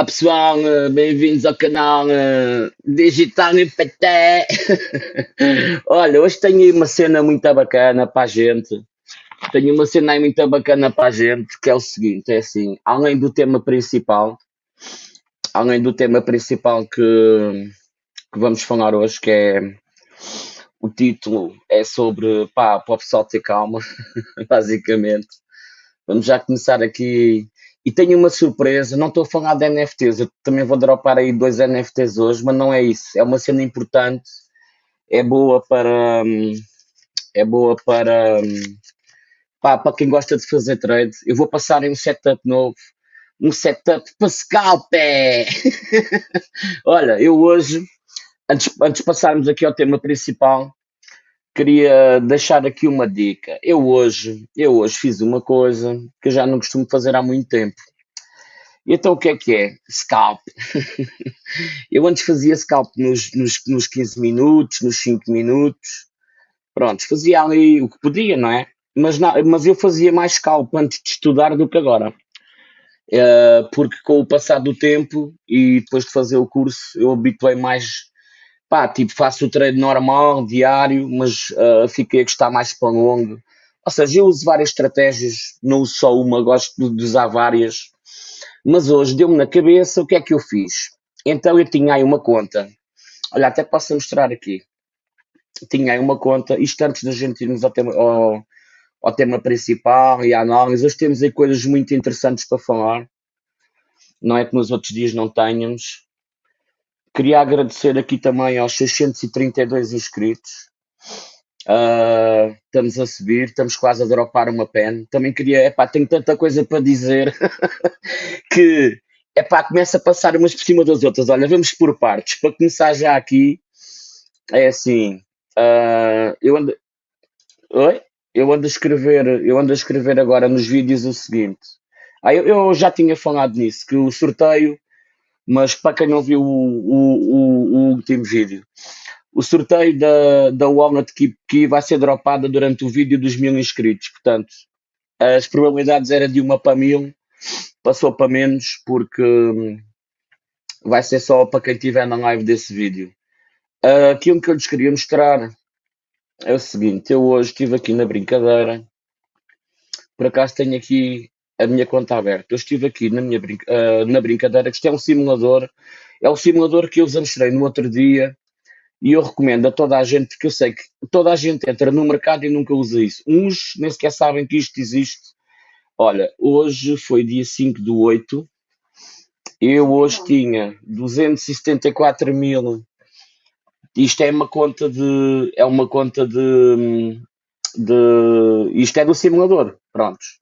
Olá pessoal, eh, bem-vindos ao canal eh, Digital Impacté. Olha, hoje tenho uma cena muito bacana para a gente. Tenho uma cena aí muito bacana para a gente, que é o seguinte, é assim, além do tema principal, além do tema principal que, que vamos falar hoje, que é o título é sobre, pá, para o pessoal ter calma, basicamente. Vamos já começar aqui e tenho uma surpresa, não estou a falar de NFTs, eu também vou dropar aí dois NFTs hoje, mas não é isso. É uma cena importante, é boa para. hum, É boa para. hum, pá, para quem gosta de fazer trade. Eu vou passar em um setup novo. Um setup para scalp! é. Olha, eu hoje, antes, antes de passarmos aqui ao tema principal, queria deixar aqui uma dica. Eu hoje, eu hoje fiz uma coisa que eu já não costumo fazer há muito tempo. Então o que é que é? Scalp. Eu antes fazia scalp nos, nos, nos 15 minutos, nos 5 minutos. Pronto, fazia ali o que podia, não é? Mas, na- mas eu fazia mais scalp antes de estudar do que agora. Eh, porque com o passar do tempo e depois de fazer o curso, eu habituei mais. Pá, tipo, faço o treino normal, diário, mas eh, fiquei a gostar mais para longo. Ou seja, eu uso várias estratégias, não uso só uma, gosto de usar várias. Mas hoje deu-me na cabeça o que é que eu fiz. Então eu tinha aí uma conta. Olha, até posso mostrar aqui. Tinha aí uma conta, isto antes da gente irmos ao tema, ao, ao tema principal e à análise. Hoje temos aí coisas muito interessantes para falar. Não é que nos outros dias não tenhamos. Queria agradecer aqui também aos 632 inscritos. Ah, estamos a subir, estamos quase a dropar uma pen. Também queria, epá, tenho tanta coisa para dizer que, epá, começa a passar umas por cima das outras. Olha, vamos por partes. Para começar já aqui, é assim, ah, eu ando, oi? Eu ando a escrever, eu ando a escrever agora nos vídeos o seguinte. Ah, eu, eu já tinha falado nisso, que o sorteio, mas para quem não viu o, o, o, o último vídeo, o sorteio da, da Walnut Key, Key vai ser dropada durante o vídeo dos mil inscritos. Portanto, as probabilidades era de uma para mil, passou para menos, porque hum, vai ser só para quem estiver na live desse vídeo. Ah, aquilo que eu lhes queria mostrar é o seguinte: eu hoje estive aqui na brincadeira, por acaso tenho aqui a minha conta aberta. Eu estive aqui na minha brinca- ah, na brincadeira, que isto é um simulador, é o simulador que eu vos mostrei no outro dia e eu recomendo a toda a gente, porque eu sei que toda a gente entra no mercado e nunca usa isso. Uns nem sequer sabem que isto existe. Olha, hoje foi dia 5 do 8, eu hoje tinha 274 mil. Isto é uma conta de. É uma conta de. de isto é do simulador. Prontos.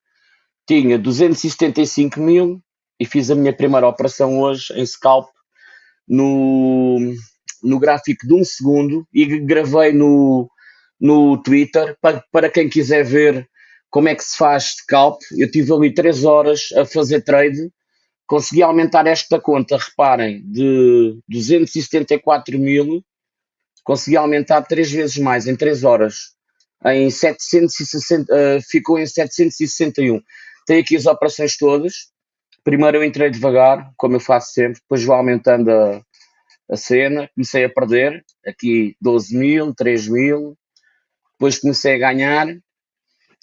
Tinha 275 mil e fiz a minha primeira operação hoje em scalp no, no gráfico de um segundo e gravei no, no Twitter para, para quem quiser ver como é que se faz scalp. Eu tive ali 3 horas a fazer trade, consegui aumentar esta conta, reparem, de 274 mil, consegui aumentar 3 vezes mais em 3 horas. Em 760, eh, ficou em 761. Tenho aqui as operações todas. Primeiro eu entrei devagar, como eu faço sempre, depois vou aumentando a, a cena, comecei a perder, aqui 12 mil, 3 mil, depois comecei a ganhar,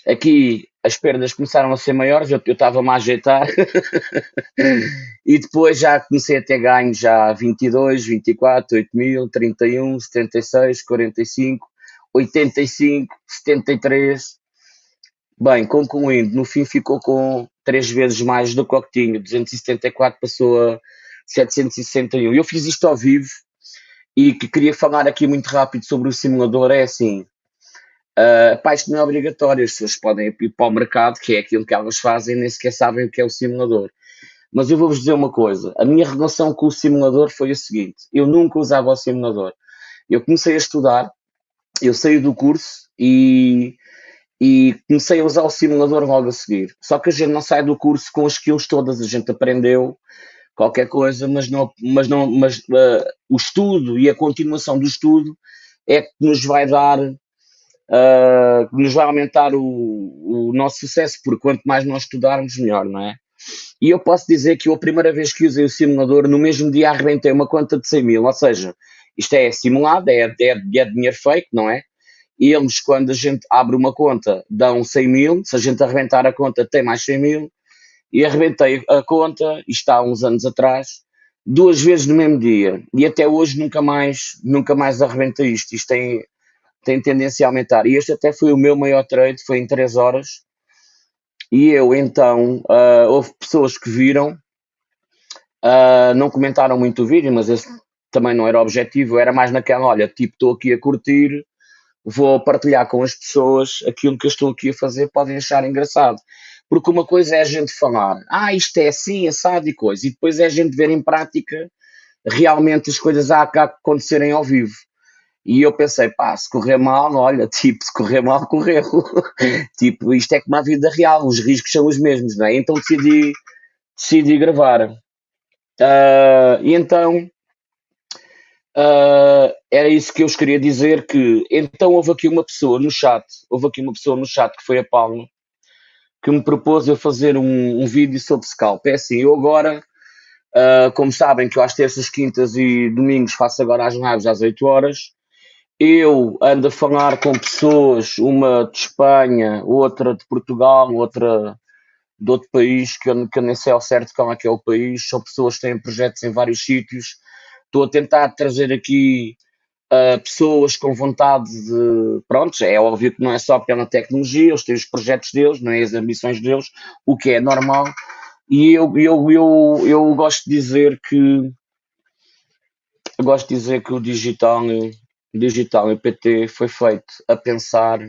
aqui as perdas começaram a ser maiores, eu estava-me a ajeitar, e depois já comecei a ter ganhos já 22, 24, 8 mil, 31, 76, 45, 85, 73, Bem, concluindo, no fim ficou com três vezes mais do que o que tinha, 274 passou a 761. Eu fiz isto ao vivo e que queria falar aqui muito rápido sobre o simulador é assim, uh, pá, isto não é obrigatório, as pessoas podem ir para o mercado, que é aquilo que elas fazem, nem sequer sabem o que é o simulador. Mas eu vou-vos dizer uma coisa, a minha relação com o simulador foi a seguinte, eu nunca usava o simulador. Eu comecei a estudar, eu saí do curso e e comecei a usar o simulador logo a seguir. Só que a gente não sai do curso com as skills todas, a gente aprendeu qualquer coisa, mas não, mas não, mas uh, o estudo e a continuação do estudo é que nos vai dar, uh, nos vai aumentar o, o nosso sucesso, porque quanto mais nós estudarmos, melhor, não é? E eu posso dizer que eu, a primeira vez que usei o simulador, no mesmo dia arrebentei uma conta de 100 mil, ou seja, isto é simulado, é, é, é dinheiro fake, não é? E eles, quando a gente abre uma conta, dão 100 mil, se a gente arrebentar a conta, tem mais 100 mil, e arrebentei a conta, isto há uns anos atrás, duas vezes no mesmo dia, e até hoje nunca mais, nunca mais arrebentei isto, isto tem, tem tendência a aumentar, e este até foi o meu maior trade, foi em 3 horas, e eu então, uh, houve pessoas que viram, uh, não comentaram muito o vídeo, mas esse também não era objetivo, era mais naquela, olha, tipo, estou aqui a curtir, vou partilhar com as pessoas aquilo que eu estou aqui a fazer, podem achar engraçado. Porque uma coisa é a gente falar, ah, isto é assim, assado e coisa, e depois é a gente ver em prática realmente as coisas a, acontecerem ao vivo. E eu pensei, pá, se correr mal, olha, tipo, se correr mal, correu. tipo, isto é como a vida real, os riscos são os mesmos, não é? Então decidi, decidi gravar. Uh, e então, uh, era isso que eu vos queria dizer, que então houve aqui uma pessoa no chat, houve aqui uma pessoa no chat que foi a Palma, que me propôs eu fazer um, um vídeo sobre scalp. É assim, eu agora, uh, como sabem que eu às terças, quintas e domingos faço agora as lives às 8 horas, eu ando a falar com pessoas, uma de Espanha, outra de Portugal, outra de outro país, que eu, que eu nem sei ao certo qual é que é o país, são pessoas que têm projetos em vários sítios. Estou a tentar trazer aqui uh, pessoas com vontade de. Pronto, é óbvio que não é só pela tecnologia, eles têm os projetos deles, não é as ambições deles, o que é normal. E eu, eu, eu, eu gosto de dizer que. Gosto de dizer que o digital digital e PT foi feito a pensar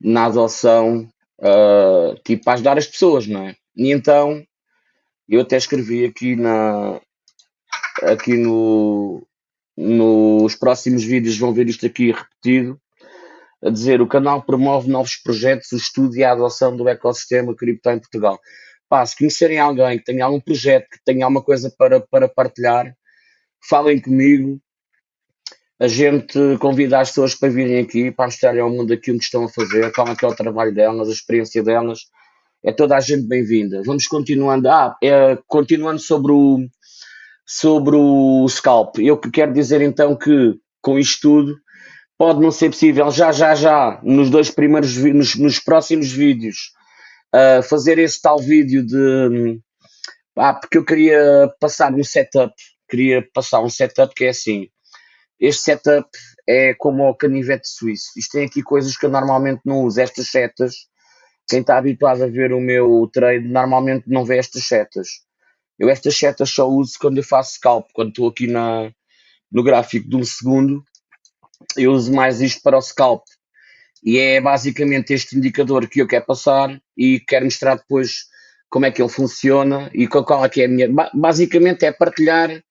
na adoção, uh, tipo, a ajudar as pessoas, não é? E então, eu até escrevi aqui na aqui no nos próximos vídeos vão ver isto aqui repetido a dizer o canal promove novos projetos, o estudo e a adoção do ecossistema cripto em Portugal. Pá, se conhecerem alguém que tenha algum projeto, que tenha alguma coisa para, para partilhar, falem comigo, a gente convida as pessoas para virem aqui, para mostrarem ao mundo aquilo que estão a fazer, qual é, que é o trabalho delas, a experiência delas. É toda a gente bem-vinda. Vamos continuando. Ah, é, continuando sobre o, sobre o scalp. Eu quero dizer então que com isto tudo pode não ser possível já, já, já, nos dois primeiros, nos, nos próximos vídeos, uh, fazer esse tal vídeo de. Ah, porque eu queria passar um setup, queria passar um setup que é assim. Este setup é como o canivete suíço. Isto tem aqui coisas que eu normalmente não uso. Estas setas, quem está habituado a ver o meu trade, normalmente não vê estas setas. Eu estas setas só uso quando eu faço scalp, quando estou aqui na, no gráfico de um segundo, eu uso mais isto para o scalp. E é basicamente este indicador que eu quero passar e quero mostrar depois como é que ele funciona e qual é que é a minha. Basicamente é partilhar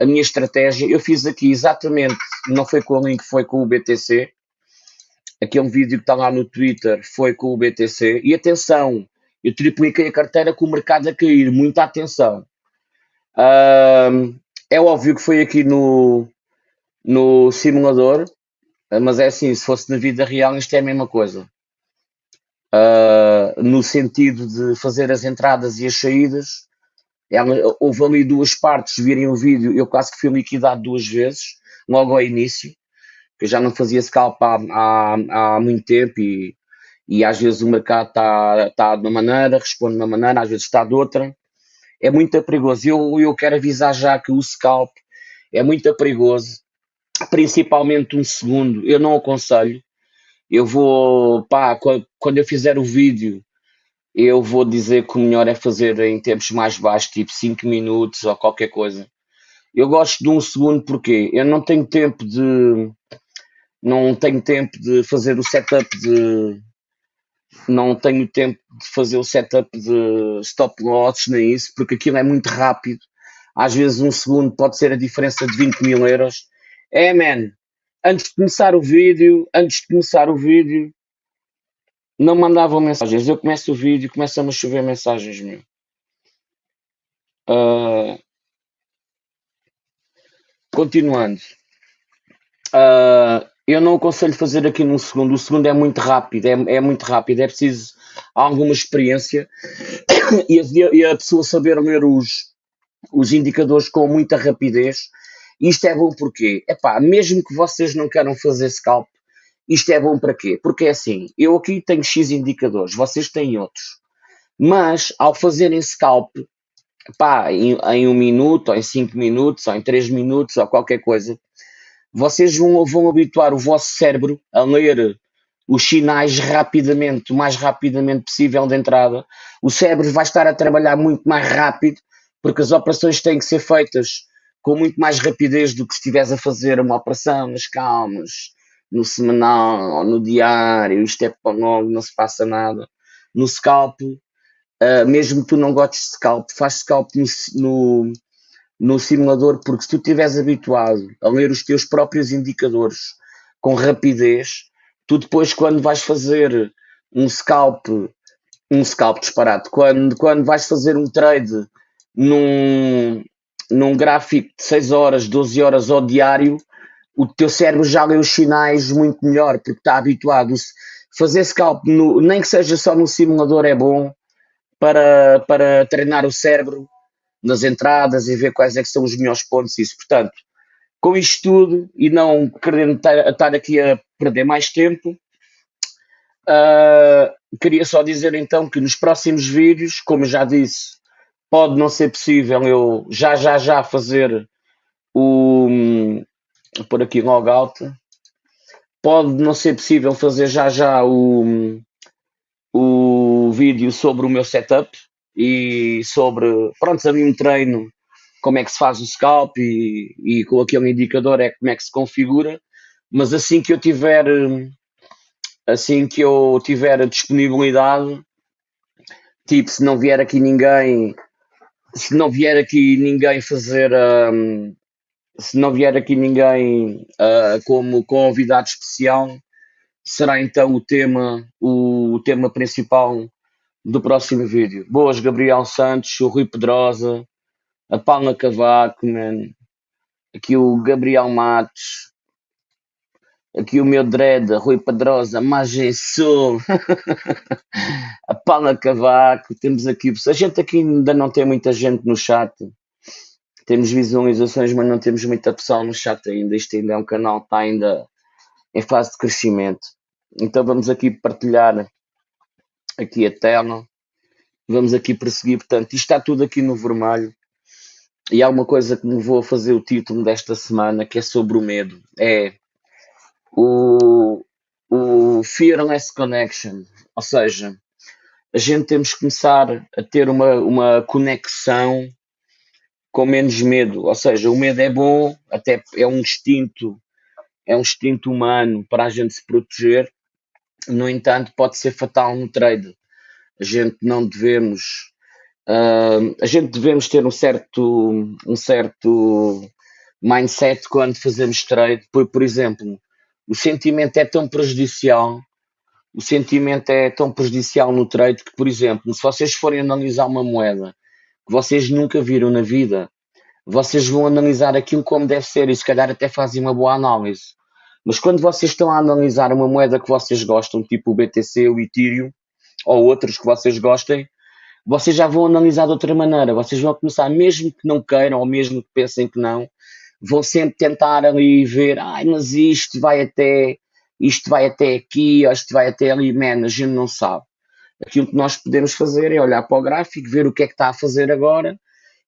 a minha estratégia, eu fiz aqui exatamente, não foi com o link, foi com o BTC. Aquele vídeo que está lá no Twitter foi com o BTC. E atenção, eu tripliquei a carteira com o mercado a cair, muita atenção. é óbvio que foi aqui no, no simulador, mas é assim, se fosse na vida real, isto é a mesma coisa. Uh, no sentido de fazer as entradas e as saídas, ela, houve ali duas partes, virem o vídeo, eu quase que fui liquidado duas vezes, logo ao início, que eu já não fazia scalp há, há, há muito tempo e, e às vezes o mercado está tá de uma maneira, responde de uma maneira, às vezes está de outra. É muito perigoso. Eu, eu quero avisar já que o scalp é muito perigoso, principalmente um segundo. Eu não aconselho. Eu vou, pá, quando eu fizer o vídeo eu vou dizer que o melhor é fazer em tempos mais baixos, tipo 5 minutos ou qualquer coisa. Eu gosto de um segundo porque eu não tenho tempo de não tenho tempo de fazer o setup de não tenho tempo de fazer o setup de stop loss nem isso, porque aquilo é muito rápido. Às vezes um segundo pode ser a diferença de 20 mil euros. É, man, antes de começar o vídeo, antes de começar o vídeo, não mandavam mensagens. Eu começo o vídeo e começam a chover mensagens, meu. Uh, continuando. Uh, eu não aconselho fazer aqui num segundo. O segundo é muito rápido, é, é muito rápido. É preciso alguma experiência e a, e a pessoa saber ler os, os indicadores com muita rapidez. Isto é bom porque, epá, mesmo que vocês não queiram fazer scalp, isto é bom para quê? Porque é assim, eu aqui tenho X indicadores, vocês têm outros. Mas, ao fazerem scalp, pá, em, em um minuto, ou em cinco minutos, ou em três minutos, ou qualquer coisa, vocês vão, vão habituar o vosso cérebro a ler os sinais rapidamente, o mais rapidamente possível de entrada. O cérebro vai estar a trabalhar muito mais rápido, porque as operações têm que ser feitas com muito mais rapidez do que se estivesse a fazer uma operação nas calmas, no semanal no diário, isto é logo, não se passa nada. No scalp, uh, mesmo que tu não gostes de scalp, faz scalp no, no, no simulador, porque se tu estiveres habituado a ler os teus próprios indicadores com rapidez, tu depois quando vais fazer um scalp, um scalp disparado, quando, quando vais fazer um trade num, num gráfico de 6 horas, 12 horas ao diário, o teu cérebro já lê os sinais muito melhor, porque está habituado. Fazer scalp, no, nem que seja só no simulador, é bom para, para treinar o cérebro nas entradas e ver quais é que são os melhores pontos. Isso, portanto, com isto tudo e não querendo estar aqui a perder mais tempo, uh, queria só dizer então que nos próximos vídeos, como já disse, pode não ser possível eu já já já fazer o por aqui logout. Pode não ser possível fazer já já o, o vídeo sobre o meu setup e sobre, pronto, a mim treino como é que se faz o scalp e, e com aquele indicador é como é que se configura, mas assim que eu tiver assim que eu tiver a disponibilidade, tipo, se não vier aqui ninguém, se não vier aqui ninguém fazer um, se não vier aqui ninguém uh, como convidado especial, será então o tema, o, o, tema principal do próximo vídeo. Boas, Gabriel Santos, o Rui Pedrosa, a Paula Cavaco, man. aqui o Gabriel Matos, aqui o meu dread, Rui Pedrosa, Magem Sul, a Paula Cavaco, temos aqui, a gente aqui ainda não tem muita gente no chat, temos visualizações, mas não temos muita pessoa no chat ainda. Isto ainda é um canal que está ainda em fase de crescimento. Então vamos aqui partilhar aqui a tela. Vamos aqui prosseguir. Portanto, isto está tudo aqui no vermelho. E há uma coisa que me vou fazer o título desta semana, que é sobre o medo. É o, o Fearless Connection. Ou seja, a gente temos que começar a ter uma, uma conexão com menos medo. Ou seja, o medo é bom, até é um instinto, é um instinto humano para a gente se proteger. No entanto, pode ser fatal no trade. A gente não devemos, uh, a gente devemos ter um certo, um certo mindset quando fazemos trade. Por, por exemplo, o sentimento é tão prejudicial o sentimento é tão prejudicial no trade que, por exemplo, se vocês forem analisar uma moeda que vocês nunca viram na vida, vocês vão analisar aquilo como deve ser e se calhar até fazem uma boa análise. Mas quando vocês estão a analisar uma moeda que vocês gostam, tipo o BTC, o Ethereum, ou outros que vocês gostem, vocês já vão analisar de outra maneira. Vocês vão começar, mesmo que não queiram, ou mesmo que pensem que não, vão sempre tentar ali ver, ai, mas isto vai até, isto vai até aqui, ou isto vai até ali, man, a gente não sabe. Aquilo que nós podemos fazer é olhar para o gráfico, ver o que é que está a fazer agora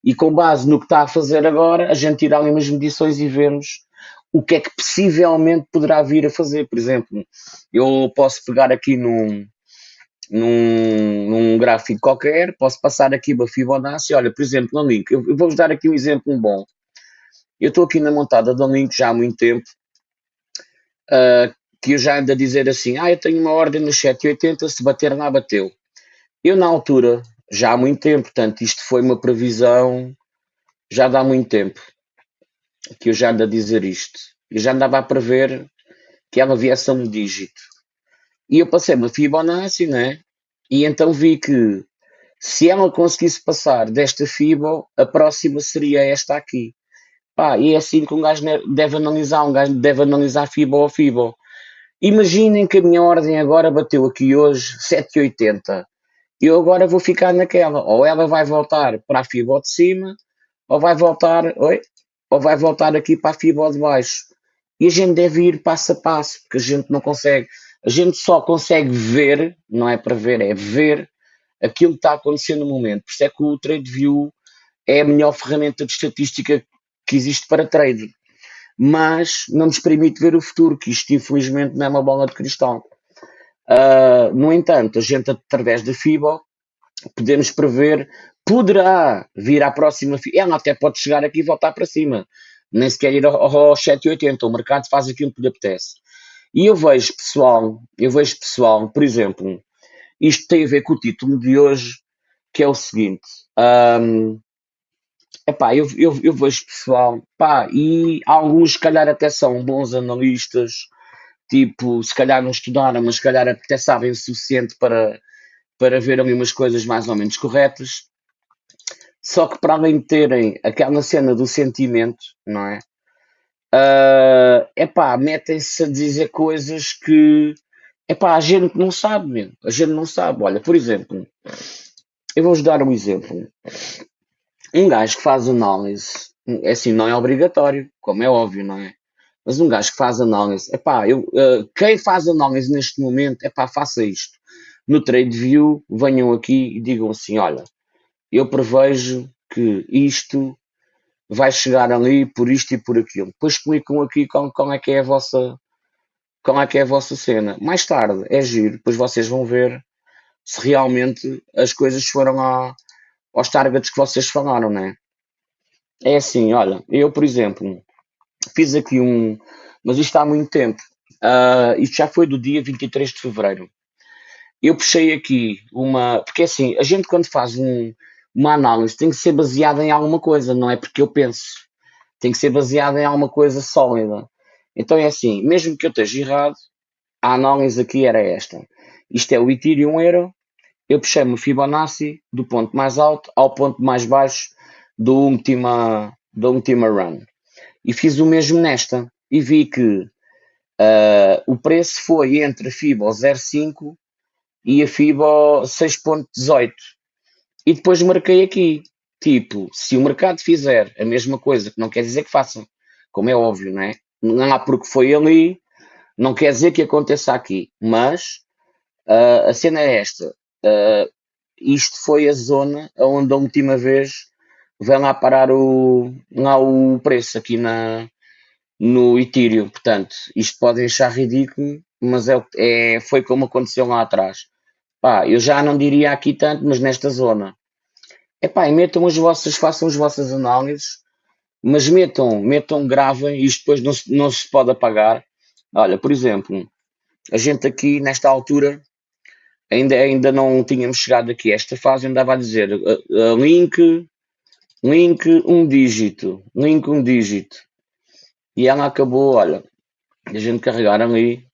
e com base no que está a fazer agora, a gente tirar ali umas medições e vermos o que é que possivelmente poderá vir a fazer. Por exemplo, eu posso pegar aqui num, num, num gráfico qualquer, posso passar aqui uma Fibonacci, olha, por exemplo, no link, eu, vou-vos dar aqui um exemplo bom. Eu estou aqui na montada do link já há muito tempo, uh, que eu já ando a dizer assim, ah, eu tenho uma ordem no 780, se bater lá, bateu. Eu, na altura, já há muito tempo, portanto, isto foi uma previsão já dá muito tempo que eu já ando a dizer isto. Eu já andava a prever que ela viesse a um dígito. E eu passei uma Fibonacci, né? E então vi que se ela conseguisse passar desta Fibo, a próxima seria esta aqui. Pá, e é assim que um gajo deve analisar, um gajo deve analisar Fibo Fibo. Imaginem que a minha ordem agora bateu aqui hoje 7,80. Eu agora vou ficar naquela, ou ela vai voltar para a fibra de cima, ou vai voltar, oi? Ou vai voltar aqui para a fibra de baixo. E a gente deve ir passo a passo, porque a gente não consegue, a gente só consegue ver, não é para ver, é ver aquilo que está acontecendo no momento. Por isso é que o TradeView é a melhor ferramenta de estatística que existe para trade. Mas não nos permite ver o futuro, que isto infelizmente não é uma bola de cristal. Uh, no entanto, a gente através da FIBO podemos prever, poderá vir à próxima, ela até pode chegar aqui e voltar para cima, nem sequer ir aos 780, o mercado faz aquilo que lhe apetece. E eu vejo pessoal, eu vejo pessoal, por exemplo, isto tem a ver com o título de hoje, que é o seguinte, um, epá, eu, eu, eu vejo pessoal, pá, e alguns se calhar até são bons analistas, tipo, se calhar não estudaram, mas se calhar até sabem o suficiente para, para ver ali umas coisas mais ou menos corretas. Só que para além de terem aquela cena do sentimento, não é? Uh, epá, metem-se a dizer coisas que epá, a gente não sabe mesmo. A gente não sabe. Olha, por exemplo, eu vou-vos dar um exemplo. Um gajo que faz análise, é assim, não é obrigatório, como é óbvio, não é? Mas um gajo que faz análise, epá, eu, uh, quem faz análise neste momento, epá, faça isto. No TradeView, venham aqui e digam assim: olha, eu prevejo que isto vai chegar ali por isto e por aquilo. Depois explicam aqui como, como é que é a vossa como é que é a vossa cena. Mais tarde é giro, depois vocês vão ver se realmente as coisas foram a, aos targets que vocês falaram, né? É assim, olha, eu por exemplo, fiz aqui um, mas isto há muito tempo, uh, isto já foi do dia 23 de fevereiro. Eu puxei aqui uma, porque é assim, a gente quando faz um, uma análise tem que ser baseada em alguma coisa, não é porque eu penso. Tem que ser baseada em alguma coisa sólida. Então é assim, mesmo que eu esteja errado, a análise aqui era esta. Isto é o Ethereum Euro. Eu puxei-me o Fibonacci do ponto mais alto ao ponto mais baixo do última, do última run. E fiz o mesmo nesta. E vi que uh, o preço foi entre a FIBO 0,5 e a FIBO 6.18. E depois marquei aqui, tipo, se o mercado fizer a mesma coisa, que não quer dizer que façam, como é óbvio, não é? Não há porque foi ali, não quer dizer que aconteça aqui, mas uh, a cena é esta. Uh, isto foi a zona onde a última vez vem lá parar o, lá o preço aqui na, no Ethereum. Portanto, isto podem achar ridículo, mas é, é, foi como aconteceu lá atrás. Pá, eu já não diria aqui tanto, mas nesta zona. Epá, e metam as vossas, façam as vossas análises, mas metam, metam, gravem, isto depois não se, não se pode apagar. Olha, por exemplo, a gente aqui nesta altura ainda, ainda não tínhamos chegado aqui a esta fase, andava a dizer uh, uh, link, link um dígito, link um dígito. E ela acabou, olha, a gente carregar ali,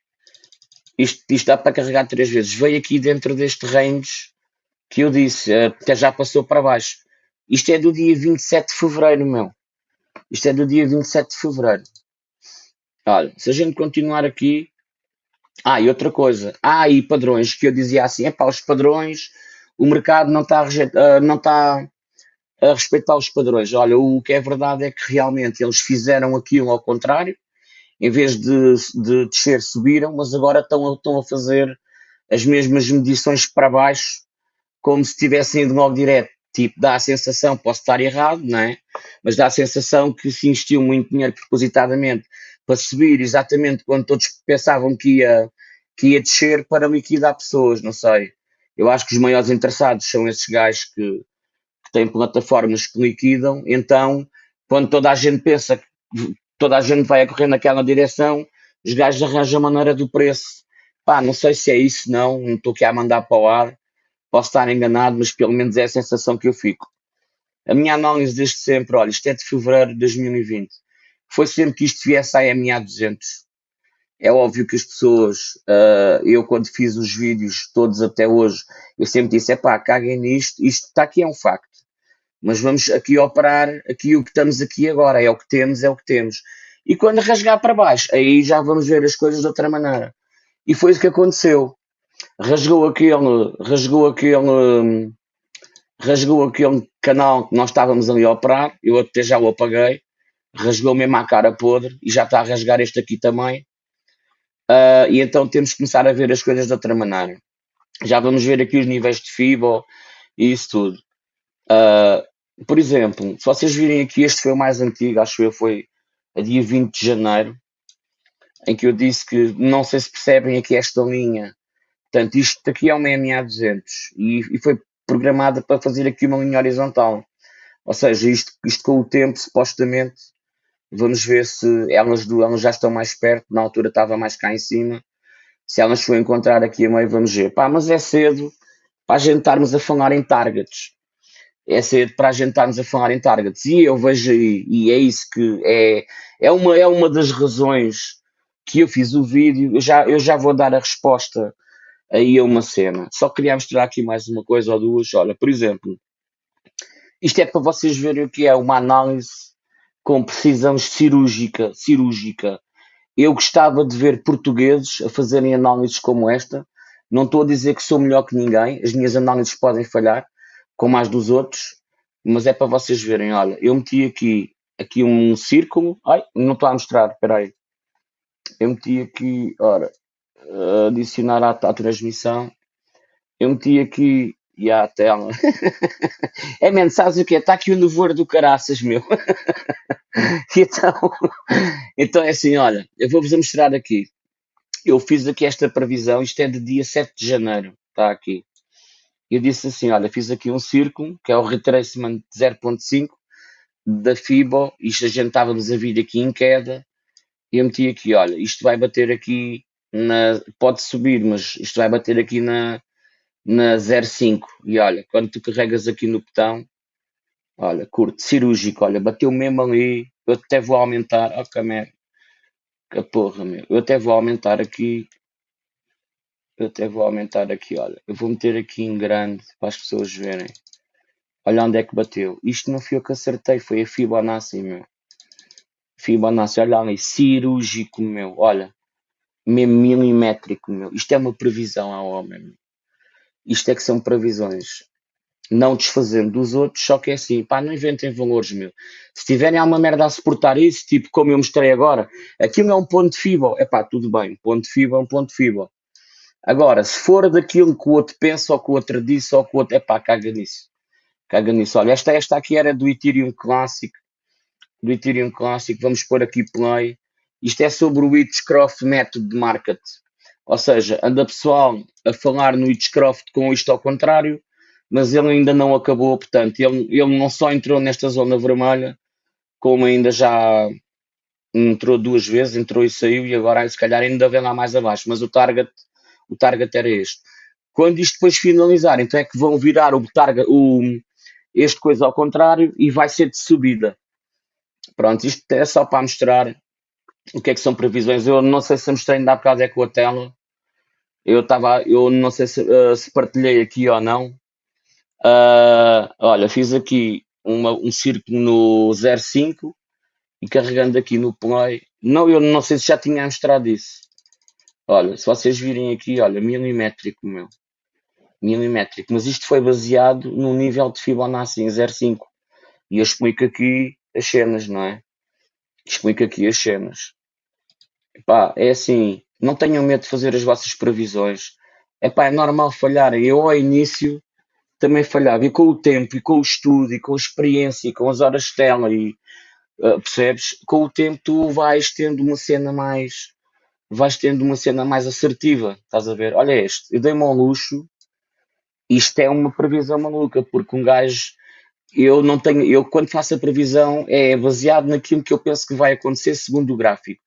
isto, isto dá para carregar três vezes. Veio aqui dentro deste range que eu disse, até já passou para baixo. Isto é do dia 27 de fevereiro, meu. Isto é do dia 27 de fevereiro. Olha, se a gente continuar aqui. Ah, e outra coisa. Ah, aí padrões que eu dizia assim: é para os padrões, o mercado não está, a, não está a respeitar os padrões. Olha, o que é verdade é que realmente eles fizeram aquilo ao contrário em vez de, de descer, subiram, mas agora estão, estão a fazer as mesmas medições para baixo, como se tivessem ido logo direto. Tipo, dá a sensação, posso estar errado, não é? Mas dá a sensação que se investiu muito dinheiro propositadamente para subir exatamente quando todos pensavam que ia, que ia descer para liquidar pessoas, não sei. Eu acho que os maiores interessados são esses gajos que, que têm plataformas que liquidam, então, quando toda a gente pensa toda a gente vai a correr naquela direção, os gajos arranjam a maneira do preço. Pá, não sei se é isso, não, não estou aqui a mandar para o ar, posso estar enganado, mas pelo menos é a sensação que eu fico. A minha análise desde sempre, olha, isto é de fevereiro de 2020, foi sempre que isto viesse à MA200. É óbvio que as pessoas, uh, eu quando fiz os vídeos todos até hoje, eu sempre disse, é pá, caguem nisto, isto está aqui é um facto mas vamos aqui operar aqui o que estamos aqui agora, é o que temos, é o que temos. E quando rasgar para baixo, aí já vamos ver as coisas de outra maneira. E foi isso que aconteceu. rasgou aquele, rasgou aquele, rasgou aquele canal que nós estávamos ali a operar, eu até já o apaguei, rasgou mesmo a cara podre e já está a rasgar este aqui também. Uh, e então temos que começar a ver as coisas de outra maneira. Já vamos ver aqui os níveis de FIBO e isso tudo. Uh, por exemplo, se vocês virem aqui, este foi o mais antigo, acho eu, foi a dia 20 de janeiro, em que eu disse que não sei se percebem aqui esta linha. Portanto, isto aqui é uma MA200 e, e foi programada para fazer aqui uma linha horizontal. Ou seja, isto, isto com o tempo, supostamente, vamos ver se elas, elas já estão mais perto, na altura estava mais cá em cima. Se elas for encontrar aqui a meio, vamos ver. Pá, mas é cedo para a gente estarmos a falar em targets. É cedo para a gente estarmos a falar em targets. E eu vejo e é isso que é, é, uma, é uma das razões que eu fiz o vídeo. Eu já, eu já vou dar a resposta aí a uma cena. Só queria mostrar aqui mais uma coisa ou duas. Olha, por exemplo, isto é para vocês verem o que é uma análise com precisão cirúrgica, cirúrgica. Eu gostava de ver portugueses a fazerem análises como esta. Não estou a dizer que sou melhor que ninguém, as minhas análises podem falhar, como as dos outros, mas é para vocês verem. Olha, eu meti aqui, aqui um círculo. Ai, não estou a mostrar, espera aí. Eu meti aqui, ora, adicionar à, à transmissão. Eu meti aqui e à tela. é mesmo, sabes o que Está aqui o nevoeiro do caraças, meu. então, então é assim, olha, eu vou-vos mostrar aqui. Eu fiz aqui esta previsão, isto é de dia 7 de janeiro, está aqui. Eu disse assim, olha, fiz aqui um círculo, que é o retracement 0.5 da FIBO, isto a gente estávamos a vir aqui em queda, e eu meti aqui, olha, isto vai bater aqui na, pode subir, mas isto vai bater aqui na, na 0,5. E olha, quando tu carregas aqui no botão, olha, curto, cirúrgico, olha, bateu mesmo ali. Eu até vou aumentar, oh, que que porra, meu. Eu até vou aumentar aqui. Eu até vou aumentar aqui, olha. Eu vou meter aqui em grande para as pessoas verem. Olha onde é que bateu. Isto não foi eu que acertei, foi a Fibonacci, meu. Fibonacci, olha ali, cirúrgico, meu. Olha, mesmo milimétrico, meu. Isto é uma previsão ao homem, meu. Isto é que são previsões. Não desfazendo dos outros, só que é assim, pá, não inventem valores, meu. Se tiverem alguma merda a suportar isso, tipo como eu mostrei agora, aquilo é um ponto de FIBO, é pá, tudo bem, ponto de FIBO é um ponto de FIBO. Agora, se for daquilo que o outro pensa, ou que o outro disse, ou que o outro, é pá, caga nisso. Caga nisso. Olha, esta, esta aqui era do Ethereum Clássico, do Ethereum Clássico, vamos pôr aqui play. Isto é sobre o Witchcraft Method de Market. Ou seja, anda pessoal a falar no Witchcraft com isto ao contrário, mas ele ainda não acabou, portanto, ele, ele não só entrou nesta zona vermelha, como ainda já entrou duas vezes, entrou e saiu, e agora se calhar ainda vem lá mais abaixo, mas o target, o target era este. Quando isto depois finalizar, então é que vão virar o target, o, este coisa ao contrário e vai ser de subida. Pronto, isto é só para mostrar o que é que são previsões? Eu não sei se mostrei ainda há bocado é com a tela. Eu estava, eu não sei se, uh, se, partilhei aqui ou não. Uh, olha, fiz aqui uma, um círculo no 05 e carregando aqui no play. Não, eu não sei se já tinha mostrado isso. Olha, se vocês virem aqui, olha, milimétrico, meu. Milimétrico. Mas isto foi baseado no nível de Fibonacci em 05. E eu explico aqui as cenas, não é? Explico aqui as cenas. Epá, é assim, não tenham medo de fazer as vossas previsões. Epá, é normal falhar. Eu ao início também falhava. E com o tempo, e com o estudo, e com a experiência, e com as horas de tela, e uh, percebes? Com o tempo tu vais tendo uma cena mais. Vais tendo uma cena mais assertiva. Estás a ver? Olha este, eu dei-me ao luxo. Isto é uma previsão maluca, porque um gajo eu não tenho, eu quando faço a previsão é baseado naquilo que eu penso que vai acontecer segundo o gráfico.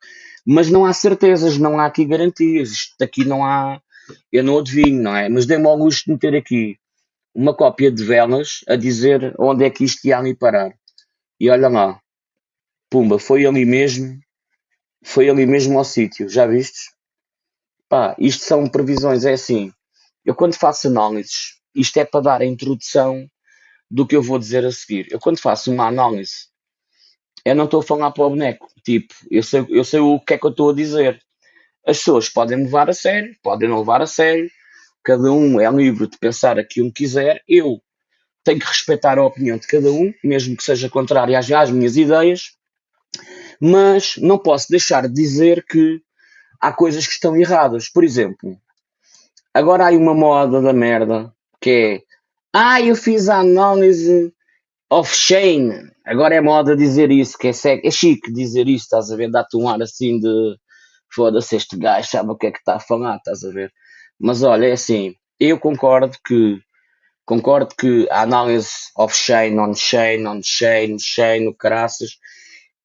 Mas não há certezas, não há aqui garantias. Isto aqui não há, eu não adivinho, não é? Mas dei-me ao gosto de meter aqui uma cópia de velas a dizer onde é que isto ia ali parar. E olha lá, pumba, foi ali mesmo, foi ali mesmo ao sítio, já vistes? Pá, isto são previsões, é assim, eu quando faço análises, isto é para dar a introdução do que eu vou dizer a seguir. Eu quando faço uma análise, eu não estou a falar para o boneco. Tipo, eu sei, eu sei o que é que eu estou a dizer. As pessoas podem me levar a sério, podem não levar a sério, cada um é livre de pensar aquilo que quiser, eu tenho que respeitar a opinião de cada um, mesmo que seja contrária às, às minhas ideias, mas não posso deixar de dizer que há coisas que estão erradas. Por exemplo, agora há uma moda da merda que é ah, eu fiz a análise off-chain. Agora é moda dizer isso, que é, é chique dizer isso, estás a ver? Dá-te um ar assim de foda-se, este gajo sabe o que é que está a falar, estás a ver? Mas olha, é assim, eu concordo que concordo que a análise off-chain, on-chain, on-chain, chain, o caraças,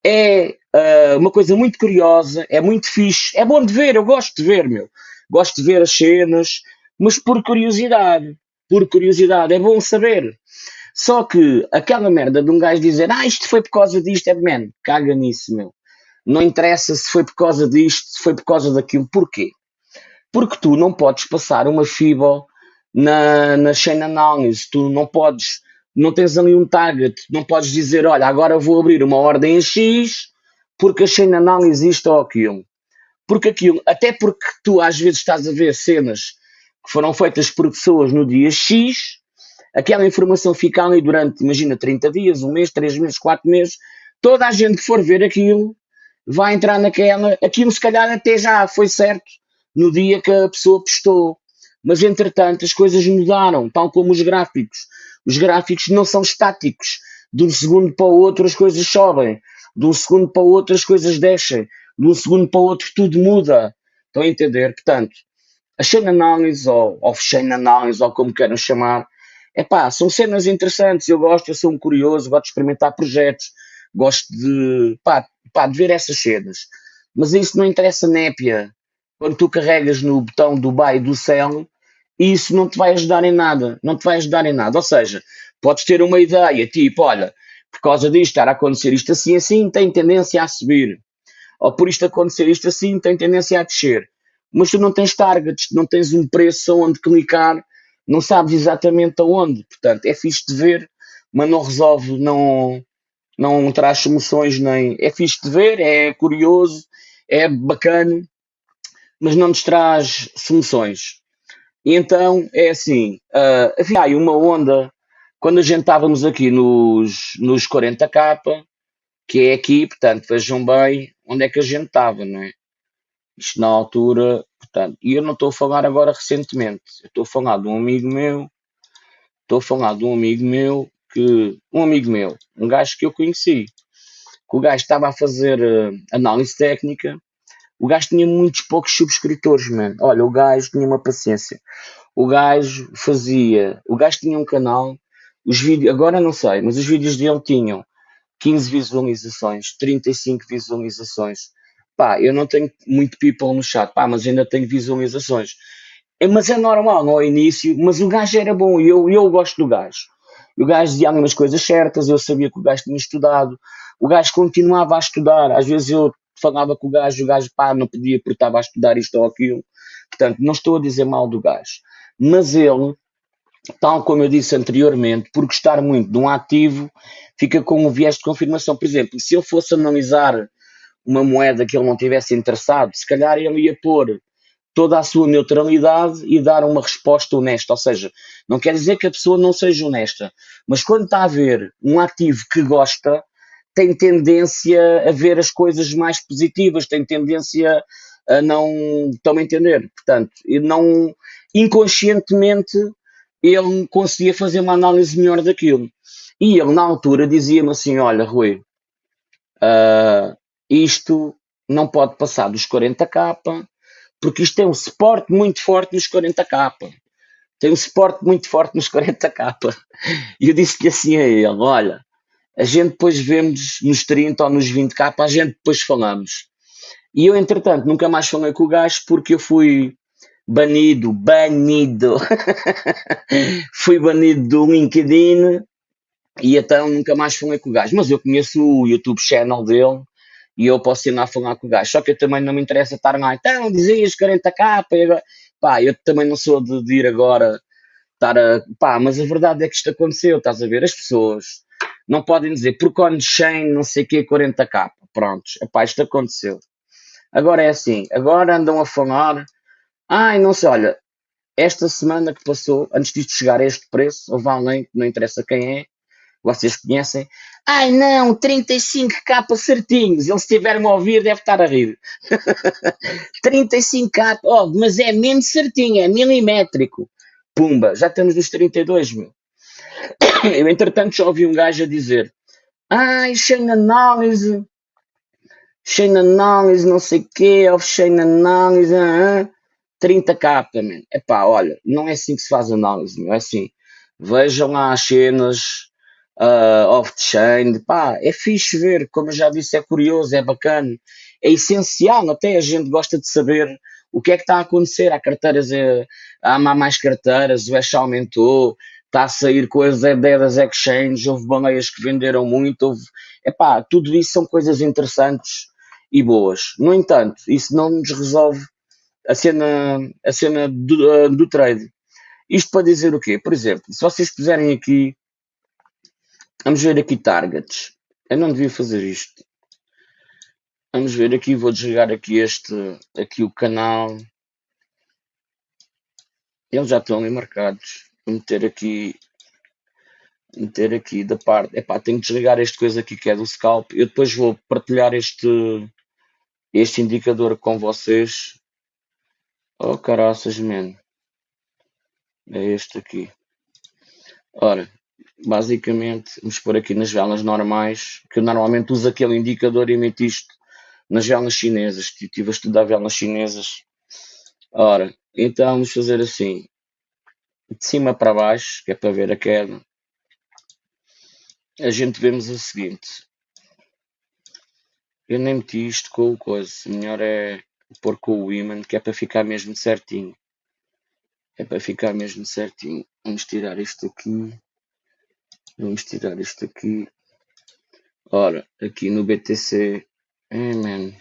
é uh, uma coisa muito curiosa, é muito fixe, é bom de ver, eu gosto de ver, meu. Gosto de ver as cenas, mas por curiosidade, por curiosidade, é bom saber. Só que aquela merda de um gajo dizer, ah, isto foi por causa disto, é man, caga nisso, meu. Não interessa se foi por causa disto, se foi por causa daquilo. Porquê? Porque tu não podes passar uma FIBO na, na chain analysis, tu não podes, não tens ali um target, não podes dizer, olha, agora vou abrir uma ordem em X, porque a chain analysis isto ou aquilo. Porque aquilo, até porque tu às vezes estás a ver cenas que foram feitas por pessoas no dia X, aquela informação fica ali durante, imagina, 30 dias, um mês, 3 meses, 4 meses, toda a gente que for ver aquilo vai entrar naquela, aquilo se calhar até já foi certo no dia que a pessoa postou. Mas entretanto as coisas mudaram, tal como os gráficos. Os gráficos não são estáticos. De um segundo para o outro as coisas sobem. De um segundo para o outro as coisas descem. De um segundo para o outro tudo muda. Estão a entender? Portanto, a chain analysis ou off-chain analysis ou como queiram chamar, é pá, são cenas interessantes. Eu gosto, eu sou um curioso, gosto de experimentar projetos, gosto de, pá, pá, de ver essas cenas. Mas isso não interessa népia. Quando tu carregas no botão do buy do sell, isso não te vai ajudar em nada. Não te vai ajudar em nada. Ou seja, podes ter uma ideia, tipo, olha, por causa disto estar a acontecer isto assim, assim, tem tendência a subir. Ou por isto acontecer isto assim, tem tendência a descer. Mas tu não tens targets, não tens um preço onde clicar, não sabes exatamente aonde. Portanto, é fixe de ver, mas não resolve, não, não traz soluções nem. É fixe de ver, é curioso, é bacana, mas não nos traz soluções. E então é assim: uh, havia aí uma onda quando a gente estávamos aqui nos, nos 40k, que é aqui, portanto, vejam bem onde é que a gente estava, não é? Isto na altura, portanto, e eu não estou a falar agora recentemente, eu estou a falar de um amigo meu, estou a falar de um amigo meu que um amigo meu, um gajo que eu conheci, que o gajo estava a fazer uh, análise técnica, o gajo tinha muitos poucos subscritores, mano. Olha, o gajo tinha uma paciência. O gajo fazia, o gajo tinha um canal, os vídeos, agora não sei, mas os vídeos dele tinham 15 visualizações, 35 visualizações. Pá, eu não tenho muito people no chat, pá, mas ainda tenho visualizações. É, mas é normal, no início, mas o gajo era bom e eu, eu gosto do gajo. O gajo dizia algumas coisas certas, eu sabia que o gajo tinha estudado, o gajo continuava a estudar, às vezes eu falava com o gajo, o gajo pá, não podia porque estava a estudar isto ou aquilo. Portanto, não estou a dizer mal do gajo. Mas ele, tal como eu disse anteriormente, por gostar muito de um ativo, fica com um viés de confirmação. Por exemplo, se eu fosse analisar uma moeda que ele não tivesse interessado, se calhar ele ia pôr toda a sua neutralidade e dar uma resposta honesta. Ou seja, não quer dizer que a pessoa não seja honesta, mas quando está a ver um ativo que gosta, tem tendência a ver as coisas mais positivas, tem tendência a não. Estão a entender? Portanto, não. Inconscientemente, ele conseguia fazer uma análise melhor daquilo. E ele, na altura, dizia-me assim: Olha, Rui, uh, isto não pode passar dos 40k, porque isto tem um suporte muito forte nos 40k. Tem um suporte muito forte nos 40k. E eu disse-lhe assim a ele: olha, a gente depois vemos nos 30 ou nos 20k, a gente depois falamos. E eu, entretanto, nunca mais falei com o gajo porque eu fui banido, banido, fui banido do LinkedIn e então nunca mais falei com o gajo. Mas eu conheço o YouTube channel dele e eu posso ir lá falar com o gajo. Só que eu também não me interessa estar lá, então dizias 40k, e agora... pá, eu também não sou de, de, ir agora estar a. pá, mas a verdade é que isto aconteceu, estás a ver? As pessoas não podem dizer porque on-chain não sei o que 40k. Prontos, pá, isto aconteceu. Agora é assim, agora andam a falar, ai, não sei, olha, esta semana que passou, antes disto chegar a este preço, houve alguém, não interessa quem é, vocês conhecem, ai não, 35k certinhos, eles estiveram a ouvir, deve estar a rir. 35k, oh, mas é mesmo certinho, é milimétrico. Pumba, já estamos nos 32 mil. Eu, entretanto, já ouvi um gajo a dizer, ai, chain análise, chain análise, não sei o quê, off-chain análise, ah, ah. 30k, man. Epá, olha, não é assim que se faz análise, não é assim. Vejam lá as cenas uh, off-chain, pá, é fixe ver, como eu já disse, é curioso, é bacana, é essencial, até a gente gosta de saber o que é que está a acontecer. Há carteiras, há mais carteiras, o hash aumentou, está a sair coisas é das exchanges, houve baleias que venderam muito, houve, epá, tudo isso são coisas interessantes e boas. No entanto, isso não nos resolve a cena, a cena do, uh, do trade. Isto para dizer o quê? Por exemplo, se vocês puserem aqui, vamos ver aqui targets. Eu não devia fazer isto. Vamos ver aqui, vou desligar aqui este, aqui o canal. Eles já estão ali marcados. Vou meter aqui, meter aqui da parte. Epá, tenho que desligar este coisa aqui que é do scalp. Eu depois vou partilhar este, este indicador com vocês Oh, caraças, man. É este aqui. Ora, basicamente, vamos pôr aqui nas velas normais, que eu normalmente uso aquele indicador e meto isto nas velas chinesas. Estive a estudar velas chinesas. Ora, então vamos fazer assim. De cima para baixo, que é para ver a queda. A gente vemos o seguinte. Eu nem meti isto com o coisa. Melhor é pôr com o imã, que é para ficar mesmo certinho. É para ficar mesmo certinho. Vamos tirar isto aqui. Vamos tirar isto aqui. Ora, aqui no BTC. Man.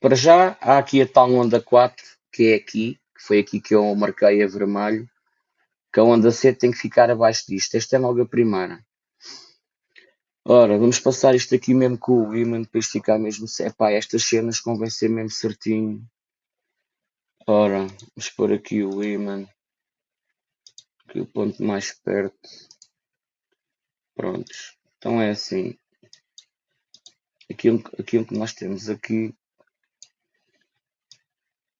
Para já, há aqui a tal onda 4, que é aqui, que foi aqui que eu marquei a vermelho. Que a onda C tem que ficar abaixo disto. Esta é logo a primeira. Ora, vamos passar isto aqui mesmo com o imã para isto ficar mesmo. Epá, estas cenas convém mesmo certinho. Ora, vamos pôr aqui o imã. Aqui o ponto mais perto. Prontos. Então é assim. Aquilo, aquilo que nós temos aqui.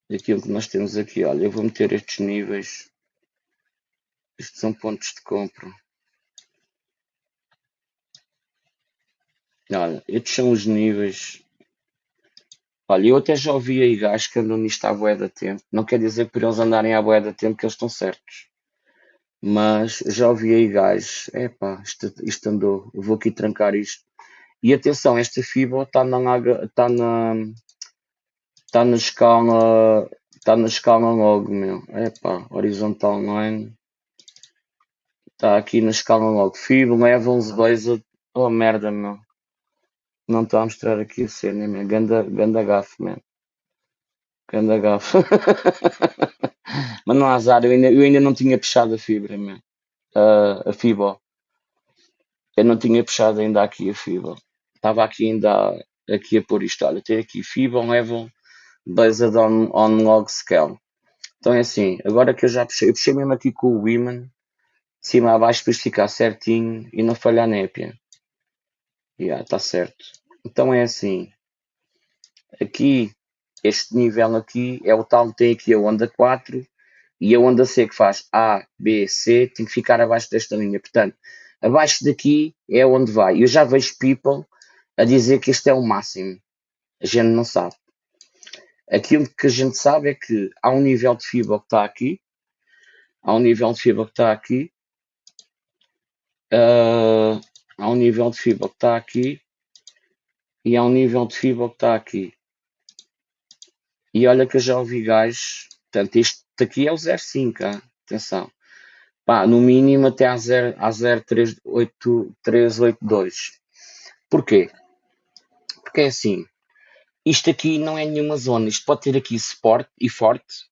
Aquilo que nós temos aqui, olha, eu vou meter estes níveis. Estes são pontos de compra. Olha, estes são os níveis. Olha, eu até já ouvi aí gajos que andam nisto à boé da tempo. Não quer dizer por eles andarem à boé da tempo que eles estão certos. Mas já ouvi aí gajos. Epá, isto, isto andou. Eu vou aqui trancar isto. E atenção, esta fibra está na, está na, está na escala, está na escala logo, meu. Epá, horizontal line. Está aqui na escala logo. Fibra, levels, base. Oh merda, meu. Não estou a mostrar aqui a cena, man. Ganda, ganda gafe, man. Ganda gafe. Mas não há azar, eu ainda, eu ainda não tinha puxado a fibra, man. Uh, a fibra. Eu não tinha puxado ainda aqui a fibra. Estava aqui ainda aqui a pôr isto. Olha, tem aqui fibra level based on, on log scale. Então é assim, agora que eu já puxei, eu puxei mesmo aqui com o Women, de cima a baixo para isto ficar certinho e não falhar népia. Yeah, está certo. Então é assim. Aqui, este nível aqui é o tal tem aqui a onda 4 e a onda C que faz A, B, C tem que ficar abaixo desta linha. Portanto, abaixo daqui é onde vai. Eu já vejo people a dizer que este é o máximo. A gente não sabe. Aquilo que a gente sabe é que há um nível de fibra que está aqui. Há um nível de fibra que está aqui. Uh, há um nível de fibra que está aqui e há um nível de fibra que está aqui. E olha que eu já ouvi gajos, portanto, isto aqui é o 05, hein? atenção. Pá, no mínimo até a 0,382. Porquê? Porque é assim, isto aqui não é nenhuma zona, isto pode ter aqui suporte e forte,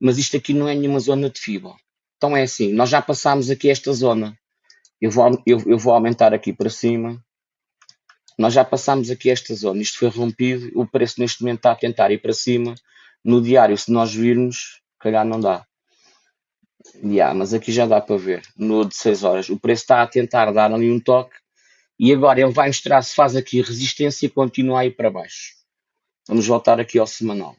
mas isto aqui não é nenhuma zona de fibra. Então é assim, nós já passámos aqui esta zona, eu vou, eu, eu vou aumentar aqui para cima. Nós já passámos aqui esta zona. Isto foi rompido. O preço neste momento está a tentar ir para cima. No diário, se nós virmos, calhar não dá. Yeah, mas aqui já dá para ver. No de 6 horas. O preço está a tentar dar ali um toque. E agora ele vai mostrar se faz aqui resistência e continua aí para baixo. Vamos voltar aqui ao semanal.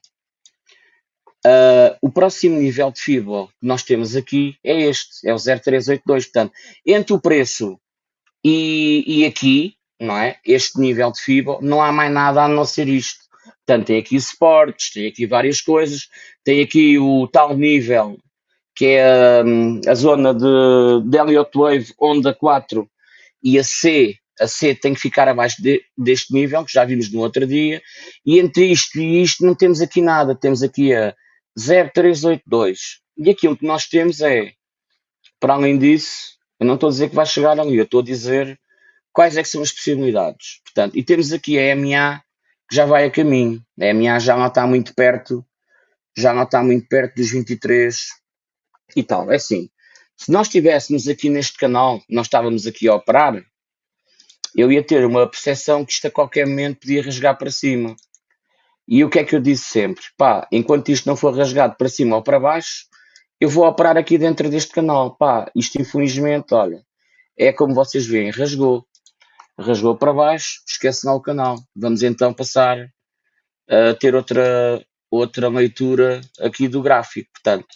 Uh, o próximo nível de FIBO que nós temos aqui é este, é o 0382. Portanto, entre o preço e, e aqui, não é? Este nível de FIBO, não há mais nada a não ser isto. Portanto, tem aqui suportes, tem aqui várias coisas, tem aqui o tal nível que é um, a zona de, de Elliott Wave Onda 4 e a C, a C tem que ficar abaixo de, deste nível, que já vimos no outro dia, e entre isto e isto não temos aqui nada, temos aqui a 0382. E aquilo que nós temos é, para além disso, eu não estou a dizer que vai chegar ali, eu estou a dizer quais é são as possibilidades. Portanto, e temos aqui a MA que já vai a caminho. A MA já não está muito perto, já não está muito perto dos 23 e tal. É assim, se nós estivéssemos aqui neste canal, nós estávamos aqui a operar, eu ia ter uma percepção que isto a qualquer momento podia rasgar para cima. E o que é que eu disse sempre? Pá, enquanto isto não for rasgado para cima ou para baixo, eu vou operar aqui dentro deste canal. Pá, isto infelizmente, olha, é como vocês veem, rasgou. Rasgou para baixo, esquece lá o canal. Vamos então passar a ter outra, outra leitura aqui do gráfico. Portanto,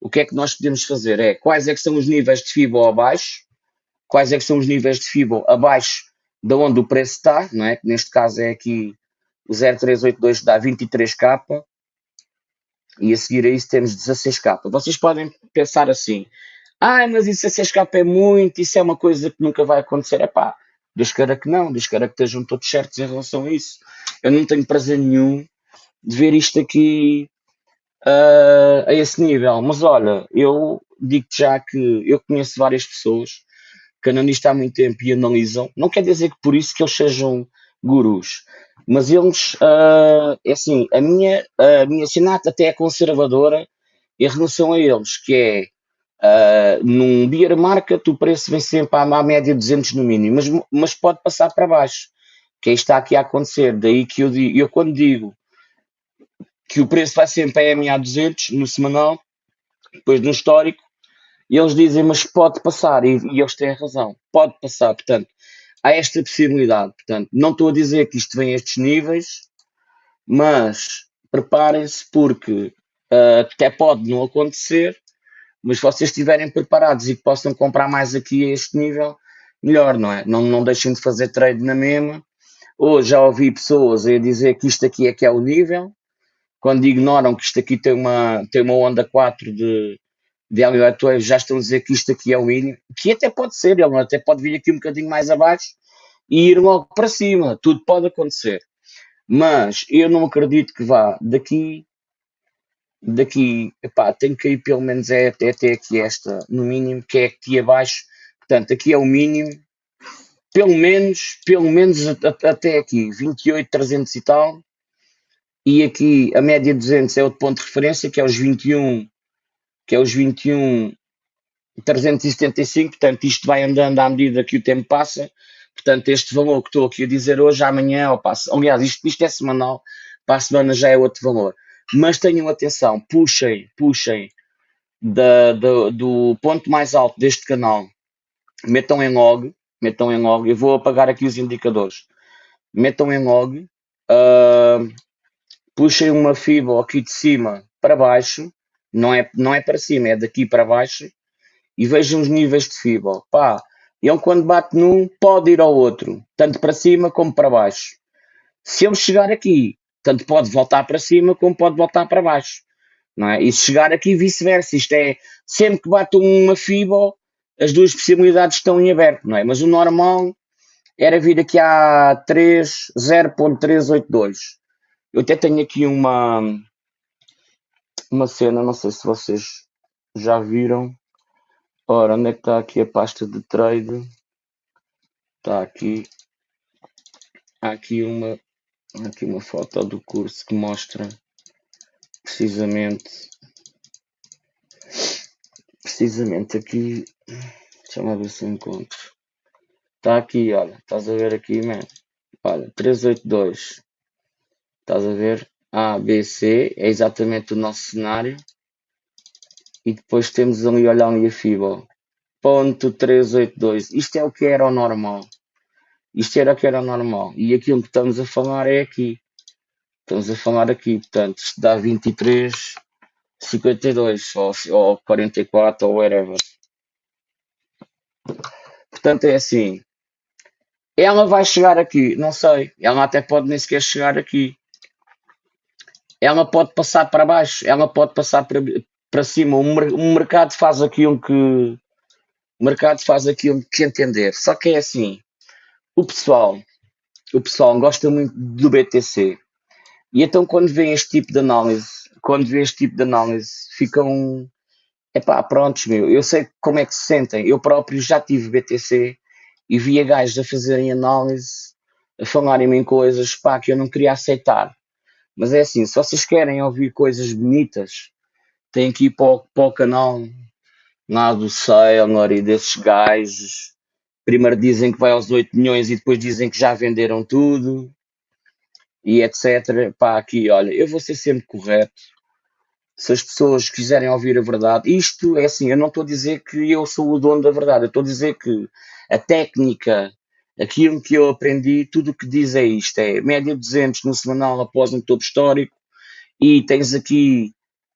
o que é que nós podemos fazer? É quais é que são os níveis de FIBO abaixo, quais é que são os níveis de FIBO abaixo de onde o preço está, não é? Neste caso é aqui o 0382 dá 23k e a seguir a isso temos 16k. Vocês podem pensar assim, ah, mas isso 16k é muito, isso é uma coisa que nunca vai acontecer. É pá, Deus queira que não, Deus queira que estejam todos certos em relação a isso. Eu não tenho prazer nenhum de ver isto aqui uh, a esse nível. Mas olha, eu digo já que eu conheço várias pessoas que analistam há muito tempo e analisam. Não quer dizer que por isso que eles sejam gurus, mas eles, uh, é assim, a minha, a minha sinata até é conservadora em relação a eles, que é uh, num beer market o preço vem sempre à, média 200 no mínimo, mas, mas pode passar para baixo, que aí está aqui a acontecer. Daí que eu, digo, eu quando digo que o preço vai sempre a MA 200 no semanal, depois no histórico, eles dizem, mas pode passar, e, e eles têm razão, pode passar, portanto, há esta possibilidade. Portanto, não estou a dizer que isto vem a estes níveis, mas preparem-se porque uh, até pode não acontecer, mas se vocês estiverem preparados e que possam comprar mais aqui a este nível, melhor, não é? Não, não deixem de fazer trade na mesma. Hoje já ouvi pessoas a dizer que isto aqui é que é o nível, quando ignoram que isto aqui tem uma, tem uma onda 4 de, de Elliott Wave já estão a dizer que isto aqui é o mínimo, que até pode ser, ele até pode vir aqui um bocadinho mais abaixo e ir logo para cima, tudo pode acontecer. Mas eu não acredito que vá daqui, daqui, epá, tem que ir pelo menos é até, até aqui esta, no mínimo, que é aqui abaixo, portanto aqui é o mínimo, pelo menos, pelo menos até aqui, 28, 300 e tal, e aqui a média 200 é outro ponto de referência, que é os 21 que é os 21 375, portanto isto vai andando à medida que o tempo passa, portanto este valor que estou aqui a dizer hoje, amanhã ou passo, aliás isto, isto é semanal, para a semana já é outro valor, mas tenham atenção, puxem, puxem da, da, do ponto mais alto deste canal, metam em log, metam em log, eu vou apagar aqui os indicadores, metam em log, uh, puxem uma fibra aqui de cima para baixo, não é, não é para cima, é daqui para baixo e vejam os níveis de fibra. Pá, ele quando bate num pode ir ao outro, tanto para cima como para baixo. Se ele chegar aqui, tanto pode voltar para cima como pode voltar para baixo. Não é? E se chegar aqui vice-versa, isto é, sempre que bate uma fibra, as duas possibilidades estão em aberto, não é? Mas o normal era vir aqui a 3, 0.382. Eu até tenho aqui uma, uma cena, não sei se vocês já viram. Ora, onde é que está aqui a pasta de trade? Está aqui. Há aqui uma, aqui uma foto do curso que mostra precisamente precisamente aqui deixa-me ver se encontro está aqui, olha, estás a ver aqui, man olha, 382 estás a ver A, B, C, é exatamente o nosso cenário. E depois temos ali, olha ali a FIBO. Ponto 382. Isto é o que era o normal. Isto era o que era o normal. E aquilo que estamos a falar é aqui. Estamos a falar aqui, portanto, isto dá 23, 52 ou, ou 44 ou whatever. Portanto, é assim. Ela vai chegar aqui, não sei. Ela até pode nem sequer chegar aqui. Ela pode passar para baixo, ela pode passar para, para cima. O, mercado faz aquilo que o mercado faz aquilo que entender. Só que é assim, o pessoal, o pessoal gosta muito do BTC. E então quando vem este tipo de análise, quando vê este tipo de análise, ficam epá, prontos, meu. Eu sei como é que se sentem. Eu próprio já tive BTC e via gajos a fazerem análise, a falarem em coisas pá, que eu não queria aceitar. Mas é assim, se vocês querem ouvir coisas bonitas, têm que ir para o, para o canal lá do Sailor e desses gajos. Primeiro dizem que vai aos 8 milhões e depois dizem que já venderam tudo e etc. Pá, aqui, olha, eu vou ser sempre correto. Se as pessoas quiserem ouvir a verdade, isto é assim, eu não estou a dizer que eu sou o dono da verdade, eu estou a dizer que a técnica, aquilo que eu aprendi, tudo o que diz é isto: é média 200 no semanal após um topo histórico, e tens aqui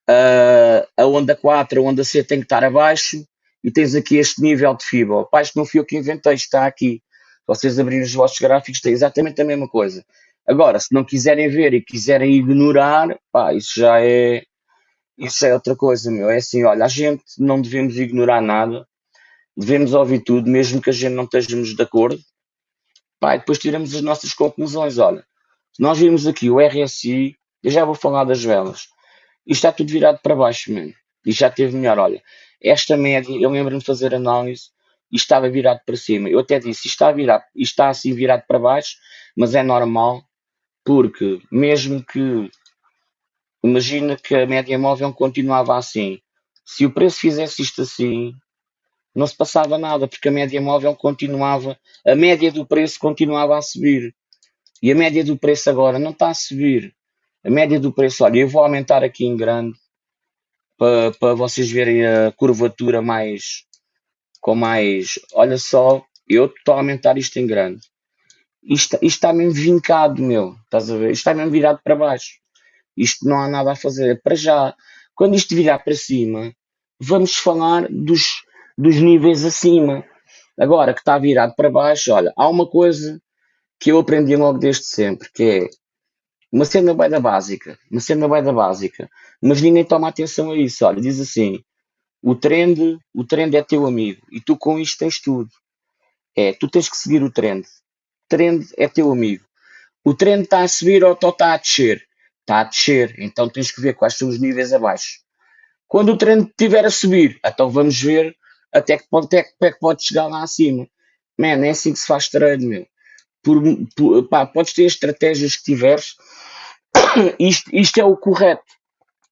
uh, a onda 4, a onda C tem que estar abaixo, e tens aqui este nível de fibra. Pá, isto não fui eu que inventei, está aqui. Vocês abrirem os vossos gráficos, tem exatamente a mesma coisa. Agora, se não quiserem ver e quiserem ignorar, pá, isso já é isso é outra coisa, meu. É assim, olha, a gente não devemos ignorar nada, devemos ouvir tudo, mesmo que a gente não estejamos de acordo. Pá, e depois tiramos as nossas conclusões. Olha, nós vimos aqui o RSI, eu já vou falar das velas. Isto está tudo virado para baixo, mesmo. E já teve melhor. Olha, esta média, eu lembro-me de fazer análise e estava virado para cima. Eu até disse, está, está assim virado para baixo, mas é normal, porque mesmo que imagina que a média móvel continuava assim. Se o preço fizesse isto assim, não se passava nada, porque a média móvel continuava, a média do preço continuava a subir. E a média do preço agora não está a subir. A média do preço, olha, eu vou aumentar aqui em grande para, para vocês verem a curvatura mais com mais. Olha só, eu estou a aumentar isto em grande. Isto, isto está mesmo vincado, meu. Estás a ver? Isto está mesmo virado para baixo. Isto não há nada a fazer. Para já, quando isto virar para cima, vamos falar dos, dos níveis acima. Agora que está virado para baixo, olha, há uma coisa que eu aprendi logo desde sempre, que é uma cena bem da básica, uma cena bem da básica, mas ninguém toma atenção a isso. Olha, diz assim: o trend, o trend é teu amigo e tu com isto tens tudo. É, tu tens que seguir o trend. O trend é teu amigo. O trend está a subir ou está a descer? Está a descer, então tens que ver quais são os níveis abaixo. Quando o trend estiver a subir, então vamos ver até que ponto é que, é que pode chegar lá acima. Man, é assim que se faz trade, meu. Por, por, pá, podes ter as estratégias que tiveres, isto, isto é o correto.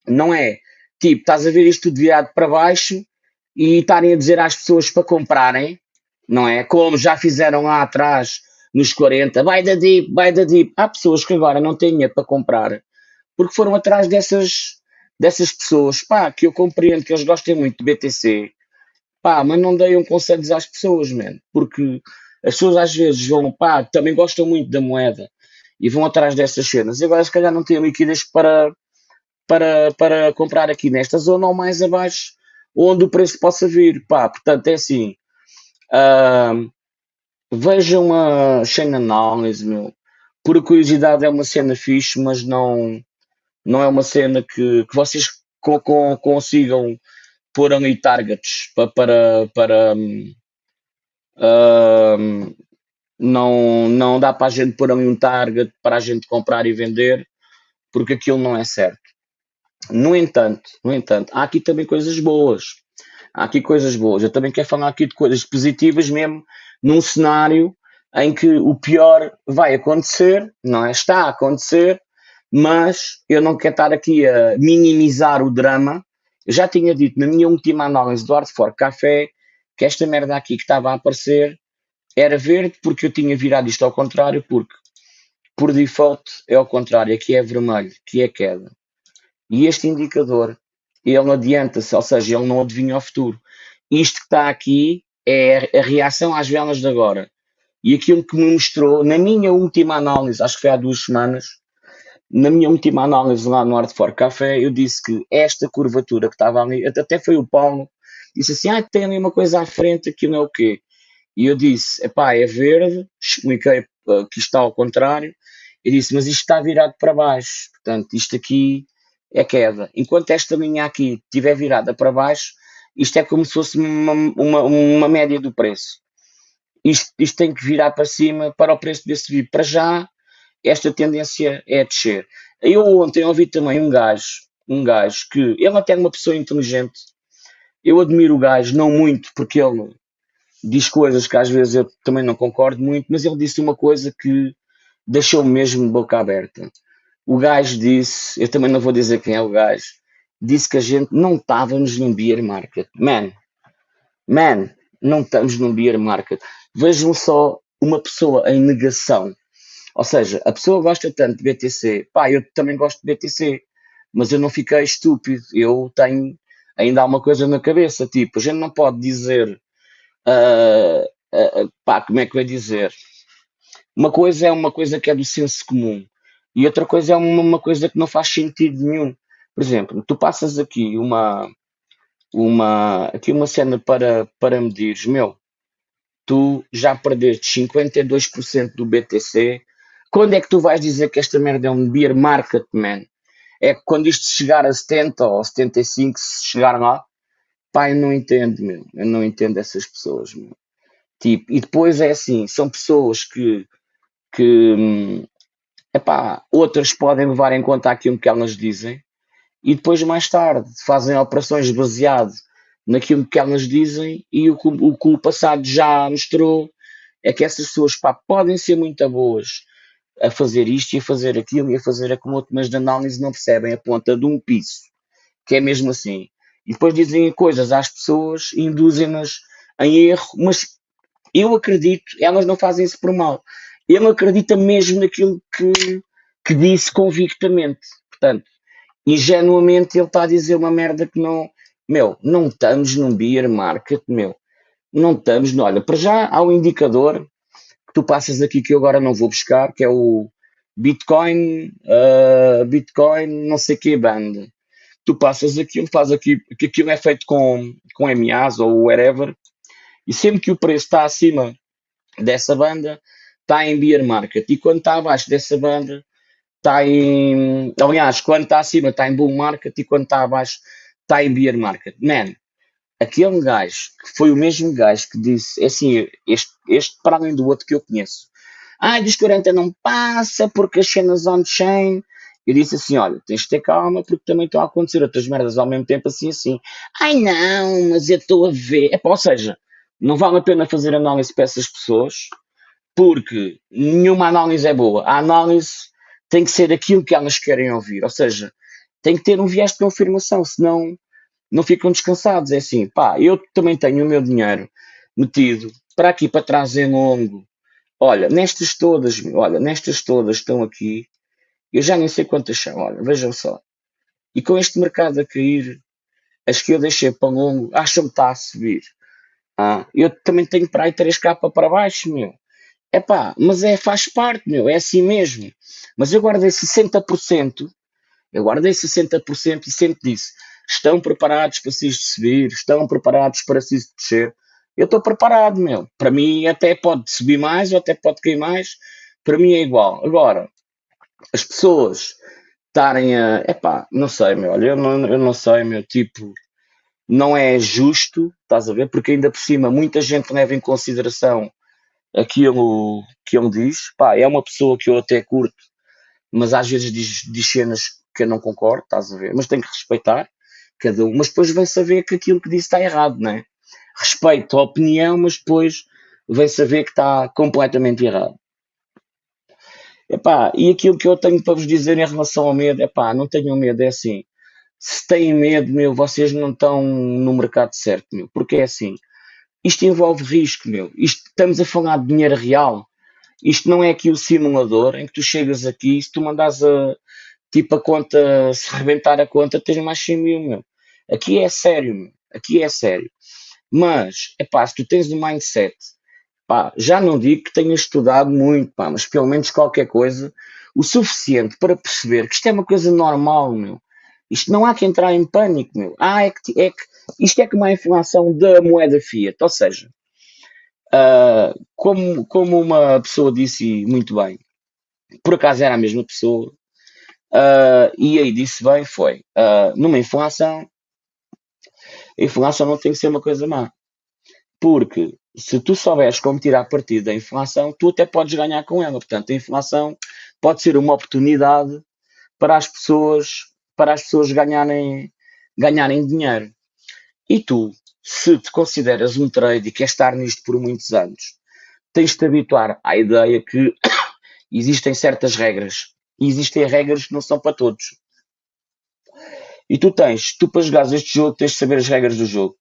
Não é tipo, estás a ver isto tudo virado para baixo e estarem a dizer às pessoas para comprarem, não é? Como já fizeram lá atrás nos 40, vai da deep, vai da deep. Há pessoas que agora não têm dinheiro para comprar porque foram atrás dessas, dessas pessoas, pá, que eu compreendo que eles gostem muito de BTC, pá, mas não deem conselhos às pessoas, man, porque as pessoas às vezes vão, pá, também gostam muito da moeda e vão atrás dessas cenas. E agora, se calhar, não têm liquidez para, para, para comprar aqui nesta zona ou mais abaixo, onde o preço possa vir. Pá, portanto, é assim. Uh, vejam a chain analysis, meu. Por curiosidade é uma cena fixe, mas não, não é uma cena que, que vocês co co consigam pôr ali targets para, para, para um, não, não dá para a gente pôr ali um target para a gente comprar e vender, porque aquilo não é certo. No entanto, no entanto, há aqui também coisas boas. Há aqui coisas boas. Eu também quero falar aqui de coisas positivas mesmo num cenário em que o pior vai acontecer, não é? Está a acontecer, mas eu não quero estar aqui a minimizar o drama. Eu já tinha dito na minha última análise do Art for Café que esta merda aqui que estava a aparecer era verde porque eu tinha virado isto ao contrário, porque por default é ao contrário, aqui é vermelho, que é queda. E este indicador, ele adianta-se, ou seja, ele não adivinha o futuro. Isto que está aqui é a reação às velas de agora. E aquilo que me mostrou, na minha última análise, acho que foi há duas semanas, na minha última análise lá no Art for Café, eu disse que esta curvatura que estava ali, até foi o Paulo, disse assim, ah, tem ali uma coisa à frente, aquilo não é o quê? E eu disse, epá, é verde, expliquei uh, que está ao contrário, e disse, mas isto está virado para baixo, portanto, isto aqui é queda. Enquanto esta linha aqui estiver virada para baixo, isto é como se fosse uma, uma, uma média do preço. Isto, isto, tem que virar para cima para o preço desse vir. Para já, esta tendência é a descer. Eu ontem ouvi também um gajo, um gajo que ele até é uma pessoa inteligente. Eu admiro o gajo, não muito, porque ele diz coisas que às vezes eu também não concordo muito, mas ele disse uma coisa que deixou-me mesmo boca aberta. O gajo disse, eu também não vou dizer quem é o gajo, disse que a gente não estávamos num beer market. Man, man, não estamos num beer market. Vejam só uma pessoa em negação. Ou seja, a pessoa gosta tanto de BTC. Pá, eu também gosto de BTC, mas eu não fiquei estúpido. Eu tenho ainda há uma coisa na cabeça, tipo, a gente não pode dizer, uh, uh, pá, como é que vai dizer? Uma coisa é uma coisa que é do senso comum e outra coisa é uma, uma coisa que não faz sentido nenhum. Por exemplo, tu passas aqui uma, uma, aqui uma cena para, para medires, meu, tu já perdeste 52% do BTC. Quando é que tu vais dizer que esta merda é um beer market, man? É que quando isto chegar a 70 ou 75, se chegar lá, pá, eu não entendo, meu. Eu não entendo essas pessoas, meu. Tipo, e depois é assim, são pessoas que, que hum, epá, outras podem levar em conta aquilo que elas dizem e depois mais tarde fazem operações baseado naquilo que elas dizem e o, o que o passado já mostrou é que essas pessoas pá, podem ser muito boas a fazer isto e a fazer aquilo e a fazer aquilo mas de análise não percebem a ponta de um piso, que é mesmo assim. E depois dizem coisas às pessoas, induzem-nas em erro, mas eu acredito, elas não fazem isso por mal. Ele acredita mesmo naquilo que, que disse convictamente. Portanto, ingenuamente ele está a dizer uma merda que não. Meu, não estamos num beer market, meu. Não estamos. Olha, para já há um indicador tu passas aqui que eu agora não vou buscar, que é o Bitcoin, uh, Bitcoin, não sei que band. Tu passas aquilo, faz aqui, que aquilo é feito com, com MAs ou whatever, e sempre que o preço está acima dessa banda, está em beer market. E quando está abaixo dessa banda, está em. Aliás, quando está acima está em bull market e quando está abaixo está em beer market. Man, aquele gajo que foi o mesmo gajo que disse, é assim, este, este para além do outro que eu conheço. Ah, 40 não passa porque as cenas on-chain. Eu disse assim: olha, tens de ter calma porque também estão a acontecer outras merdas ao mesmo tempo, assim, assim. Ai não, mas eu estou a ver. É, ou seja, não vale a pena fazer análise para essas pessoas porque nenhuma análise é boa. A análise tem que ser aquilo que elas querem ouvir, ou seja, tem que ter um viés de confirmação, senão não ficam descansados. É assim, pá, eu também tenho o meu dinheiro metido para aqui, para trás em longo. Olha, nestas todas, olha, nestas todas estão aqui, eu já nem sei quantas são, olha, vejam só. E com este mercado a cair, as que eu deixei para longo, acham que está a subir. Ah, eu também tenho para aí 3K para baixo, meu. Epá, mas é, faz parte, meu, é assim mesmo. Mas eu guardei 60%, eu guardei 60% e sempre disse, estão preparados para se subir, estão preparados para se descer. Eu estou preparado, meu. Para mim até pode subir mais ou até pode cair mais. Para mim é igual. Agora, as pessoas estarem a. Epá, não sei, meu. Olha, eu não, eu não sei, meu. Tipo, não é justo, estás a ver? Porque ainda por cima muita gente leva em consideração aquilo que ele diz, pá, é uma pessoa que eu até curto, mas às vezes diz, diz cenas que eu não concordo, estás a ver? Mas tenho que respeitar cada um, mas depois vem saber que aquilo que disse está errado, não é? Respeito a opinião, mas depois vem saber que está completamente errado. Epá, e aquilo que eu tenho para vos dizer em relação ao medo, epá, não tenham medo, é assim, se têm medo, meu, vocês não estão no mercado certo, meu, porque é assim, isto envolve risco, meu. Isto, estamos a falar de dinheiro real. Isto não é aqui o simulador em que tu chegas aqui e se tu mandas a, tipo a conta, se rebentar a conta, tens mais 100 mil, meu. Aqui é sério, meu. Aqui é sério. Mas, é pá, se tu tens um mindset, pá, já não digo que tenhas estudado muito, pá, mas pelo menos qualquer coisa, o suficiente para perceber que isto é uma coisa normal, meu. Isto não há que entrar em pânico, meu. Ah, é que, é que isto é como a inflação da moeda fiat, ou seja, uh, como, como uma pessoa disse muito bem, por acaso era a mesma pessoa, uh, e aí disse bem, foi, uh, numa inflação, inflação não tem que ser uma coisa má. Porque se tu souberes como tirar partido da inflação, tu até podes ganhar com ela. Portanto, a inflação pode ser uma oportunidade para as pessoas, para as pessoas ganharem, ganharem dinheiro. E tu, se te consideras um trade e queres estar nisto por muitos anos, tens de te habituar à ideia que existem certas regras. E existem regras que não são para todos. E tu tens, tu para jogares este jogo, tens de saber as regras do jogo.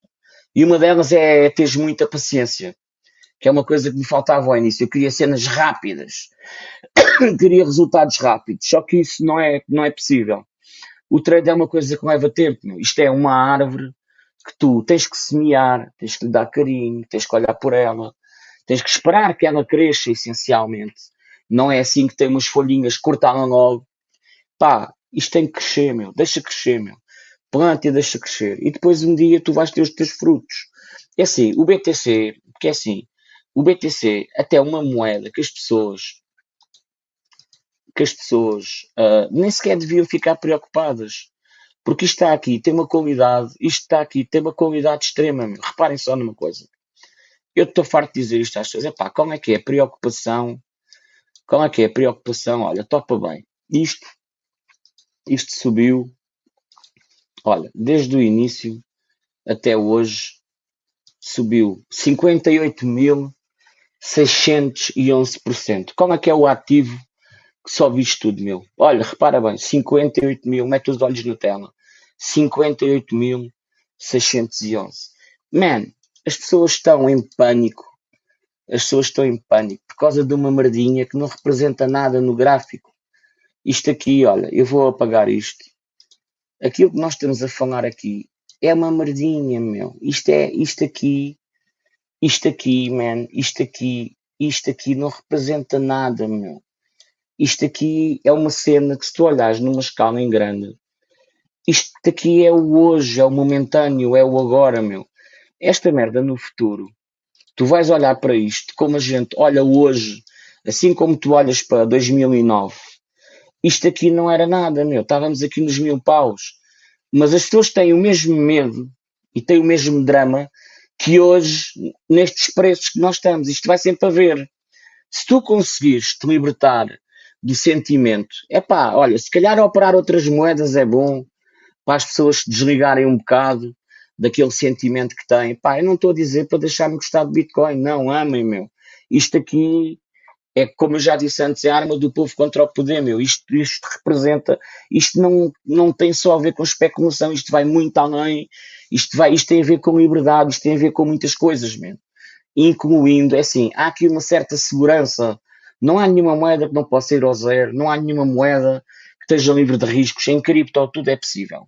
E uma delas é teres muita paciência, que é uma coisa que me faltava ao início. Eu queria cenas rápidas, queria resultados rápidos, só que isso não é, não é possível. O trade é uma coisa que leva tempo. Meu. Isto é uma árvore que tu tens que semear, tens que lhe dar carinho, tens que olhar por ela, tens que esperar que ela cresça, essencialmente. Não é assim que tem umas folhinhas, cortá-la logo. Pá, isto tem que crescer, meu. Deixa crescer, meu. Planta e deixa crescer. E depois um dia tu vais ter os teus frutos. É assim, o BTC, porque é assim, o BTC até uma moeda que as pessoas que as pessoas uh, nem sequer deviam ficar preocupadas. Porque isto está aqui, tem uma qualidade, isto está aqui, tem uma qualidade extrema. Meu. Reparem só numa coisa. Eu estou farto de dizer isto às pessoas. Epá, qual é que é preocupação? Qual é que é a preocupação? Olha, topa bem. Isto isto subiu, olha, desde o início até hoje, subiu 58.611%. Como é que é o ativo que sobe isto tudo, meu? Olha, repara bem, 58 mil, mete os olhos na tela, 58.611. Man, as pessoas estão em pânico, as pessoas estão em pânico por causa de uma merdinha que não representa nada no gráfico. Isto aqui, olha, eu vou apagar isto. Aquilo que nós estamos a falar aqui é uma merdinha, meu. Isto é, isto aqui, isto aqui, man, isto aqui, isto aqui não representa nada, meu. Isto aqui é uma cena que se tu olhares numa escala em grande, isto aqui é o hoje, é o momentâneo, é o agora, meu. Esta merda no futuro, tu vais olhar para isto como a gente olha hoje, assim como tu olhas para 2009 isto aqui não era nada, meu. Estávamos aqui nos mil paus. Mas as pessoas têm o mesmo medo e têm o mesmo drama que hoje, nestes preços que nós estamos. Isto vai sempre haver. Se tu conseguires te libertar do sentimento, é pá, olha, se calhar operar outras moedas é bom para as pessoas se desligarem um bocado daquele sentimento que têm. Pá, eu não estou a dizer para deixar-me gostar de Bitcoin, não, amem, meu. Isto aqui é como eu já disse antes, é a arma do povo contra o poder, meu. Isto, isto representa, isto não, não tem só a ver com especulação, isto vai muito além, isto, vai, isto tem a ver com liberdade, isto tem a ver com muitas coisas, meu. Incluindo, é assim, há aqui uma certa segurança. Não há nenhuma moeda que não possa ir ao zero, não há nenhuma moeda que esteja livre de riscos. Em cripto tudo é possível.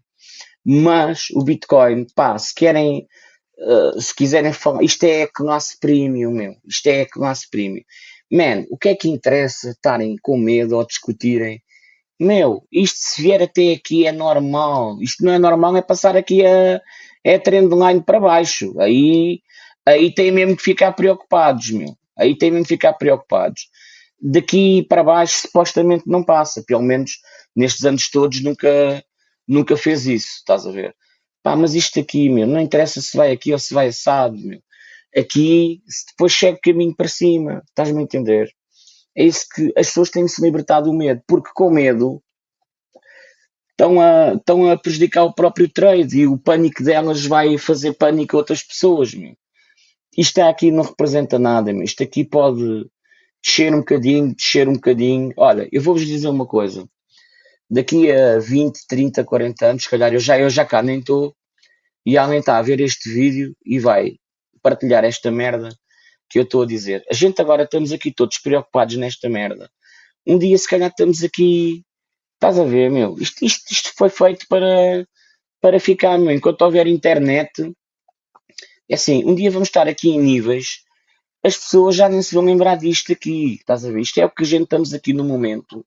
Mas o Bitcoin, pá, se querem, uh, se quiserem falar, isto é classe premium, meu. Isto é classe premium. Man, o que é que interessa estarem com medo ou discutirem? Meu, isto se vier até aqui é normal. Isto não é normal, é passar aqui a, é trendline para baixo. Aí, aí tem mesmo que ficar preocupados, meu. Aí tem mesmo que ficar preocupados. Daqui para baixo supostamente não passa. Pelo menos nestes anos todos nunca, nunca fez isso, estás a ver? Pá, mas isto aqui, meu, não interessa se vai aqui ou se vai assado, meu. Aqui, depois chega o caminho para cima, estás-me a entender? É isso que as pessoas têm de se libertar do medo, porque com medo estão a, estão a prejudicar o próprio trade e o pânico delas vai fazer pânico a outras pessoas. Meu. Isto aqui não representa nada, meu. isto aqui pode descer um bocadinho, descer um bocadinho. Olha, eu vou-vos dizer uma coisa. Daqui a 20, 30, 40 anos, se calhar eu já, eu já cá nem estou, e alguém está a ver este vídeo e vai partilhar esta merda que eu estou a dizer. A gente agora estamos aqui todos preocupados nesta merda. Um dia, se calhar, estamos aqui. Estás a ver, meu? Isto, isto, isto foi feito para, para ficar, meu. Enquanto houver internet, é assim, um dia vamos estar aqui em níveis, as pessoas já nem se vão lembrar disto aqui. Estás a ver? Isto é o que a gente estamos aqui no momento.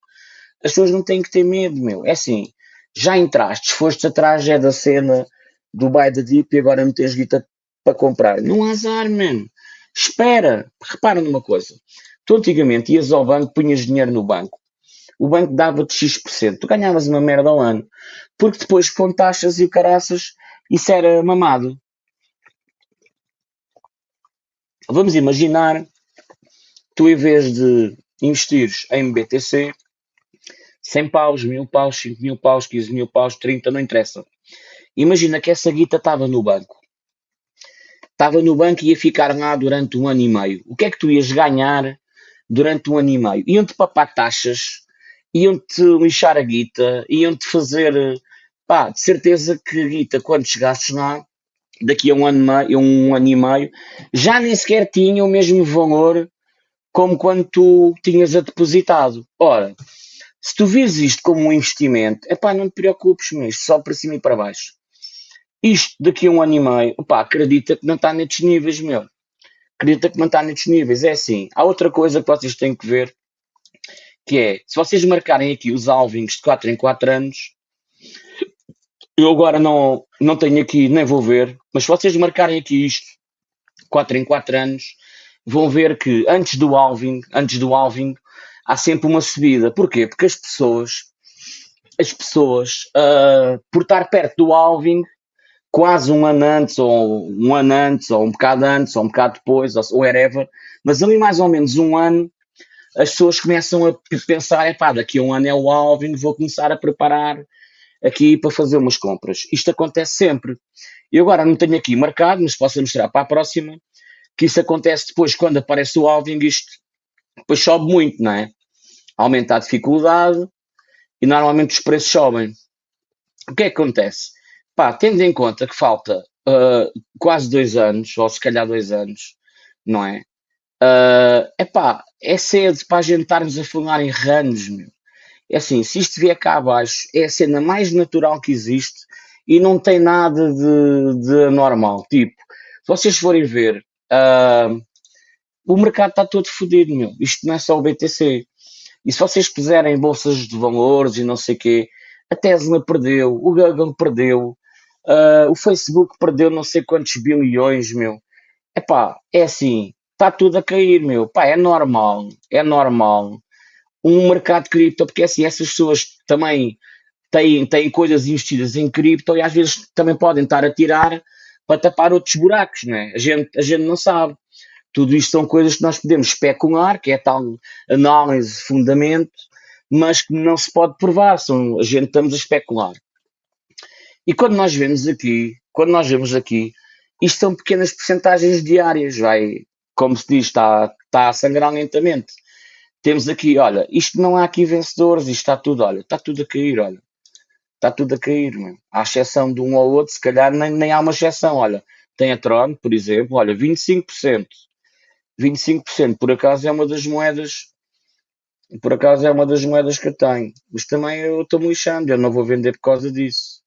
As pessoas não têm que ter medo, meu. É assim, já entraste, foste atrás é da cena do buy the dip e agora não tens guita para comprar. Não há azar, mano. Espera, repara numa coisa. Tu antigamente ias ao banco, punhas dinheiro no banco. O banco dava-te X%. Tu ganhavas uma merda ao ano. Porque depois, com taxas e caraças, isso era mamado. Vamos imaginar, tu em vez de investires em BTC, 100 paus, 1000 paus, 5 mil paus, 15 mil paus, 30, não interessa. Imagina que essa guita estava no banco. Estava no banco e ia ficar lá durante um ano e meio. O que é que tu ias ganhar durante um ano e meio? Iam-te papar taxas, iam-te lixar a guita, iam-te fazer, pá, de certeza que a guita, quando chegasses lá, daqui a um ano, meio, um ano e meio, já nem sequer tinha o mesmo valor como quando tu tinhas a depositado. Ora, se tu vires isto como um investimento, é pá, não te preocupes, mas só para cima e para baixo. Isto daqui a um ano e meio, pá, acredita que não está nestes níveis, meu. Acredita que não está nestes níveis. É assim. Há outra coisa que vocês têm que ver, que é, se vocês marcarem aqui os alvings de 4 em 4 anos, eu agora não, não tenho aqui, nem vou ver, mas se vocês marcarem aqui isto, 4 em 4 anos, vão ver que antes do alving, antes do alving, há sempre uma subida. Porquê? Porque as pessoas, as pessoas, uh, por estar perto do alving, quase um ano antes, ou um ano antes, ou um bocado antes, ou um bocado depois, ou whatever, mas ali mais ou menos um ano, as pessoas começam a pensar, é pá, daqui a um ano é o alving, vou começar a preparar aqui para fazer umas compras. Isto acontece sempre. Eu agora não tenho aqui marcado, mas posso mostrar para a próxima, que isso acontece depois quando aparece o alving, isto depois sobe muito, não é? Aumenta a dificuldade e normalmente os preços sobem. O que é que acontece? Pá, tendo em conta que falta uh, quase dois anos, ou se calhar dois anos, não é? Uh, epá, é cedo para a gente estarmos a falar em ranos, meu. É assim, se isto vier cá abaixo, é a cena mais natural que existe e não tem nada de, de anormal. Tipo, se vocês forem ver, uh, o mercado está todo fodido, meu. Isto não é só o BTC. E se vocês puserem bolsas de valores e não sei o quê, a Tesla perdeu, o Google perdeu, uh, o Facebook perdeu não sei quantos bilhões, meu. Epá, é assim, está tudo a cair, meu. Pá, é normal, é normal um mercado de cripto, porque assim, essas pessoas também têm, têm coisas investidas em cripto e às vezes também podem estar a tirar para tapar outros buracos, né? A gente, a gente não sabe. Tudo isto são coisas que nós podemos especular, que é tal análise, fundamento, mas que não se pode provar, são, a gente estamos a especular. E quando nós vemos aqui, quando nós vemos aqui, isto são pequenas porcentagens diárias, vai, como se diz, está, está a sangrar lentamente temos aqui, olha, isto não há aqui vencedores, isto está tudo, olha, está tudo a cair, olha. Está tudo a cair, mano. À exceção de um ou outro, se calhar nem, nem há uma exceção, olha. Tem a Tron, por exemplo, olha, 25%. 25%, por acaso é uma das moedas, por acaso é uma das moedas que eu tenho. Mas também eu estou me lixando, eu não vou vender por causa disso.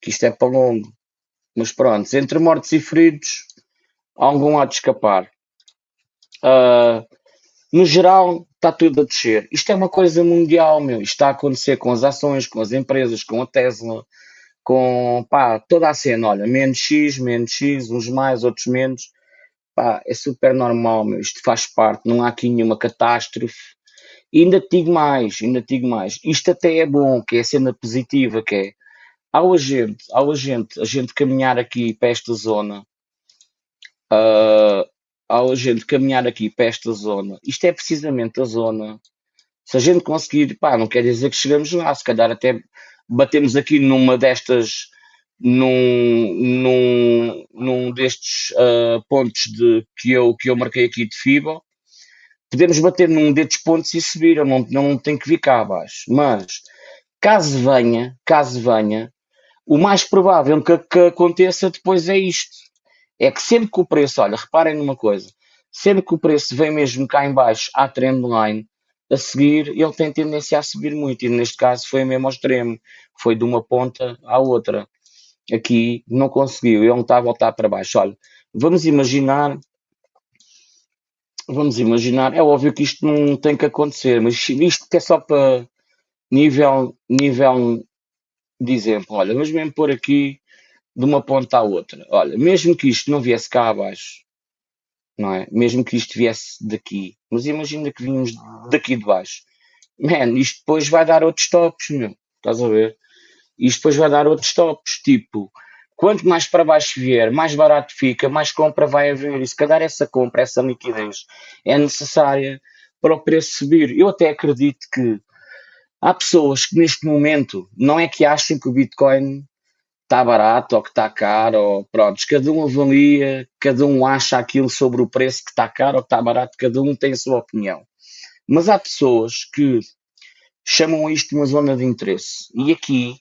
Que isto é para longo. Mas pronto, entre mortos e feridos, algum há de escapar. Uh, no geral, está tudo a descer. Isto é uma coisa mundial, meu. Isto está a acontecer com as ações, com as empresas, com a Tesla, com pá, toda a cena. Olha, menos X, menos X, uns mais, outros menos. Pá, é super normal, meu. Isto faz parte, não há aqui nenhuma catástrofe. E ainda te digo mais, ainda te digo mais. Isto até é bom, que é a cena positiva, que é ao agente, ao agente, a gente caminhar aqui para esta zona, uh, ao gente caminhar aqui para esta zona, isto é precisamente a zona. Se a gente conseguir, pá, não quer dizer que chegamos lá, se calhar até batemos aqui numa destas, num, num, num destes uh, pontos de, que, eu, que eu marquei aqui de FIBA, podemos bater num destes pontos e subir, não, não tem que vir cá abaixo. Mas, caso venha, caso venha, o mais provável que, que aconteça depois é isto é que sempre que o preço, olha, reparem numa coisa, Sempre que o preço vem mesmo cá em baixo à trendline, a seguir ele tem tendência a subir muito e neste caso foi mesmo ao extremo, foi de uma ponta à outra. Aqui não conseguiu, ele não está a voltar para baixo. Olha, vamos imaginar, vamos imaginar, é óbvio que isto não tem que acontecer, mas isto que é só para nível, nível de exemplo. Olha, vamos mesmo pôr aqui de uma ponta à outra. Olha, mesmo que isto não viesse cá abaixo, não é? Mesmo que isto viesse daqui, mas imagina que vínhamos daqui de baixo. Man, isto depois vai dar outros tops, meu. Estás a ver? Isto depois vai dar outros tops, tipo, quanto mais para baixo vier, mais barato fica, mais compra vai haver. E se calhar essa compra, essa liquidez é necessária para o preço subir. Eu até acredito que há pessoas que neste momento não é que achem que o Bitcoin está barato ou que está caro, ou pronto, cada um avalia, cada um acha aquilo sobre o preço que está caro ou que está barato, cada um tem a sua opinião. Mas há pessoas que chamam isto de uma zona de interesse. E aqui,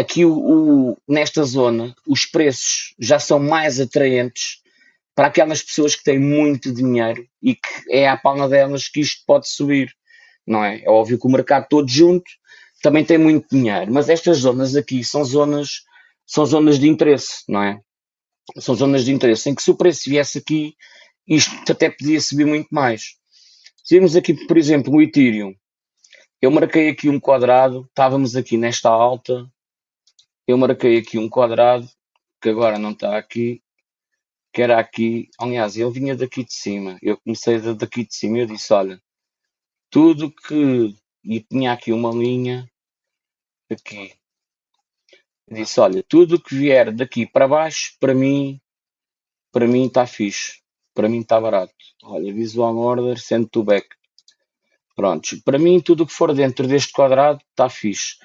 aqui o, o, nesta zona, os preços já são mais atraentes para aquelas pessoas que têm muito dinheiro e que é à palma delas que isto pode subir. Não é? É óbvio que o mercado todo junto também tem muito dinheiro, mas estas zonas aqui são zonas são zonas de interesse, não é? São zonas de interesse em que se o preço viesse aqui, isto até podia subir muito mais. Se vimos aqui, por exemplo, o Ethereum, eu marquei aqui um quadrado, estávamos aqui nesta alta, eu marquei aqui um quadrado, que agora não está aqui, que era aqui, aliás, ele vinha daqui de cima, eu comecei daqui de cima, eu disse, olha, tudo que, e tinha aqui uma linha, aqui, disse, olha, tudo que vier daqui para baixo, para mim, para mim está fixe. Para mim está barato. Olha, visual order, send to back. Prontos. Para mim, tudo que for dentro deste quadrado está fixe.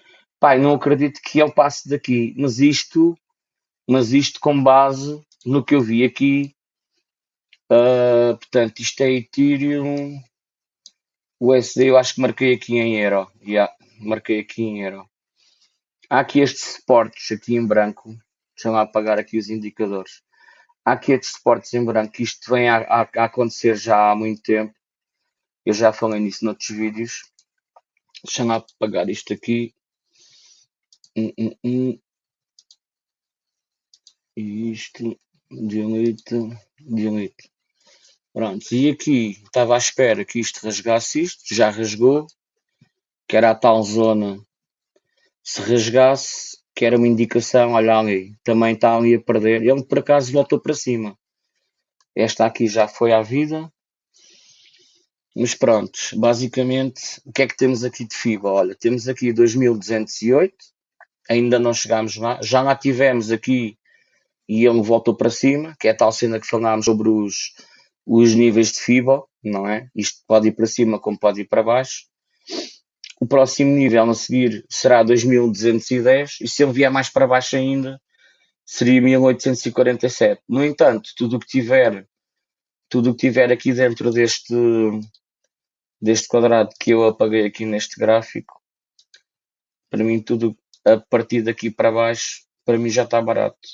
Pai, não acredito que ele passe daqui. Mas isto, mas isto com base no que eu vi aqui. Uh, portanto, isto é Ethereum. USD, eu acho que marquei aqui em Euro. Yeah, marquei aqui em Euro. Há aqui estes suportes aqui em branco. Deixa lá apagar aqui os indicadores. Há aqui estes suportes em branco. Isto vem a, a, a acontecer já há muito tempo. Eu já falei nisso noutros vídeos. Deixa lá apagar isto aqui. Isto. Delete. Delete. Pronto, e aqui estava à espera que isto rasgasse isto, já rasgou, que era a tal zona se rasgasse, que era uma indicação, olha ali, também está ali a perder. Ele por acaso voltou para cima. Esta aqui já foi à vida. Mas pronto, basicamente, o que é que temos aqui de FIBA? Olha, temos aqui 2208, ainda não chegámos lá. Já lá tivemos aqui e ele voltou para cima, que é a tal cena que falámos sobre os, os níveis de FIBA, não é? Isto pode ir para cima como pode ir para baixo o próximo nível a seguir será 2210 e se ele vier mais para baixo ainda seria 1847. No entanto, tudo o que tiver tudo o que tiver aqui dentro deste deste quadrado que eu apaguei aqui neste gráfico para mim tudo a partir daqui para baixo para mim já está barato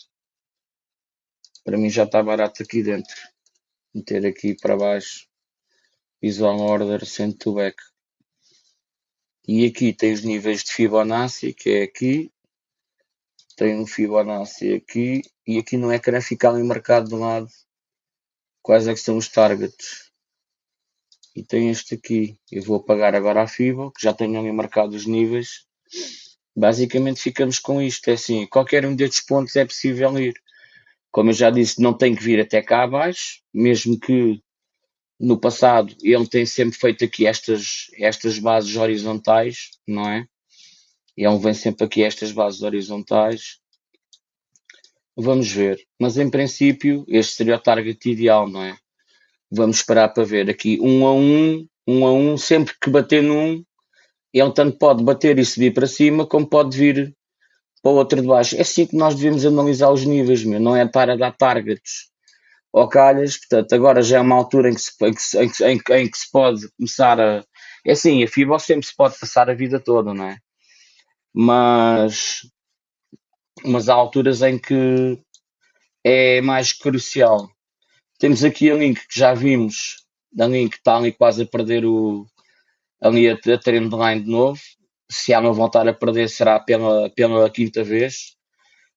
para mim já está barato aqui dentro meter aqui para baixo visual order send to back e aqui tem os níveis de Fibonacci, que é aqui. Tem um Fibonacci aqui. E aqui no ecrã fica ali marcado de lado quais é que são os targets. E tem este aqui. Eu vou apagar agora a Fibo, que já tenho ali marcado os níveis. Basicamente ficamos com isto. É assim, qualquer um destes pontos é possível ir. Como eu já disse, não tem que vir até cá abaixo, mesmo que no passado ele tem sempre feito aqui estas, estas bases horizontais, não é? Ele vem sempre aqui estas bases horizontais. Vamos ver. Mas em princípio este seria o target ideal, não é? Vamos esperar para ver aqui um a um, um a um, sempre que bater num, ele tanto pode bater e subir para cima, como pode vir para o outro de baixo. É assim que nós devemos analisar os níveis, meu. não é estar a dar targets ao calhas, portanto, agora já é uma altura em que se, em que, em que, em que, que se pode começar a. É assim, a FIBA sempre se pode passar a vida toda, não é? Mas, mas há alturas em que é mais crucial Temos aqui a Link que já vimos, a Link está ali quase a perder o, ali a, a trendline de novo. Se ela voltar a perder, será pela, pela quinta vez.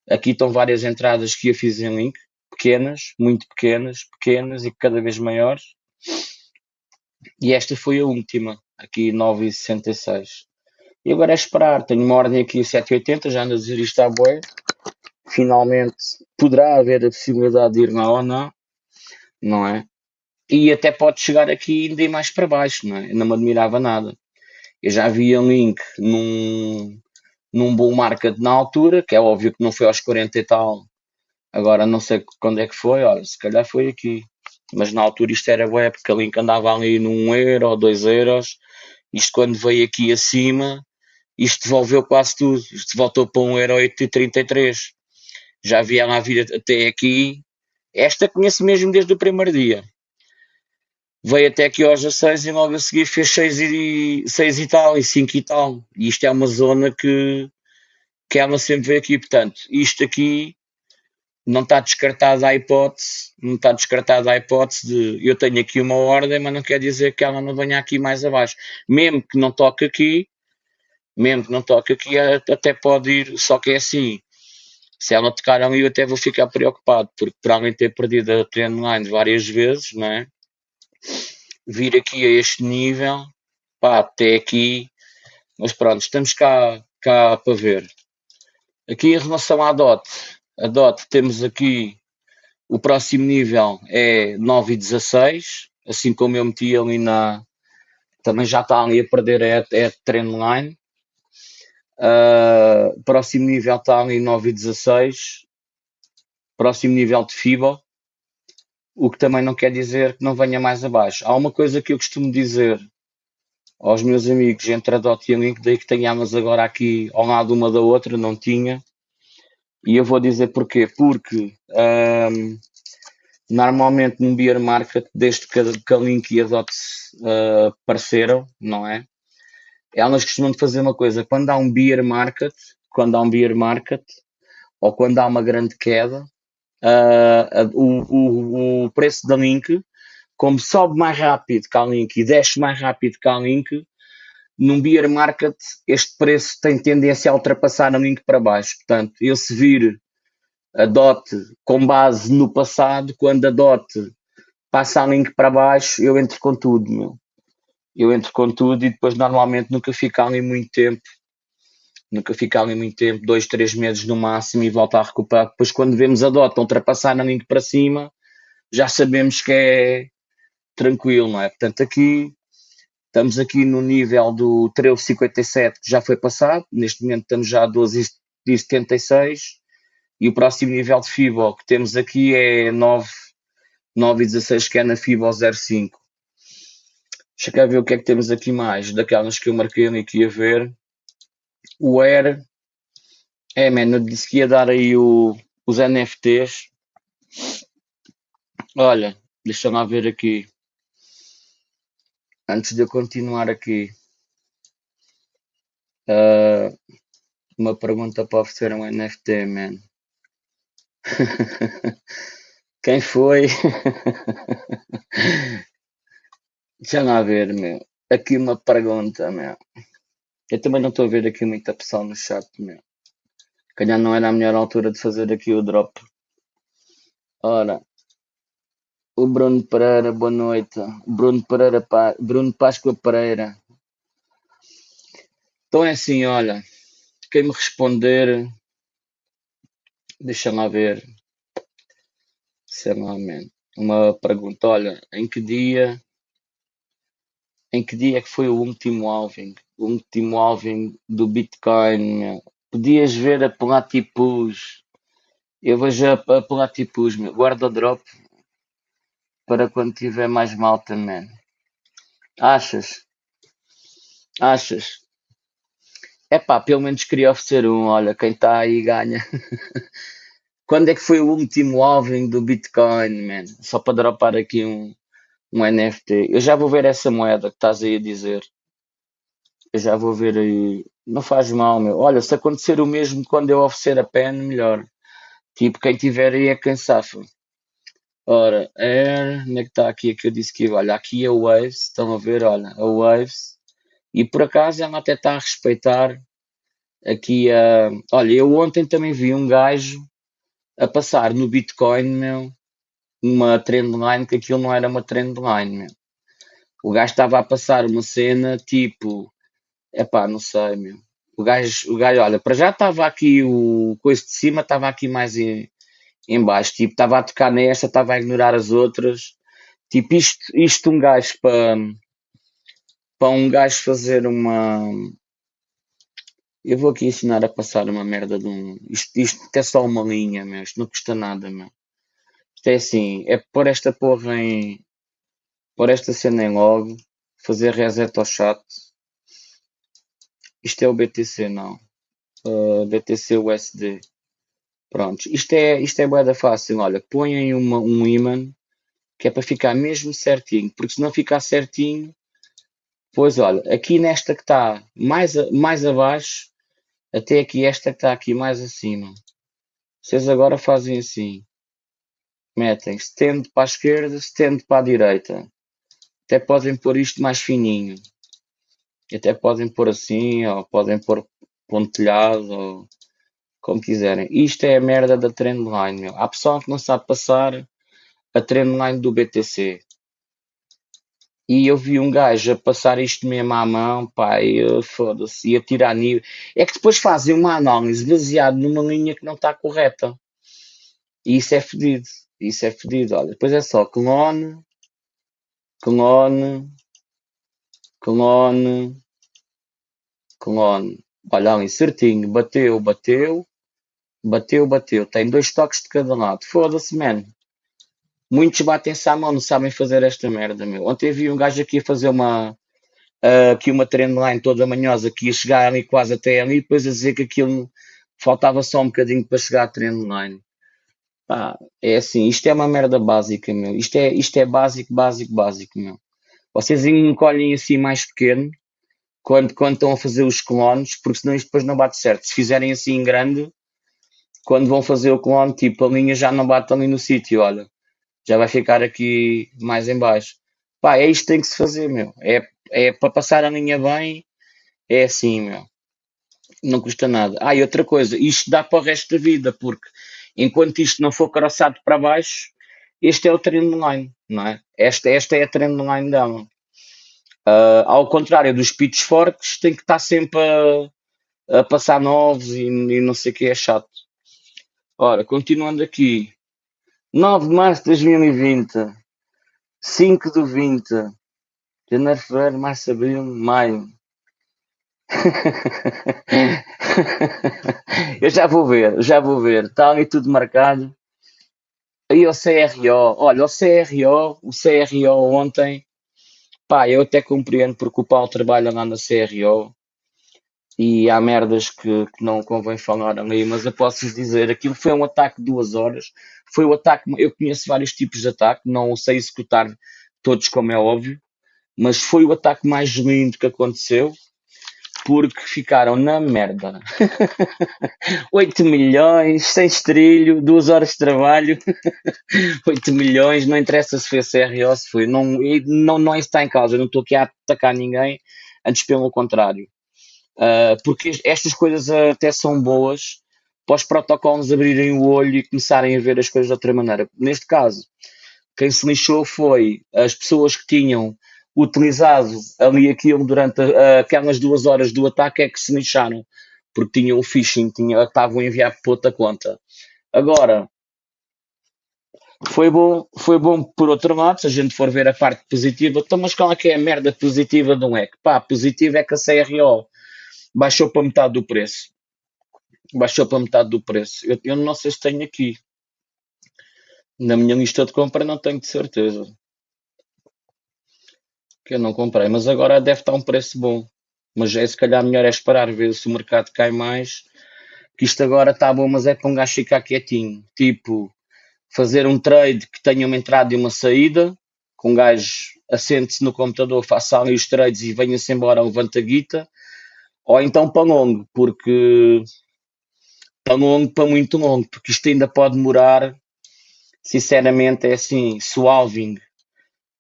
Aqui estão várias entradas que eu fiz em Link, pequenas, muito pequenas, pequenas e cada vez maiores. E esta foi a última, aqui 9,66. E agora é esperar, tenho uma ordem aqui 7,80, já ando a dizer isto à boia. Finalmente poderá haver a possibilidade de ir ou não, não é? E até pode chegar aqui ainda mais para baixo, não é? Não me admirava nada. Eu já vi a Link num, num bull market na altura, que é óbvio que não foi aos 40 e tal. Agora não sei quando é que foi, olha, se calhar foi aqui. Mas na altura isto era web, porque a Link andava ali num euro ou dois euros. Isto quando veio aqui acima, isto devolveu quase tudo. Isto voltou para um euro 8,33. Já havia lá vir até aqui. Esta conheço mesmo desde o primeiro dia. Veio até aqui aos 16 e logo a seguir fez 6 e, 6 e tal, e 5 e tal. E isto é uma zona que, que ela sempre veio aqui. Portanto, isto aqui não está descartada a hipótese, não está descartada a hipótese de eu tenho aqui uma ordem, mas não quer dizer que ela não venha aqui mais abaixo. Mesmo que não toque aqui, mesmo que não toque aqui, até pode ir, só que é assim. Se ela tocar ali, eu até vou ficar preocupado, porque para além de ter perdido a trendline várias vezes, não é? Vir aqui a este nível, pá, até aqui, mas pronto, estamos cá, cá para ver. Aqui em relação à DOT, a DOT temos aqui o próximo nível é 9 e 16, assim como eu meti ali na. Também já está ali a perder é, é trendline. Uh, próximo nível está ali 9 e 16. Próximo nível de FIBO. O que também não quer dizer que não venha mais abaixo. Há uma coisa que eu costumo dizer aos meus amigos entre a DOT e a Link, daí que tenhamos agora aqui ao lado uma da outra, não tinha e eu vou dizer porquê. Porque um, normalmente no beer market, desde que a, Link e a DOT uh, apareceram, não é? Elas costumam fazer uma coisa, quando há um beer market, quando há um beer market, ou quando há uma grande queda, uh, o, o, o preço da Link, como sobe mais rápido que a Link e desce mais rápido que a Link, num beer market, este preço tem tendência a ultrapassar a link para baixo. Portanto, eu se vir a DOT com base no passado, quando a DOT passa a link para baixo, eu entro com tudo, meu. Eu entro com tudo e depois normalmente nunca fica ali muito tempo. Nunca fica ali muito tempo, dois, três meses no máximo e volta a recuperar. Depois quando vemos a DOT ultrapassar a link para cima, já sabemos que é tranquilo, não é? Portanto, aqui Estamos aqui no nível do 13,57 que já foi passado, neste momento estamos já a 12,76 e o próximo nível de FIBO que temos aqui é 9,16 que é na FIBO 0,5. Deixa cá ver o que é que temos aqui mais, daquelas que eu marquei ali que ia ver. O Air, é, mano, eu disse que ia dar aí o, os NFTs. Olha, deixa lá ver aqui. Antes de eu continuar aqui, uh, uma pergunta para oferecer um NFT, man. Quem foi? Deixa lá ver, meu. Aqui uma pergunta, meu. Eu também não estou a ver aqui muita pessoa no chat, meu. Calhar não era a melhor altura de fazer aqui o drop. Ora, o Bruno Pereira, boa noite. Bruno Pereira. Bruno Páscoa Pereira. Então é assim, olha, quem me responder, deixa lá ver, sei lá, man. uma pergunta, olha, em que dia, em que dia é que foi o último alving? O último alving do Bitcoin. Podias ver a Platipus, eu vejo a, a Platipus, meu, guarda drop, para quando tiver mais mal também. Achas? Achas? É pá, pelo menos queria oferecer um. Olha, quem está aí ganha. Quando é que foi o último alving do Bitcoin, man? Só para dropar aqui um, um NFT. Eu já vou ver essa moeda que estás aí a dizer. Eu já vou ver aí. Não faz mal, meu. Olha, se acontecer o mesmo quando eu oferecer a pen, melhor. Tipo, quem tiver aí é quem safa. Ora, Air, onde é que está aqui a que eu disse que? Olha, aqui é a Waves, estão a ver, olha, a Waves. E por acaso ela até está a respeitar aqui a. Olha, eu ontem também vi um gajo a passar no Bitcoin, meu, uma trendline, que aquilo não era uma trendline, meu. O gajo estava a passar uma cena tipo. Epá, não sei, meu. O gajo, o gajo olha, para já estava aqui o coisa de cima, estava aqui mais em, em baixo, tipo, estava a tocar nesta, estava a ignorar as outras. Tipo, isto, isto um gajo para para um gajo fazer uma. Eu vou aqui ensinar a passar uma merda de um. Isto, isto é só uma linha, meu. Isto não custa nada, meu. Isto é assim, é pôr esta porra em. pôr esta cena em log, fazer reset ao chat. Isto é o BTC, não. Uh, BTC USD. Pronto. Isto é, isto é boeda fácil. Olha, põem uma, um imã que é para ficar mesmo certinho. Porque se não ficar certinho, pois olha, aqui nesta que está mais, mais abaixo, até aqui esta que está aqui mais acima. Vocês agora fazem assim. Metem stand para a esquerda, stand para a direita. Até podem pôr isto mais fininho. Até podem pôr assim, ou podem pôr pontilhado, ou como quiserem. Isto é a merda da trendline, meu. Há pessoal que não sabe passar a trendline do BTC. E eu vi um gajo a passar isto mesmo à mão, pá, e foda-se, ia tirar nível. É que depois fazem uma análise baseada numa linha que não está correta. E isso é fedido. Isso é fedido. Olha, depois é só clone, clone, clone, clone. Olha ali, certinho. Bateu, bateu, bateu, bateu. Tem dois toques de cada lado. Foda-se, man. Muitos batem-se à mão, não sabem fazer esta merda, meu. Ontem vi um gajo aqui a fazer uma, ah, aqui uma trendline toda manhosa que ia chegar ali quase até ali, depois a dizer que aquilo faltava só um bocadinho para chegar à trendline. Pá, é assim, isto é uma merda básica, meu. Isto é, isto é básico, básico, básico, meu. Vocês encolhem assim mais pequeno quando, quando estão a fazer os clones, porque senão isto depois não bate certo. Se fizerem assim grande, quando vão fazer o clone, tipo, a linha já não bate ali no sítio, olha. Já vai ficar aqui mais em baixo. Pá, é isto que tem que se fazer, meu. É, é para passar a linha bem, é assim, meu. Não custa nada. Ah, e outra coisa, isto dá para o resto da vida, porque enquanto isto não for crossado para baixo, este é o trendline, não é? Esta, esta é a trendline dela. Ah, ao contrário dos pitch forks, tem que estar sempre a, a passar novos e, e não sei o que, é chato. Ora, continuando aqui. 9 de março de 2020, 5 do 20, janeiro, fevereiro, março, abril, maio. Eu já vou ver, já vou ver. Está ali tudo marcado. Aí o CRO, olha, o CRO, o CRO ontem, pá, eu até compreendo porque o Paulo trabalha lá na CRO e há merdas que, que não convém falar ali, mas eu posso dizer, aquilo foi um ataque de duas horas, foi o ataque, eu conheço vários tipos de ataque, não sei executar todos como é óbvio, mas foi o ataque mais lindo que aconteceu, porque ficaram na merda. 8 milhões, sem estrilho, duas horas de trabalho, 8 milhões, não interessa se foi CRO, se foi, não, não, não está em causa, eu não estou aqui a atacar ninguém, antes pelo contrário. Uh, porque estas coisas até são boas para os protocolos abrirem o olho e começarem a ver as coisas de outra maneira. Neste caso, quem se lixou foi as pessoas que tinham utilizado ali aquilo durante aquelas duas horas do ataque é que se lixaram, porque tinham o phishing, tinham, estavam a enviar para outra conta. Agora, foi bom, foi bom por outro lado, se a gente for ver a parte positiva, então, mas qual é que é a merda positiva de um hack? Pá, positiva é que a CRO baixou para metade do preço. Baixou para metade do preço. Eu, eu não sei se tenho aqui. Na minha lista de compra não tenho de certeza. Que eu não comprei, mas agora deve estar um preço bom. Mas é se calhar melhor é esperar, ver se o mercado cai mais. Que isto agora está bom, mas é para um gajo ficar quietinho. Tipo, fazer um trade que tenha uma entrada e uma saída, com um gajo assente-se no computador, faça ali os trades e venha-se embora, levanta a guita, ou então para longo, porque para longo, para muito longo, porque isto ainda pode demorar sinceramente, é assim, se o Alving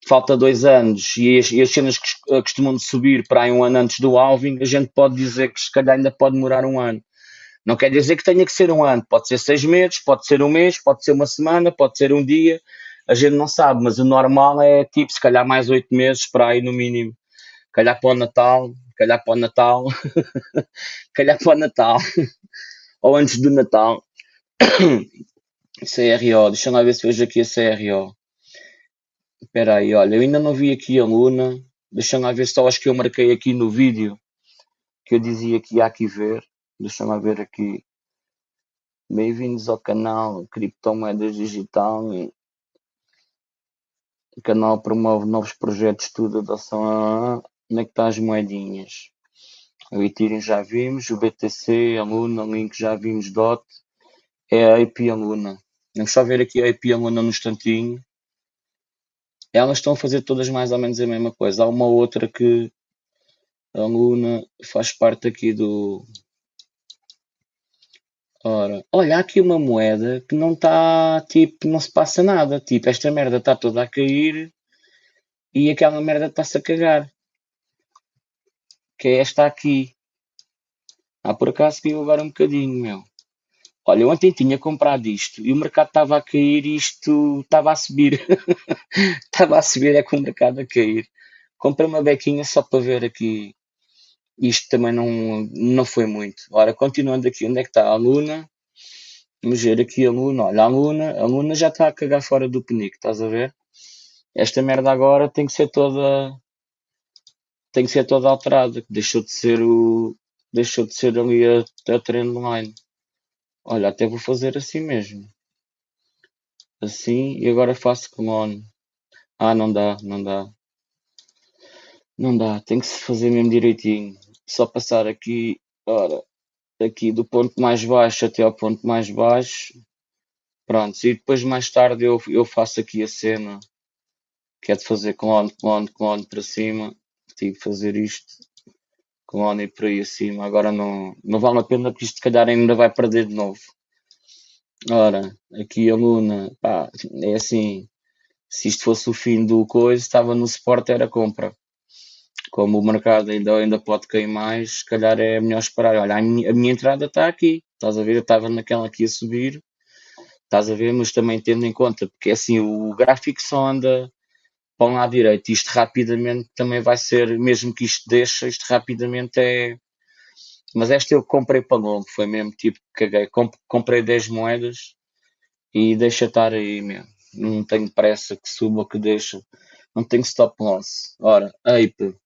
falta dois anos e as, e as cenas que costumam subir para aí um ano antes do Alving, a gente pode dizer que se calhar ainda pode demorar um ano. Não quer dizer que tenha que ser um ano, pode ser seis meses, pode ser um mês, pode ser uma semana, pode ser um dia, a gente não sabe, mas o normal é tipo, se calhar mais oito meses para aí no mínimo. Calhar para o Natal, calhar para o Natal, calhar para o Natal, ou antes do Natal. CRO, deixa eu ver se vejo aqui a CRO. Espera aí, olha, eu ainda não vi aqui a Luna. Deixa eu ver só acho que eu marquei aqui no vídeo que eu dizia que ia aqui ver. Deixa eu ver aqui. Bem-vindos ao canal Criptomoedas Digital. O canal promove novos projetos, tudo adoção a. Onde é que estão as moedinhas? O Ethereum já vimos, o BTC, a Luna, o Link já vimos, DOT. É a IP Luna. Vamos só ver aqui a IP Luna no instantinho elas estão a fazer todas mais ou menos a mesma coisa. Há uma outra que a Luna faz parte aqui do. Ora, olha, há aqui uma moeda que não está, tipo, não se passa nada. Tipo, esta merda está toda a cair e aquela merda está-se a cagar. Que é esta aqui. Ah, por acaso caiu agora um bocadinho, meu. Olha, ontem tinha comprado isto e o mercado estava a cair e isto estava a subir. estava a subir, é com o mercado a cair. Comprei uma bequinha só para ver aqui. Isto também não, não foi muito. Ora, continuando aqui, onde é que está a Luna? Vamos ver aqui a Luna. Olha, a Luna, a Luna já está a cagar fora do penico, estás a ver? Esta merda agora tem que ser toda tem que ser toda alterada, deixou de ser o deixou de ser ali a, a trendline. Olha, até vou fazer assim mesmo. Assim, e agora faço clone. Ah, não dá, não dá. Não dá, tem que se fazer mesmo direitinho. Só passar aqui, ora, aqui do ponto mais baixo até ao ponto mais baixo. Pronto, e depois mais tarde eu, eu faço aqui a cena, que é de fazer clone, clone, clone para cima. Tive que fazer isto com e por aí acima. Agora não, não vale a pena porque isto se calhar ainda vai perder de novo. Ora, aqui a Luna, pá, é assim, se isto fosse o fim do coisa, estava no suporte, era compra. Como o mercado ainda, ainda pode cair mais, se calhar é melhor esperar. Olha, a minha, a minha entrada está aqui, estás a ver? Eu estava naquela aqui a subir, estás a ver? Mas também tendo em conta, porque assim, o gráfico só anda para um lado direito. Isto rapidamente também vai ser, mesmo que isto deixe, isto rapidamente é. Mas esta eu comprei para longo, foi mesmo tipo, caguei. comprei 10 moedas e deixa estar aí mesmo. Não tenho pressa que suba ou que deixa. Não tenho stop loss. Ora, Ape.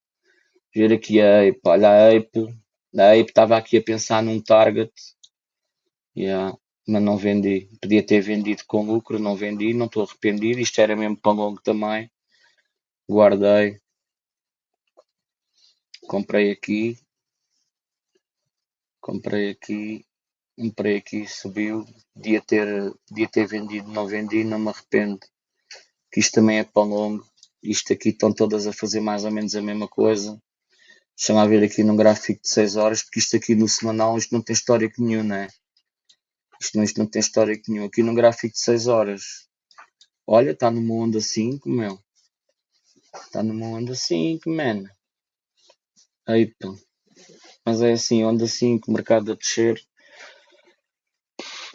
Ver aqui a Ape. Olha a Ape. A Ape estava aqui a pensar num target. Yeah, mas não vendi. Podia ter vendido com lucro, não vendi, não estou arrependido. Isto era mesmo para longo também guardei, comprei aqui, comprei aqui, comprei aqui, subiu, podia ter, podia ter vendido, não vendi, não me arrependo, que isto também é para longo, isto aqui estão todas a fazer mais ou menos a mesma coisa, deixa-me ver aqui num gráfico de 6 horas, porque isto aqui no semanal, isto não tem história nenhum, não é? Isto não, isto não tem história nenhuma, aqui num gráfico de 6 horas, olha, está numa onda 5, meu, Está numa onda 5, man. Pô. Mas é assim, onda 5, mercado a descer.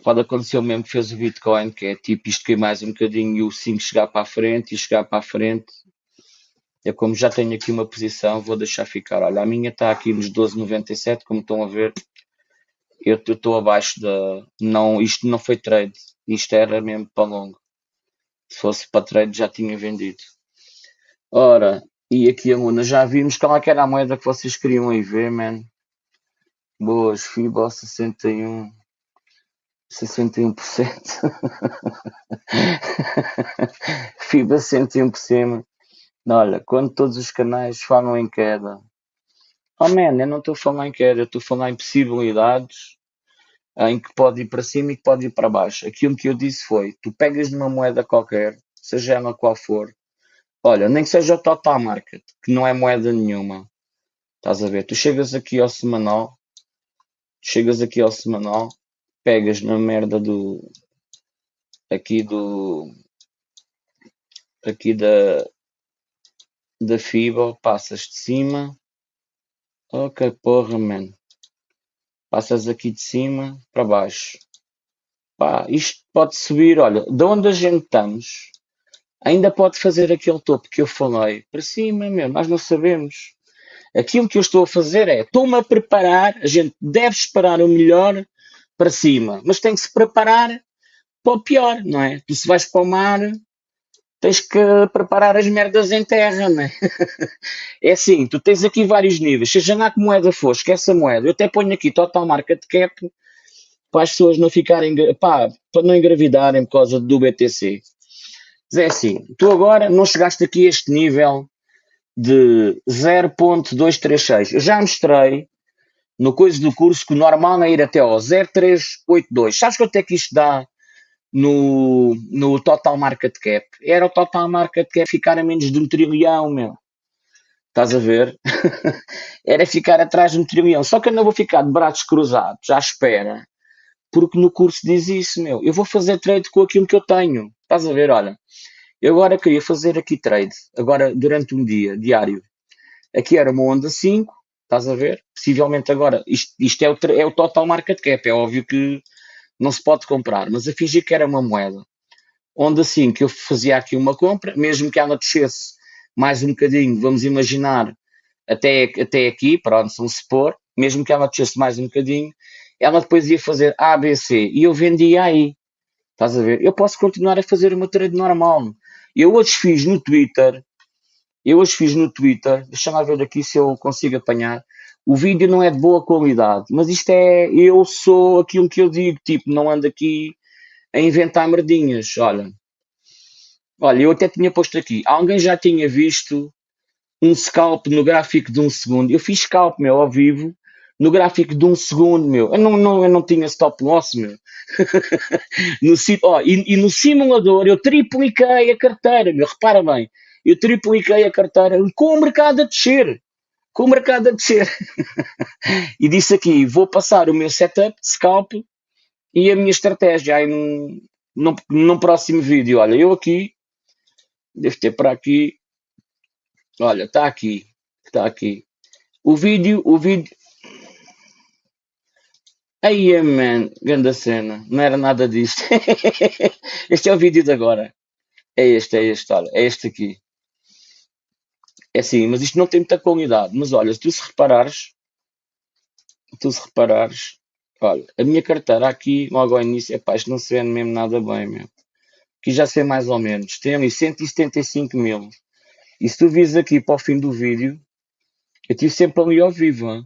Pode acontecer o mesmo que fez o Bitcoin, que é tipo isto que mais um bocadinho e o 5 chegar para a frente e chegar para a frente. Eu como já tenho aqui uma posição, vou deixar ficar. Olha, a minha está aqui nos 12,97, como estão a ver. Eu estou abaixo da. Não, isto não foi trade. Isto era mesmo para longo. Se fosse para trade já tinha vendido. Ora, e aqui a Luna, já vimos qual é que era a moeda que vocês queriam aí ver, man. Boas, FIBA 61. 61%. FIBA 101%. Olha, quando todos os canais falam em queda. Oh man, eu não estou a falar em queda, eu estou a falar em possibilidades em que pode ir para cima e que pode ir para baixo. Aquilo que eu disse foi: tu pegas numa moeda qualquer, seja ela qual for, Olha, nem que seja o total market, que não é moeda nenhuma. Estás a ver? Tu chegas aqui ao semanal, chegas aqui ao semanal, pegas na merda do. aqui do aqui da da FIBA, passas de cima. Ok, porra, man. Passas aqui de cima para baixo. Pá, isto pode subir, olha, de onde a gente estamos, ainda pode fazer aquele topo que eu falei para cima, meu, nós não sabemos. Aquilo que eu estou a fazer é, estou-me a preparar, a gente deve esperar o melhor para cima, mas tem que se preparar para o pior, não é? Tu se vais para o mar, tens que preparar as merdas em terra, não é? é assim, tu tens aqui vários níveis, seja lá que moeda for, esquece a moeda, eu até ponho aqui total market cap para as pessoas não ficarem, pá, para não engravidarem por causa do BTC. Mas é assim, tu agora não chegaste aqui a este nível de 0.236. Eu já mostrei no coisa do curso que o normal é ir até ao 0.382. Sabes quanto é que isto dá no, no total market cap? Era o total market cap ficar a menos de um trilhão, meu. Estás a ver? Era ficar atrás de um trilhão. Só que eu não vou ficar de braços cruzados à espera. Porque no curso diz isso, meu. Eu vou fazer trade com aquilo que eu tenho. Estás a ver? Olha, eu agora queria fazer aqui trade. Agora, durante um dia, diário. Aqui era uma onda 5 Estás a ver? Possivelmente agora, isto, isto é, o, é o total market cap, é óbvio que não se pode comprar, mas a fingir que era uma moeda. Onde assim que eu fazia aqui uma compra, mesmo que ela descesse mais um bocadinho, vamos imaginar, até, até aqui, pronto, vamos supor, mesmo que ela descesse mais um bocadinho, ela depois ia fazer A, B, C, e eu vendia aí. Estás a ver? Eu posso continuar a fazer uma trade normal. Eu hoje fiz no Twitter, eu hoje fiz no Twitter, deixa-me ver aqui se eu consigo apanhar. O vídeo não é de boa qualidade, mas isto é, eu sou aquilo que eu digo, tipo, não ando aqui a inventar merdinhas, olha. Olha, eu até tinha posto aqui, alguém já tinha visto um scalp no gráfico de um segundo. Eu fiz scalp, meu, ao vivo, no gráfico de um segundo, meu. Eu não, não, eu não tinha stop loss, meu. no, oh, e, e, no simulador eu tripliquei a carteira, meu. Repara bem, eu tripliquei a carteira com o mercado a descer. Com o mercado a descer. e disse aqui: vou passar o meu setup de scalp e a minha estratégia aí num, num, num próximo vídeo. Olha, eu aqui, devo ter para aqui. Olha, está aqui. Está aqui. O vídeo, o vídeo. Aí, man, grande cena, não era nada disto. este é o vídeo de agora. É este, é este, olha, é este aqui. É assim, mas isto não tem muita qualidade. Mas olha, se tu se reparares, tu se reparares, olha, a minha carteira aqui, logo ao início, epá, isto não se vende mesmo nada bem, meu. Aqui já sei mais ou menos. Tem ali 175 mil. E se tu vis aqui para o fim do vídeo, eu estive sempre ali ao vivo. Hein?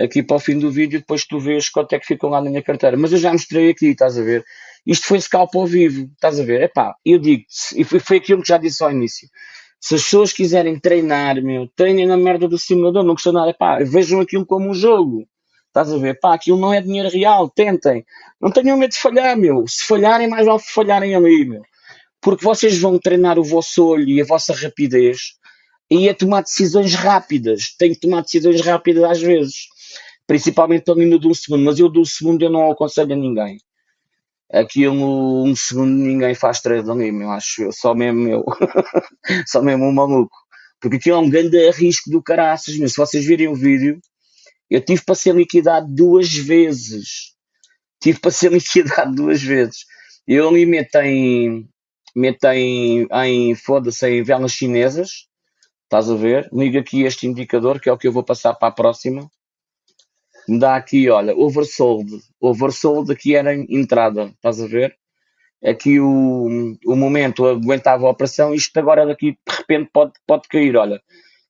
Aqui para o fim do vídeo, depois tu vês quanto é que ficam lá na minha carteira. Mas eu já mostrei aqui, estás a ver? Isto foi scalp ao vivo, estás a ver? Epá, eu digo, e foi, aquilo que já disse ao início. Se as pessoas quiserem treinar, meu, treinem na merda do simulador, não custa nada. Pá, vejam aquilo como um jogo. Estás a ver? Pá, aquilo não é dinheiro real, tentem. Não tenham medo de falhar, meu. Se falharem, mais vale falharem ali, meu. Porque vocês vão treinar o vosso olho e a vossa rapidez e a tomar decisões rápidas. Tem que tomar decisões rápidas às vezes. Principalmente ali no um segundo. Mas eu do segundo eu não aconselho a ninguém aquilo um segundo ninguém faz trade ali, meu, acho eu, só mesmo eu, só mesmo um maluco. Porque aquilo é um grande risco do caraças, se vocês virem o vídeo, eu tive para ser liquidado duas vezes. Tive para ser liquidado duas vezes. Eu ali meto em, meto em, em foda-se, em velas chinesas, estás a ver? Liga aqui este indicador, que é o que eu vou passar para a próxima me dá aqui, olha, oversold. Oversold aqui era entrada, estás a ver? Aqui o, o momento aguentava a operação, isto agora daqui de repente pode, pode cair, olha.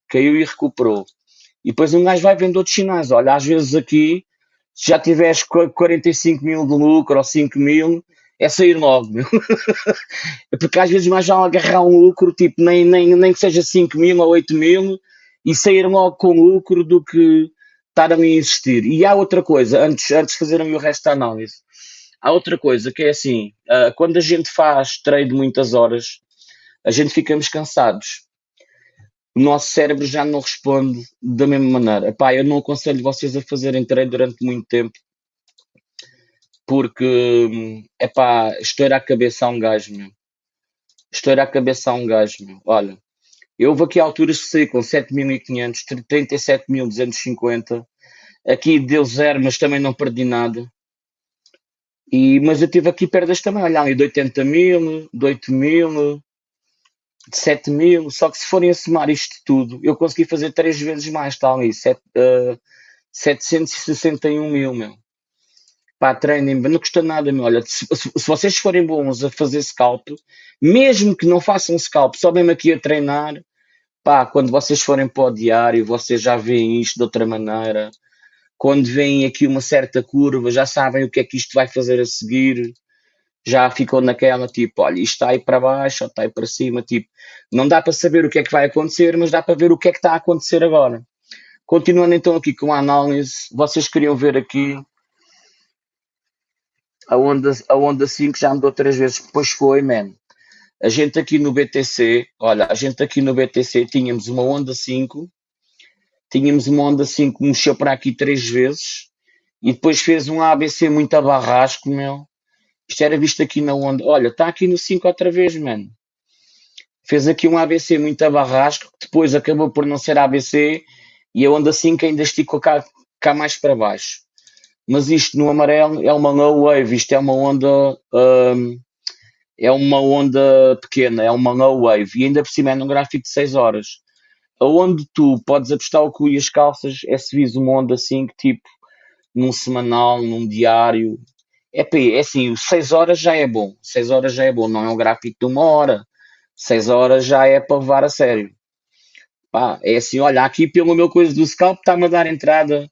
Caiu e recuperou. E depois um gajo vai vendo outros sinais, olha, às vezes aqui, se já tiveres 45 mil de lucro ou 5 mil, é sair logo, meu. Porque às vezes mais vale agarrar um lucro, tipo, nem, nem, nem que seja 5 mil ou 8 mil, e sair logo com lucro do que estar ali a insistir. E há outra coisa, antes, antes de fazerem o resto da análise, há outra coisa que é assim, uh, quando a gente faz trade muitas horas, a gente ficamos cansados. O nosso cérebro já não responde da mesma maneira. Epá, eu não aconselho vocês a fazerem trade durante muito tempo, porque, é pá, estoura a cabeça a um gajo, meu. Estoura a cabeça a um gajo, meu. Olha, eu houve aqui alturas que saí com 7.500, 37.250. Aqui deu zero, mas também não perdi nada. E, mas eu tive aqui perdas também, olha ali, de 80 mil, de 8 mil, de 7 mil. Só que se forem a somar isto tudo, eu consegui fazer três vezes mais, está ali, 7, uh, 761 mil, meu. Pá, treinem, não custa nada, meu. Olha, se, se, vocês forem bons a fazer scalp, mesmo que não façam scalp, só mesmo aqui a treinar, pá, quando vocês forem para o diário, vocês já veem isto de outra maneira. Quando veem aqui uma certa curva, já sabem o que é que isto vai fazer a seguir. Já ficou naquela, tipo, olha, isto está aí para baixo ou está aí para cima, tipo, não dá para saber o que é que vai acontecer, mas dá para ver o que é que está a acontecer agora. Continuando então aqui com a análise, vocês queriam ver aqui a onda, a onda 5 já mudou três vezes, depois foi, man. A gente aqui no BTC, olha, a gente aqui no BTC tínhamos uma onda 5, tínhamos uma onda 5 que mexeu para aqui três vezes e depois fez um ABC muito a barrasco, meu. Isto era visto aqui na onda. Olha, está aqui no 5 outra vez, mano. Fez aqui um ABC muito a barrasco, depois acabou por não ser ABC e a onda 5 ainda esticou cá, cá mais para baixo. Mas isto no amarelo é uma low wave, isto é uma onda um, é uma onda pequena, é uma low wave, e ainda por cima é num gráfico de 6 horas. Aonde tu podes apostar o cu e as calças é se vis uma onda assim, tipo num semanal, num diário. É, é assim, 6 horas já é bom, 6 horas já é bom, não é um gráfico de uma hora. 6 horas já é para levar a sério. Pá, é assim, olha, aqui pelo meu coisa do scalp está-me a dar entrada,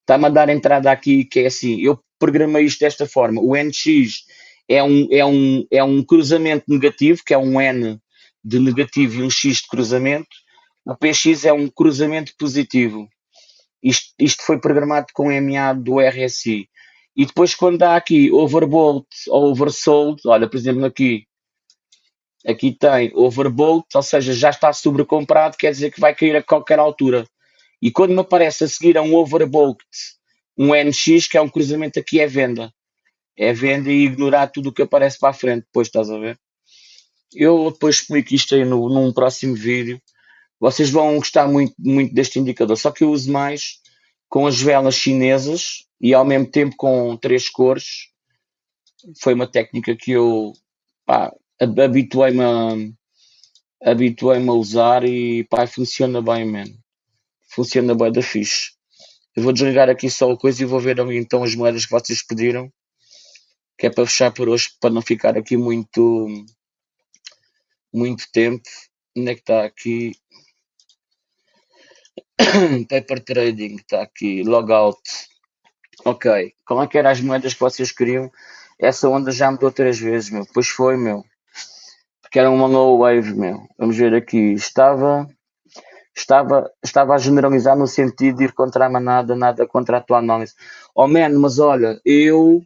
está-me a dar entrada aqui, que é assim, eu programei isto desta forma, o NX é um, é um, é um cruzamento negativo, que é um N de negativo e um X de cruzamento, o PX é um cruzamento positivo. Isto, isto foi programado com MA do RSI. E depois quando dá aqui overbought ou oversold, olha, por exemplo, aqui, aqui tem overbought, ou seja, já está sobrecomprado, quer dizer que vai cair a qualquer altura. E quando me aparece a seguir a um overbought, um NX, que é um cruzamento aqui, é venda é venda e ignorar tudo o que aparece para a frente, depois estás a ver? Eu depois explico isto aí no, num próximo vídeo. Vocês vão gostar muito, muito deste indicador, só que eu uso mais com as velas chinesas e ao mesmo tempo com três cores. Foi uma técnica que eu habituei-me a, habituei-me a usar e pá, funciona bem, man. Funciona bem da fixe. Eu vou desligar aqui só a coisa e vou ver então as moedas que vocês pediram que é para fechar por hoje, para não ficar aqui muito, muito tempo. Onde é que está aqui? Paper Trading, está aqui, Logout. Ok, como é que eram as moedas que vocês queriam? Essa onda já mudou três vezes, meu. Pois foi, meu. Porque era uma low wave, meu. Vamos ver aqui. Estava, estava, estava a generalizar no sentido de ir contra a manada, nada contra a tua análise. Oh, man, mas olha, eu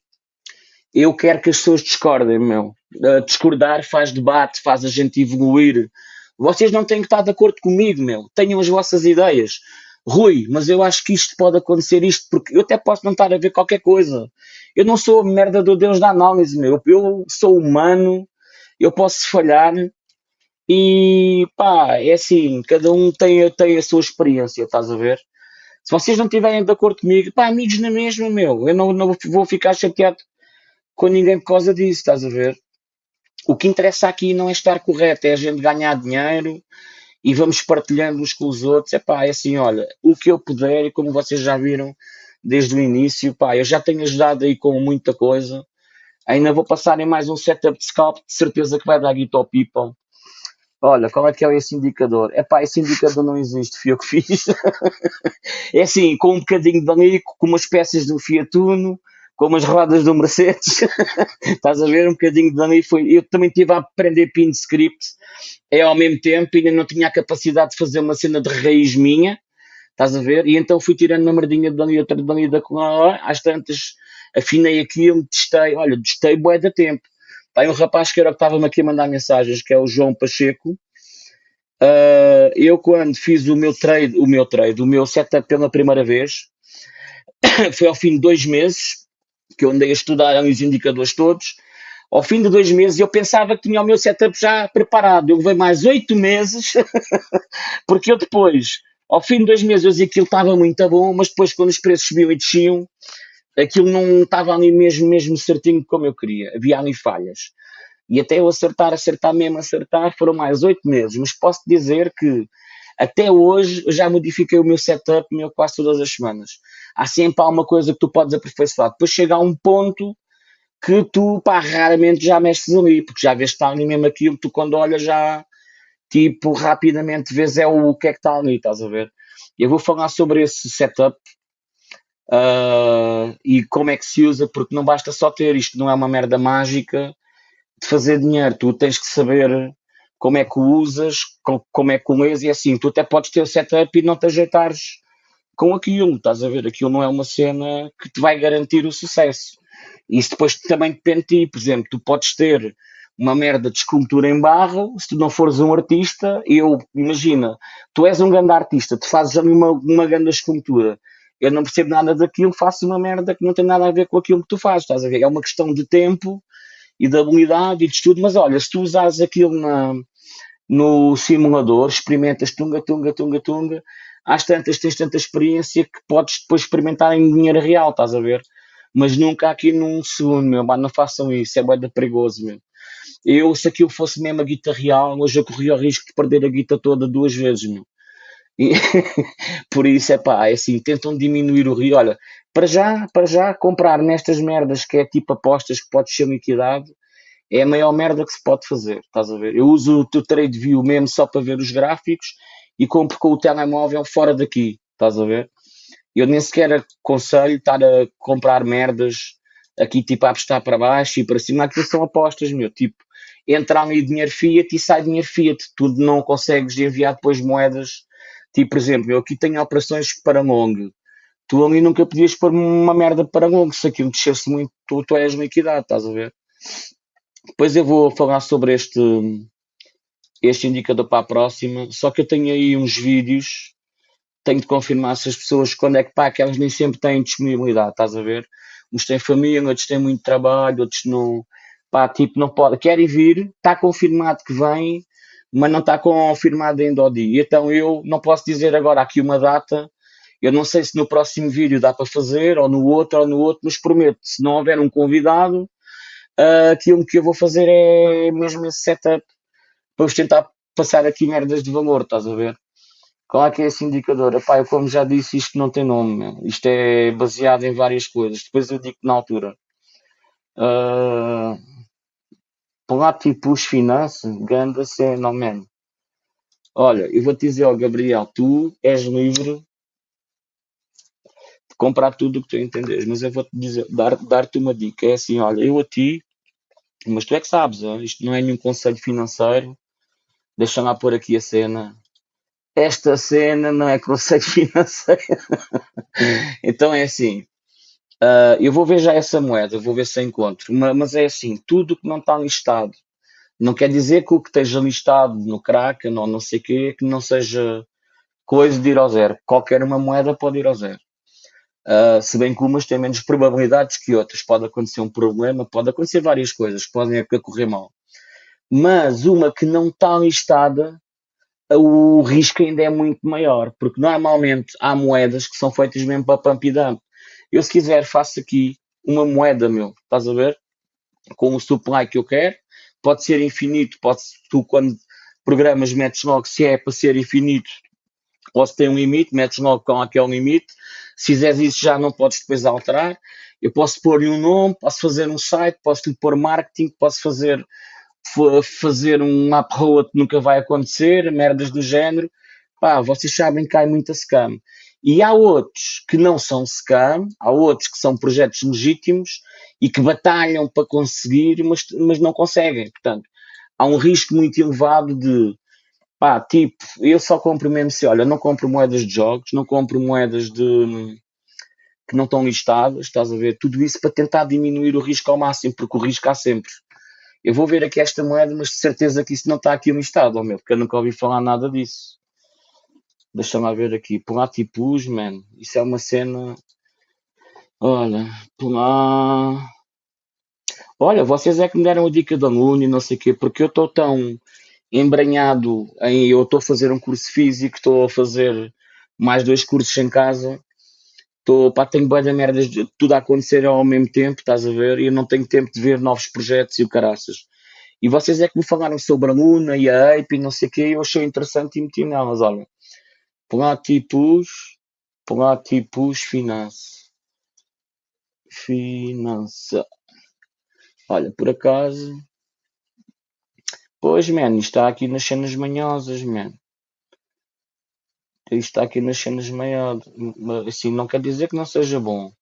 eu quero que as pessoas discordem, meu. Uh, discordar faz debate, faz a gente evoluir. Vocês não têm que estar de acordo comigo, meu. Tenham as vossas ideias. Rui, mas eu acho que isto pode acontecer isto, porque eu até posso não estar a ver qualquer coisa. Eu não sou a merda do Deus da análise, meu. Eu sou humano, eu posso falhar e pá, é assim, cada um tem, tem a sua experiência, estás a ver? Se vocês não estiverem de acordo comigo, pá, amigos na mesma, meu. Eu não, não vou ficar chateado com ninguém por causa disso, estás a ver? O que interessa aqui não é estar correto, é a gente ganhar dinheiro e vamos partilhando uns com os outros. É pá, é assim, olha, o que eu puder, e como vocês já viram desde o início, pá, eu já tenho ajudado aí com muita coisa. Ainda vou passar em mais um setup de scalp, de certeza que vai dar guito ao people. Olha, qual é que é esse indicador? É pá, esse indicador não existe, fui eu que fiz. é assim, com um bocadinho de anico, com umas peças do Fiat Uno, como as rodas do Mercedes, estás a ver um bocadinho de dano foi. Eu também tive a aprender pin script, é ao mesmo tempo, ainda não tinha a capacidade de fazer uma cena de raiz minha, estás a ver? E então fui tirando uma merdinha de dano e outra de dano e da às tantas afinei aquilo, testei, olha, testei bué da tempo. Tem um rapaz que era que estava-me aqui a mandar mensagens, que é o João Pacheco. Uh, eu quando fiz o meu trade, o meu trade, o meu setup pela primeira vez, foi ao fim de dois meses, que eu andei a estudar os indicadores todos, ao fim de dois meses eu pensava que tinha o meu setup já preparado. Eu levei mais oito meses, porque eu depois, ao fim de dois meses, eu dizia que aquilo estava muito bom, mas depois quando os preços subiam e desciam, aquilo não estava ali mesmo, mesmo certinho como eu queria. Havia ali falhas. E até eu acertar, acertar mesmo, acertar, foram mais oito meses. Mas posso dizer que até hoje eu já modifiquei o meu setup meu quase todas as semanas. Há sempre alguma coisa que tu podes aperfeiçoar. Depois chega a um ponto que tu, pá, raramente já mexes ali, porque já vês que está ali mesmo aquilo, tu quando olhas já, tipo, rapidamente vês é o, o que é que está ali, estás a ver? Eu vou falar sobre esse setup uh, e como é que se usa, porque não basta só ter isto, não é uma merda mágica de fazer dinheiro, tu tens que saber como é que o usas, como é que o lês, e assim, tu até podes ter o setup e não te ajeitares com aquilo, estás a ver? Aquilo não é uma cena que te vai garantir o sucesso. Isso depois também depende de ti, por exemplo, tu podes ter uma merda de escultura em barro, se tu não fores um artista, eu, imagina, tu és um grande artista, tu fazes uma, uma grande escultura, eu não percebo nada daquilo, faço uma merda que não tem nada a ver com aquilo que tu fazes, estás a ver? É uma questão de tempo e de habilidade e de estudo, mas olha, se tu usares aquilo na, no simulador, experimentas tunga, tunga, tunga, tunga, às tantas tens tanta experiência que podes depois experimentar em dinheiro real, estás a ver? Mas nunca aqui num segundo, meu, não façam isso, é bem perigoso, meu. Eu, se aquilo fosse mesmo a guita real, hoje eu corria o risco de perder a guita toda duas vezes, meu. E, por isso, é pá, é assim, tentam diminuir o rio. Olha, para já, para já, comprar nestas merdas que é tipo apostas que pode ser liquidado, é a maior merda que se pode fazer, estás a ver? Eu uso o teu trade view mesmo só para ver os gráficos e compro com o telemóvel fora daqui, estás a ver? Eu nem sequer aconselho estar a comprar merdas aqui tipo a apostar para baixo e para cima, aquilo são apostas, meu, tipo, entra ali dinheiro fiat e sai dinheiro fiat, tu não consegues enviar depois moedas, tipo, por exemplo, eu aqui tenho operações para long, tu ali nunca podias pôr uma merda para long, se aquilo descesse muito, tu, tu és liquidado, estás a ver? Depois eu vou falar sobre este, este indicador para a próxima, só que eu tenho aí uns vídeos, tenho de confirmar se as pessoas, quando é que pá, que elas nem sempre têm disponibilidade, estás a ver? Uns têm família, outros têm muito trabalho, outros não, pá, tipo, não pode, querem vir, está confirmado que vem, mas não está confirmado ainda ao dia. Então eu não posso dizer agora aqui uma data, eu não sei se no próximo vídeo dá para fazer, ou no outro, ou no outro, mas prometo, se não houver um convidado, uh, aquilo que eu vou fazer é mesmo esse setup vos tentar passar aqui merdas de valor, estás a ver? Qual é que é esse indicador? Epá, eu como já disse, isto não tem nome, meu. isto é baseado em várias coisas, depois eu digo na altura. Uh, Platypus Finance, ganda cena, man. Olha, eu vou te dizer, ó Gabriel, tu és livre de comprar tudo o que tu entenderes, mas eu vou-te dizer, dar-te dar uma dica, é assim, olha, eu a ti mas tu é que sabes, isto não é nenhum conselho financeiro. Deixa lá pôr aqui a cena. Esta cena não é conselho financeiro. então é assim. Uh, eu vou ver já essa moeda, vou ver se encontro. Mas, é assim, tudo que não está listado. Não quer dizer que o que esteja listado no Kraken ou não sei o quê, que não seja coisa de ir ao zero. Qualquer uma moeda pode ir ao zero. Uh, se bem que umas têm menos probabilidades que outras. Pode acontecer um problema, pode acontecer várias coisas, podem correr mal. Mas uma que não está listada, o risco ainda é muito maior, porque normalmente há moedas que são feitas mesmo para pump e dump. Eu, se quiser, faço aqui uma moeda, meu, estás a ver? Com o supply que eu quero, pode ser infinito, pode tu quando programas metes logo se é para ser infinito, ou se tem um limite, metes logo com aquele limite, se fizeres isso já não podes depois alterar. Eu posso pôr-lhe um nome, posso fazer um site, posso lhe pôr marketing, posso fazer, fazer um road que nunca vai acontecer, merdas do género. Pá, vocês sabem que há muita scam. E há outros que não são scam, há outros que são projetos legítimos e que batalham para conseguir, mas, mas não conseguem. Portanto, há um risco muito elevado de Pá, tipo, eu só compro mesmo se, olha, não compro moedas de jogos, não compro moedas de que não estão listadas, estás a ver? Tudo isso para tentar diminuir o risco ao máximo, porque o risco há sempre. Eu vou ver aqui esta moeda, mas de certeza que isso não está aqui listado, oh meu, porque eu nunca ouvi falar nada disso. Deixa-me ver aqui. Platypus, man. Isso é uma cena. Olha, por lá. Olha, vocês é que me deram a dica da Luna e não sei o quê, porque eu estou tão embranhado em. Eu estou a fazer um curso físico, estou a fazer mais dois cursos em casa, pá, tenho boas da merdas, de- tudo a acontecer ao mesmo tempo, estás a ver? E eu não tenho tempo de ver novos projetos e o caraças. E vocês é que me falaram sobre a Luna e a Ape e não sei o quê, eu achei interessante e meti nelas, olha. Platipus, Platipus Finance. Finança. Olha, por acaso. Pois, man, está aqui nas cenas manhosas, man. Está aqui nas cenas manhosas. Assim, não quer dizer que não seja bom.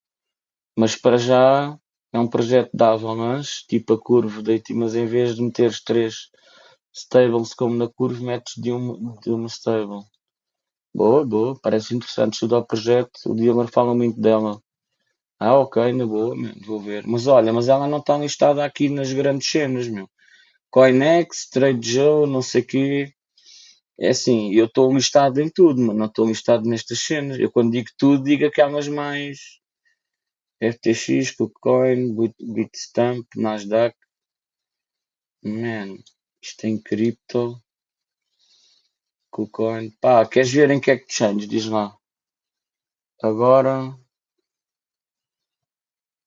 Mas para já é um projeto de avalanche, tipo a curva, deite, mas em vez de meteres três stables como na curva, metes de uma, de uma stable. Boa, boa, parece interessante estudar o projeto. O Dilmer fala muito dela. Ah, ok, na boa, man, vou ver. Mas olha, mas ela não está listada aqui nas grandes cenas, meu. Coinex, Trade Joe, não sei o quê. É assim, eu estou listado em tudo, mas não estou listado nestas cenas. Eu quando digo tudo, digo aquelas mais FTX, KuCoin, Bit- Bitstamp, Nasdaq. Man, isto em cripto. KuCoin. Pá, queres ver em que é que change? Diz lá. Agora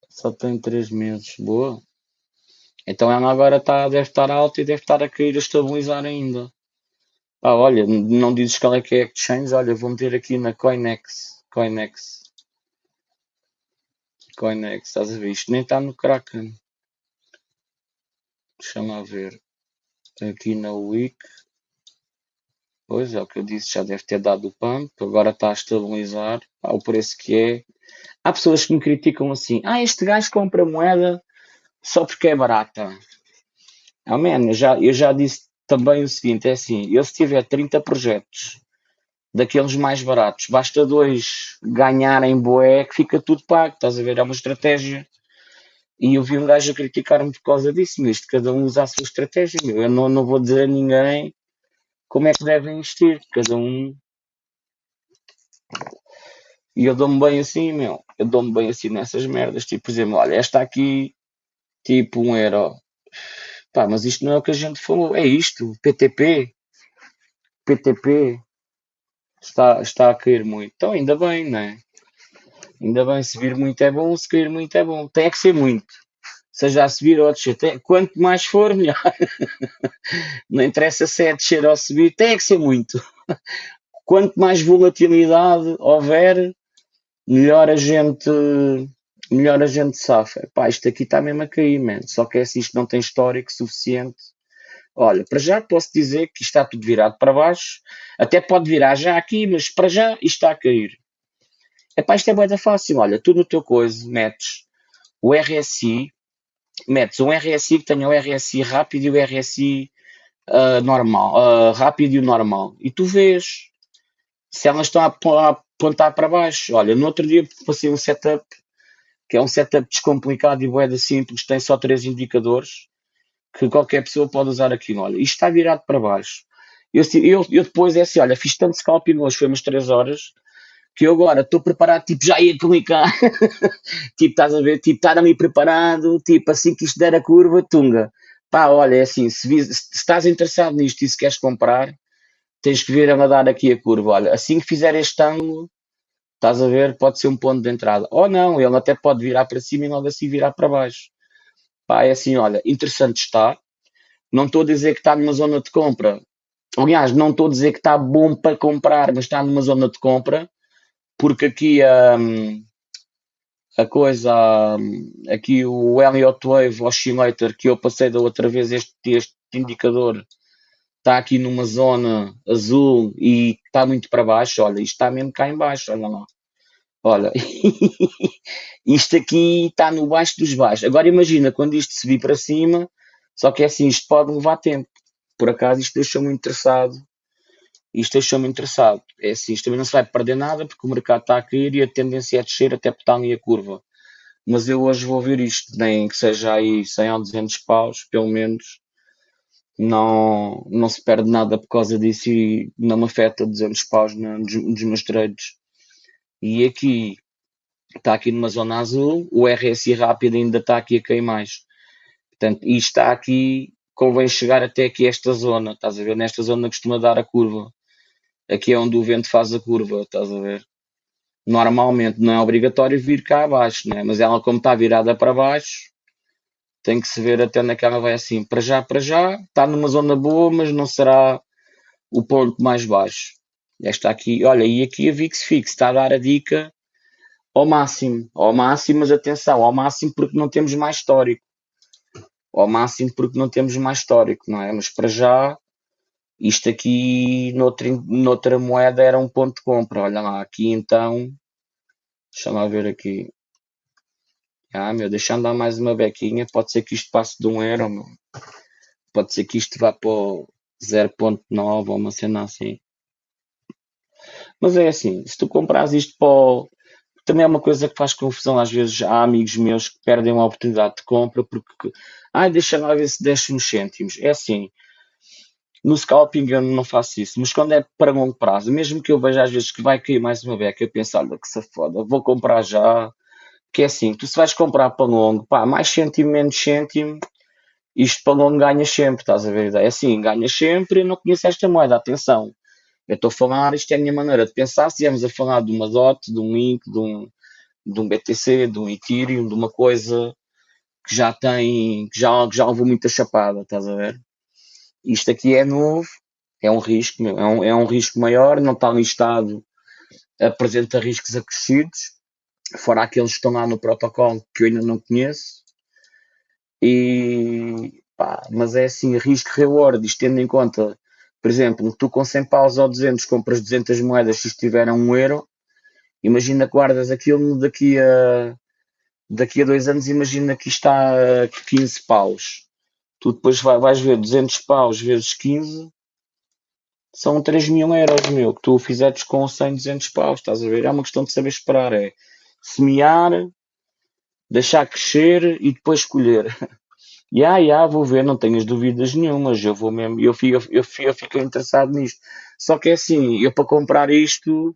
só tem 3 meses. Boa. Então ela agora tá, deve estar alta e deve estar a cair a estabilizar ainda. Pá, olha, não dizes qual é que é a exchange? Olha, vou meter aqui na Coinex. Coinex. Coinex, estás a ver? Isto nem está no Kraken. Deixa-me ver. Aqui na Week. Pois é o que eu disse, já deve ter dado o pump. Agora está a estabilizar. Pá, o preço que é. Há pessoas que me criticam assim. Ah, este gajo compra moeda só porque é barata. Ah, man, eu já, eu já disse também o seguinte: é assim, eu se tiver 30 projetos daqueles mais baratos, basta dois ganharem boé que fica tudo pago, estás a ver? É uma estratégia. E eu vi um gajo a criticar-me por causa disso, mas cada um usa a sua estratégia. Meu. Eu não, não vou dizer a ninguém como é que devem investir, cada um. E eu dou-me bem assim, meu. Eu dou-me bem assim nessas merdas. Tipo, por exemplo, olha, esta aqui, tipo um euro. Pá, mas isto não é o que a gente falou, é isto, PTP. PTP está, está a cair muito. Então, ainda bem, não é? Ainda bem, se vir muito é bom, se cair muito é bom. Tem que ser muito. Seja a subir ou a descer. Tem, quanto mais for, melhor. Não interessa se é descer ou subir, tem que ser muito. Quanto mais volatilidade houver, melhor a gente melhor a gente sofre. Pá, isto aqui está mesmo a cair, man. Só que é assim, isto não tem histórico suficiente. Olha, para já posso dizer que está tudo virado para baixo. Até pode virar já aqui, mas para já isto está a cair. Epá, isto é bem fácil. Olha, tu no teu coisa metes o RSI, metes um RSI que tenha o RSI rápido e o RSI uh, normal, uh, rápido e o normal. E tu vês se elas estão a apontar para baixo. Olha, no outro dia passei um setup que é um setup descomplicado e boeda simples, tem só três indicadores que qualquer pessoa pode usar aquilo. Olha, isto está virado para baixo. Eu, eu, eu depois é assim, olha, fiz tanto scalping hoje, foi umas 3 horas, que eu agora estou preparado, tipo, já ia clicar. tipo, estás a ver? Tipo, estar ali preparado, tipo, assim que isto der a curva, tunga. Pá, olha, é assim, se, se, se estás interessado nisto e se queres comprar, tens que vir a dar aqui a curva. Olha, assim que fizer este ângulo, estás a ver, pode ser um ponto de entrada. Ou não, ele até pode virar para cima e logo assim virar para baixo. Pá, é assim, olha, interessante está. Não estou a dizer que está numa zona de compra. Aliás, não estou a dizer que está bom para comprar, mas está numa zona de compra, porque aqui um, a coisa, um, aqui o Elliott Wave Oscillator que eu passei da outra vez, este, este indicador está aqui numa zona azul e está muito para baixo. Olha, isto está mesmo cá em baixo, olha lá. Olha, isto aqui está no baixo dos baixos. Agora imagina quando isto subir para cima, só que é assim, isto pode levar tempo. Por acaso isto deixou-me interessado. Isto deixou-me interessado. É assim, isto também não se vai perder nada porque o mercado está a cair e a tendência é descer até botar ali a curva. Mas eu hoje vou ver isto, nem que seja aí 100 ou 200 paus, pelo menos. Não, não se perde nada por causa disso e não me afeta 200 paus nos, nos meus trades. E aqui está aqui numa zona azul, o RSI rápido ainda está aqui a cair mais. Portanto, isto está aqui, convém chegar até aqui esta zona, estás a ver? Nesta zona costuma dar a curva. Aqui é onde o vento faz a curva, estás a ver? Normalmente não é obrigatório vir cá abaixo, né? mas ela como está virada para baixo, tem que se ver até onde é que ela vai assim. Para já, para já, está numa zona boa, mas não será o ponto mais baixo. Esta aqui, olha, e aqui a VIX Fix está a dar a dica ao máximo, ao máximo, mas atenção, ao máximo porque não temos mais histórico. Ao máximo porque não temos mais histórico, não é? Mas para já, isto aqui noutra, noutra moeda era um ponto de compra. Olha lá, aqui então, deixa-me ver aqui. Ah, meu, deixa andar mais uma bequinha. Pode ser que isto passe de um euro, meu. Pode ser que isto vá para o 0.9 ou uma cena assim. Mas é assim, se tu compras isto para o... Também é uma coisa que faz confusão às vezes. Há amigos meus que perdem uma oportunidade de compra porque... Ai, deixa lá ver se desce uns cêntimos. É assim, no scalping eu não faço isso, mas quando é para longo prazo, mesmo que eu veja às vezes que vai cair mais uma beca, eu penso, olha que se foda, vou comprar já, que é assim, tu se vais comprar para longo, pá, mais cêntimo, menos cêntimo, isto longo ganhas sempre, estás a ver? É assim, ganhas sempre, eu não conheço esta moeda, atenção. Eu estou a falar, isto é a minha maneira de pensar, se estivermos a falar de uma DOT, de um Link, de um, de um BTC, de um Ethereum, de uma coisa que já tem, que já, que já levou muita chapada, estás a ver? Isto aqui é novo, é um risco, é, um, é um risco maior, não está listado, apresenta riscos acrescidos, fora aqueles que estão lá no protocolo que eu ainda não conheço. E pá, mas é assim, risco-reward, isto tendo em conta, por exemplo, tu com 100 paus ou 200 compras 200 moedas se estiver a 1 euro, imagina que guardas aquilo daqui a daqui a dois anos, imagina que está a 15 paus. Tu depois vais ver 200 paus vezes 15, são 3 mil euros, meu, que tu fizeres com 100, 200 paus, estás a ver? É uma questão de saber esperar, é semear, deixar crescer e depois escolher. E ah, yeah, vou ver, não tenhas dúvidas nenhumas, eu vou mesmo, eu fico, eu, fico, eu fico interessado nisto. Só que é assim, eu para comprar isto,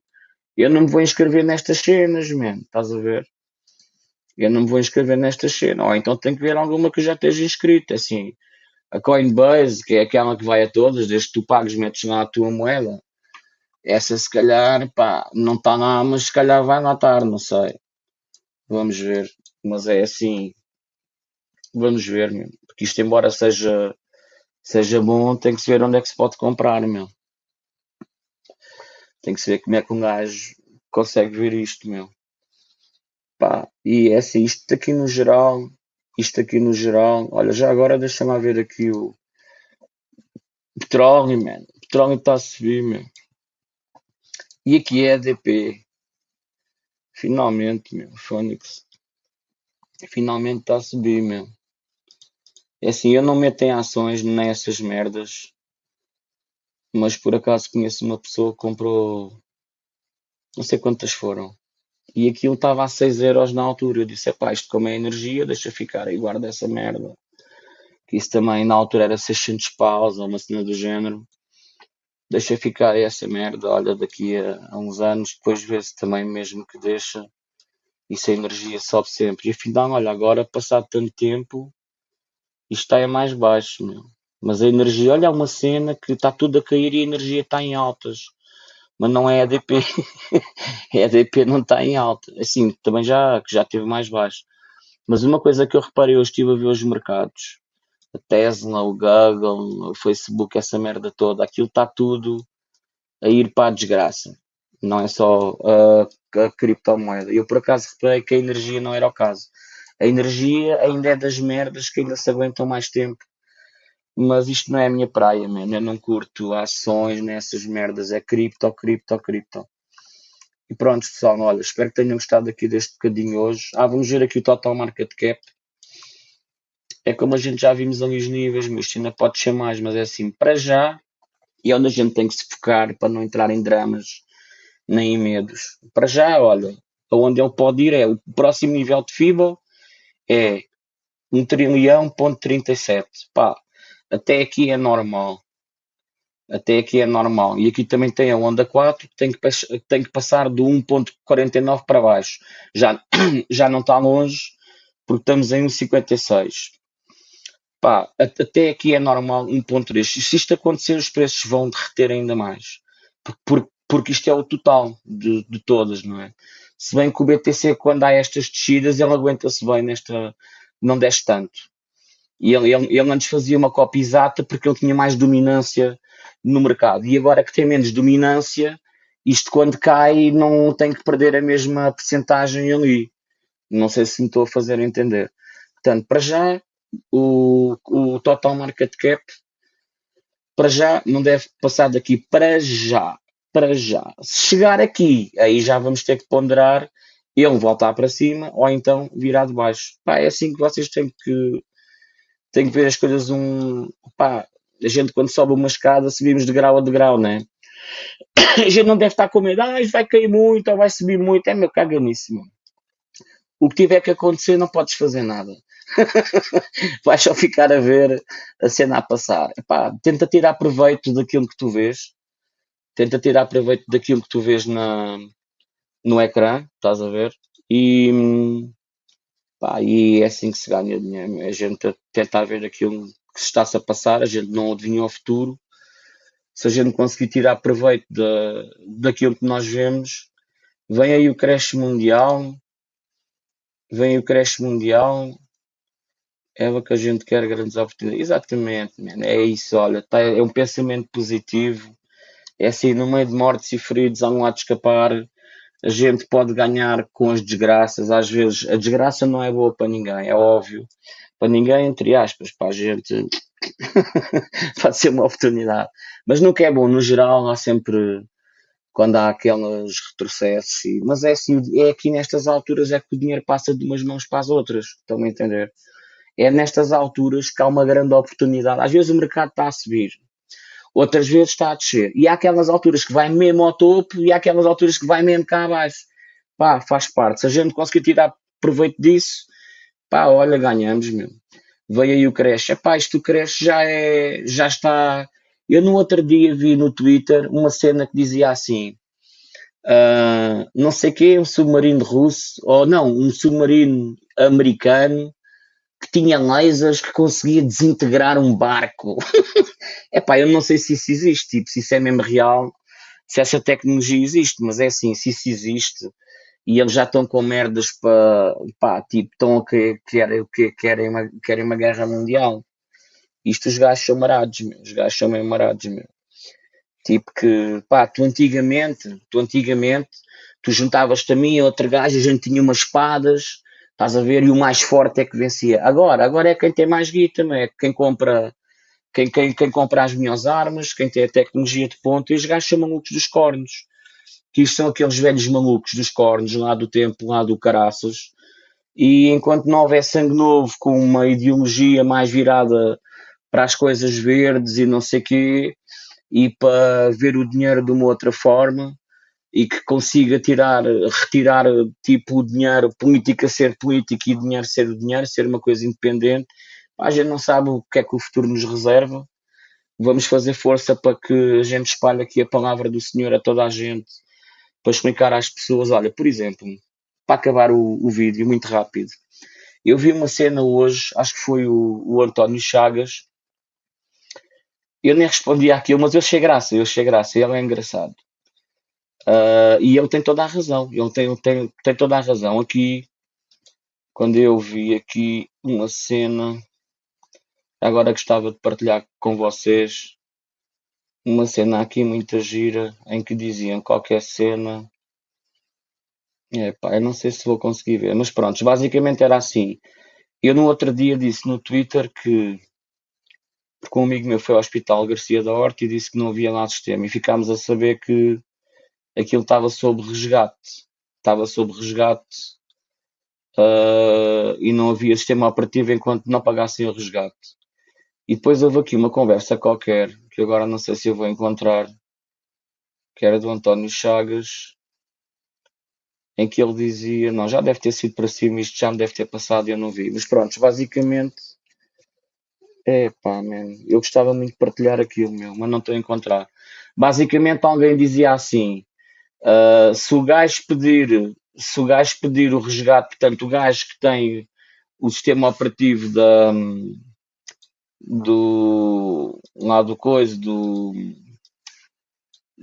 eu não me vou inscrever nestas cenas, man, estás a ver? Eu não me vou inscrever nestas cenas, ou então tem que ver alguma que já esteja inscrito, assim, a Coinbase, que é aquela que vai a todas, desde que tu pagues, metes lá a tua moeda, essa se calhar, pá, não está lá, mas se calhar vai estar, não sei. Vamos ver. Mas é assim. Vamos ver, meu. Porque isto, embora seja, seja bom, tem que se ver onde é que se pode comprar, meu. Tem que se ver como é que um gajo consegue ver isto, meu. Pá, e é assim, isto aqui no geral, isto aqui no geral, olha, já agora deixa-me ver aqui o petróleo, man. O petróleo está a subir, meu. E aqui é DP. Finalmente, meu. Phoenix. Finalmente está a subir, meu. É assim, eu não meto em ações nessas merdas. Mas por acaso conheço uma pessoa que comprou. Não sei quantas foram. E aquilo estava a 6 euros na altura. Eu disse: pá, isto como é energia, deixa ficar aí, guarda essa merda. Que isso também na altura era 600 paus ou uma cena do género deixa ficar essa merda, olha, daqui a, a uns anos, depois vê-se também mesmo que deixa, isso a energia sobe sempre. E afinal, olha, agora, passado tanto tempo, isto está é mais baixo, meu. Mas a energia, olha, é uma cena que está tudo a cair e a energia está em altas. Mas não é ADP. a ADP não está em alta. Assim, também já, que já teve mais baixo. Mas uma coisa que eu reparei, hoje estive a ver os mercados a Tesla, o Google, o Facebook, essa merda toda, aquilo está tudo a ir para a desgraça. Não é só a, criptomoeda. Eu por acaso reparei que a energia não era o caso. A energia ainda é das merdas que ainda se aguentam mais tempo. Mas isto não é a minha praia, mano. Eu não curto ações nessas merdas. É cripto, cripto, cripto. E pronto, pessoal, olha, espero que tenham gostado aqui deste bocadinho hoje. Ah, vamos ver aqui o total market cap é como a gente já vimos ali os níveis, mas ainda pode ser mais, mas é assim, para já, e é onde a gente tem que se focar para não entrar em dramas nem em medos. Para já, olha, aonde ele pode ir é o próximo nível de FIBO é 1 trilhão ponto 37. Pá, até aqui é normal. Até aqui é normal. E aqui também tem a onda 4, que tem que, tem que passar do 1.49 para baixo. Já, já não está longe, porque estamos em 1.56. Pá, até aqui é normal 1.3. Se isto acontecer, os preços vão derreter ainda mais. Porque, porque isto é o total de, de todas, não é? Se bem que o BTC, quando há estas descidas, ele aguenta-se bem nesta. não desce tanto. E ele, ele, ele antes fazia uma cópia exata porque ele tinha mais dominância no mercado. E agora que tem menos dominância, isto quando cai não tem que perder a mesma percentagem ali. Não sei se me estou a fazer entender. Portanto, para já, o, o total market cap, para já, não deve passar daqui para já. Para já. Se chegar aqui, aí já vamos ter que ponderar ele voltar para cima ou então virar de baixo. Pá, é assim que vocês têm que, têm que ver as coisas um. Pá, a gente quando sobe uma escada subimos de grau a degrau, né? A gente não deve estar com medo, ah, vai cair muito ou vai subir muito, é meu, caga nisso, mano. O que tiver que acontecer não podes fazer nada. Vais só ficar a ver a cena a passar. Epá, tenta tirar proveito daquilo que tu vês. Tenta tirar proveito daquilo que tu vês na, no ecrã, estás a ver? E, pá, e é assim que se ganha dinheiro. A gente tenta ver aquilo que se está-se a passar, a gente não adivinha o futuro. Se a gente conseguir tirar proveito da, daquilo que nós vemos, vem aí o creche mundial, vem o creche mundial, é o que a gente quer grandes oportunidades. Exatamente, man. é isso, olha, tá, é um pensamento positivo. É assim, no meio de mortes e feridos há um lado de escapar. A gente pode ganhar com as desgraças. Às vezes a desgraça não é boa para ninguém, é óbvio para ninguém, entre aspas, para a gente pode ser uma oportunidade. Mas nunca é bom, no geral há sempre quando há aqueles retrocessos, mas é assim, é aqui nestas alturas é que o dinheiro passa de umas mãos para as outras, estão a entender? É nestas alturas que há uma grande oportunidade. Às vezes o mercado está a subir, outras vezes está a descer. E há aquelas alturas que vai mesmo ao topo e há aquelas alturas que vai mesmo cá abaixo. Pá, faz parte. Se a gente conseguir tirar proveito disso, Pá, olha, ganhamos, meu. Veio aí o creche. Epá, isto creche já é, já está... Eu no outro dia vi no Twitter uma cena que dizia assim, uh, não sei o quê, um submarino russo, ou não, um submarino americano que tinha lasers que conseguia desintegrar um barco. Epá, eu não sei se isso existe, tipo, se isso é mesmo real, se essa tecnologia existe, mas é assim, se isso existe, e eles já estão com merdas para, pá, tipo, estão a que querem, que, querem, uma, querem uma guerra mundial. Isto os gajos são marados, meu. os gajos são meio marados, meu. Tipo que, pá, tu antigamente, tu antigamente, tu juntavas-te a mim a outro gajo, a gente tinha umas espadas, estás a ver, e o mais forte é que vencia. Agora, agora é quem tem mais guita, é? Quem compra, quem, quem, quem compra as melhores armas, quem tem a tecnologia de ponta, e os gajos chamam malucos dos cornos. Que isto são aqueles velhos malucos dos cornos lá do tempo, lá do caraças, e enquanto não houver sangue novo com uma ideologia mais virada para as coisas verdes e não sei quê, e para ver o dinheiro de uma outra forma, e que consiga tirar, retirar tipo o dinheiro, política ser política e dinheiro ser o dinheiro, ser uma coisa independente, a gente não sabe o que é que o futuro nos reserva. Vamos fazer força para que a gente espalhe aqui a palavra do Senhor a toda a gente para explicar às pessoas, olha, por exemplo, para acabar o, o vídeo muito rápido, eu vi uma cena hoje, acho que foi o, o António Chagas, eu nem respondi àquilo, mas eu achei graça, eu achei graça, ele é engraçado. Uh, e ele tem toda a razão, ele tem, tem, tem toda a razão. Aqui, quando eu vi aqui uma cena, agora gostava de partilhar com vocês uma cena aqui muito gira em que diziam qualquer cena. Epá, eu não sei se vou conseguir ver, mas pronto, basicamente era assim. Eu no outro dia disse no Twitter que porque um amigo meu foi ao Hospital Garcia da Horta e disse que não havia lá sistema e ficámos a saber que aquilo estava sob resgate. Estava sob resgate uh, e não havia sistema operativo enquanto não pagassem o resgate. E depois houve aqui uma conversa qualquer, que agora não sei se eu vou encontrar, que era do António Chagas, em que ele dizia, não, já deve ter sido para cima, isto já me deve ter passado e eu não vi. Mas pronto, basicamente, É pá, eu gostava muito de partilhar aquilo, meu, mas não estou a encontrar. Basicamente, alguém dizia assim: ah, se o gajo pedir, se o gajo pedir o resgate, portanto, o gajo que tem o sistema operativo da, do lá do coisa, do,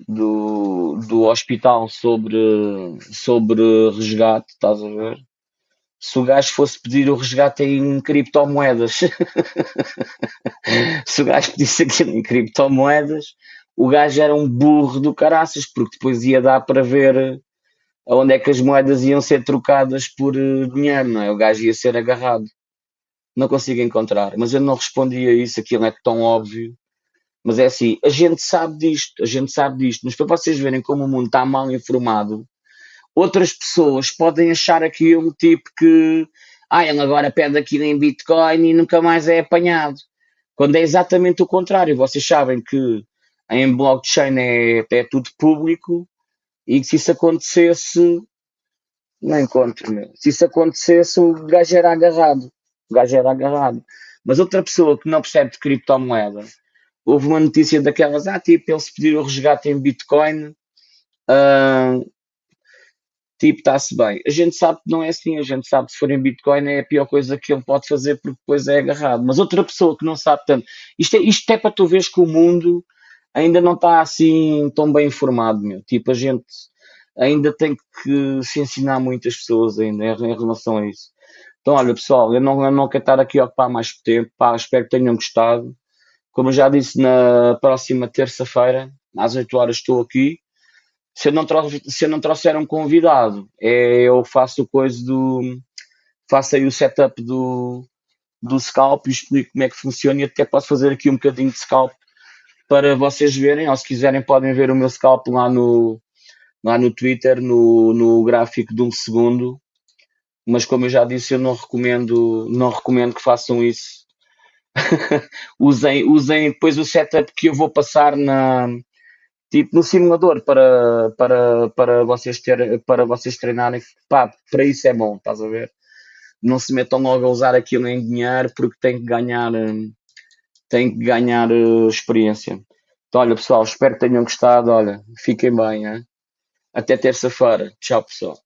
do, do hospital sobre, sobre resgate, estás a ver? Se o gajo fosse pedir o resgate em criptomoedas, se o gajo pedisse aquilo em criptomoedas, o gajo era um burro do caraças, porque depois ia dar para ver onde é que as moedas iam ser trocadas por eh, dinheiro, não é? O gajo ia ser agarrado. Não consigo encontrar, mas eu não respondi a isso, aquilo é tão óbvio. Mas é assim, a gente sabe disto, a gente sabe disto, mas para vocês verem como o mundo está mal informado, outras pessoas podem achar aquilo tipo que, ah, ele agora pede aquilo em Bitcoin e nunca mais é apanhado. Quando é exatamente o contrário, vocês sabem que em blockchain é, é tudo público e que se isso acontecesse, não encontro, meu. Se isso acontecesse, o gajo era agarrado. O gajo era agarrado. Mas outra pessoa que não percebe de criptomoeda, houve uma notícia daquelas, ah, tipo, ele se pedir o resgate em Bitcoin, ah, tipo, está-se bem. A gente sabe que não é assim, a gente sabe que se for em Bitcoin é a pior coisa que ele pode fazer porque depois é agarrado. Mas outra pessoa que não sabe tanto, isto é, isto é para tu veres que o mundo ainda não está assim tão bem informado, meu. Tipo, a gente ainda tem que se ensinar muitas pessoas ainda em, relação a isso. Então, olha, pessoal, eu não, eu não quero estar aqui a ocupar mais tempo, pá, espero que tenham gostado. Como já disse, na próxima terça-feira, às 8 horas, estou aqui. Se eu não, trouxer, se eu não trouxer um convidado, é, eu faço coisa do. faço aí o setup do, do scalp e explico como é que funciona e até posso fazer aqui um bocadinho de scalp para vocês verem, ou se quiserem podem ver o meu scalp lá no, lá no Twitter, no, no gráfico de um segundo, mas como eu já disse, eu não recomendo, não recomendo que façam isso. usem, usem depois o setup que eu vou passar na, tipo no simulador para, para, para, vocês, ter, para vocês treinarem. Pá, para isso é bom, estás a ver? Não se metam logo a usar aquilo em dinheiro porque tem que ganhar, tem que ganhar uh, experiência. Então, olha pessoal, espero que tenham gostado. Olha, fiquem bem. Hein? Até terça-feira. Tchau, pessoal.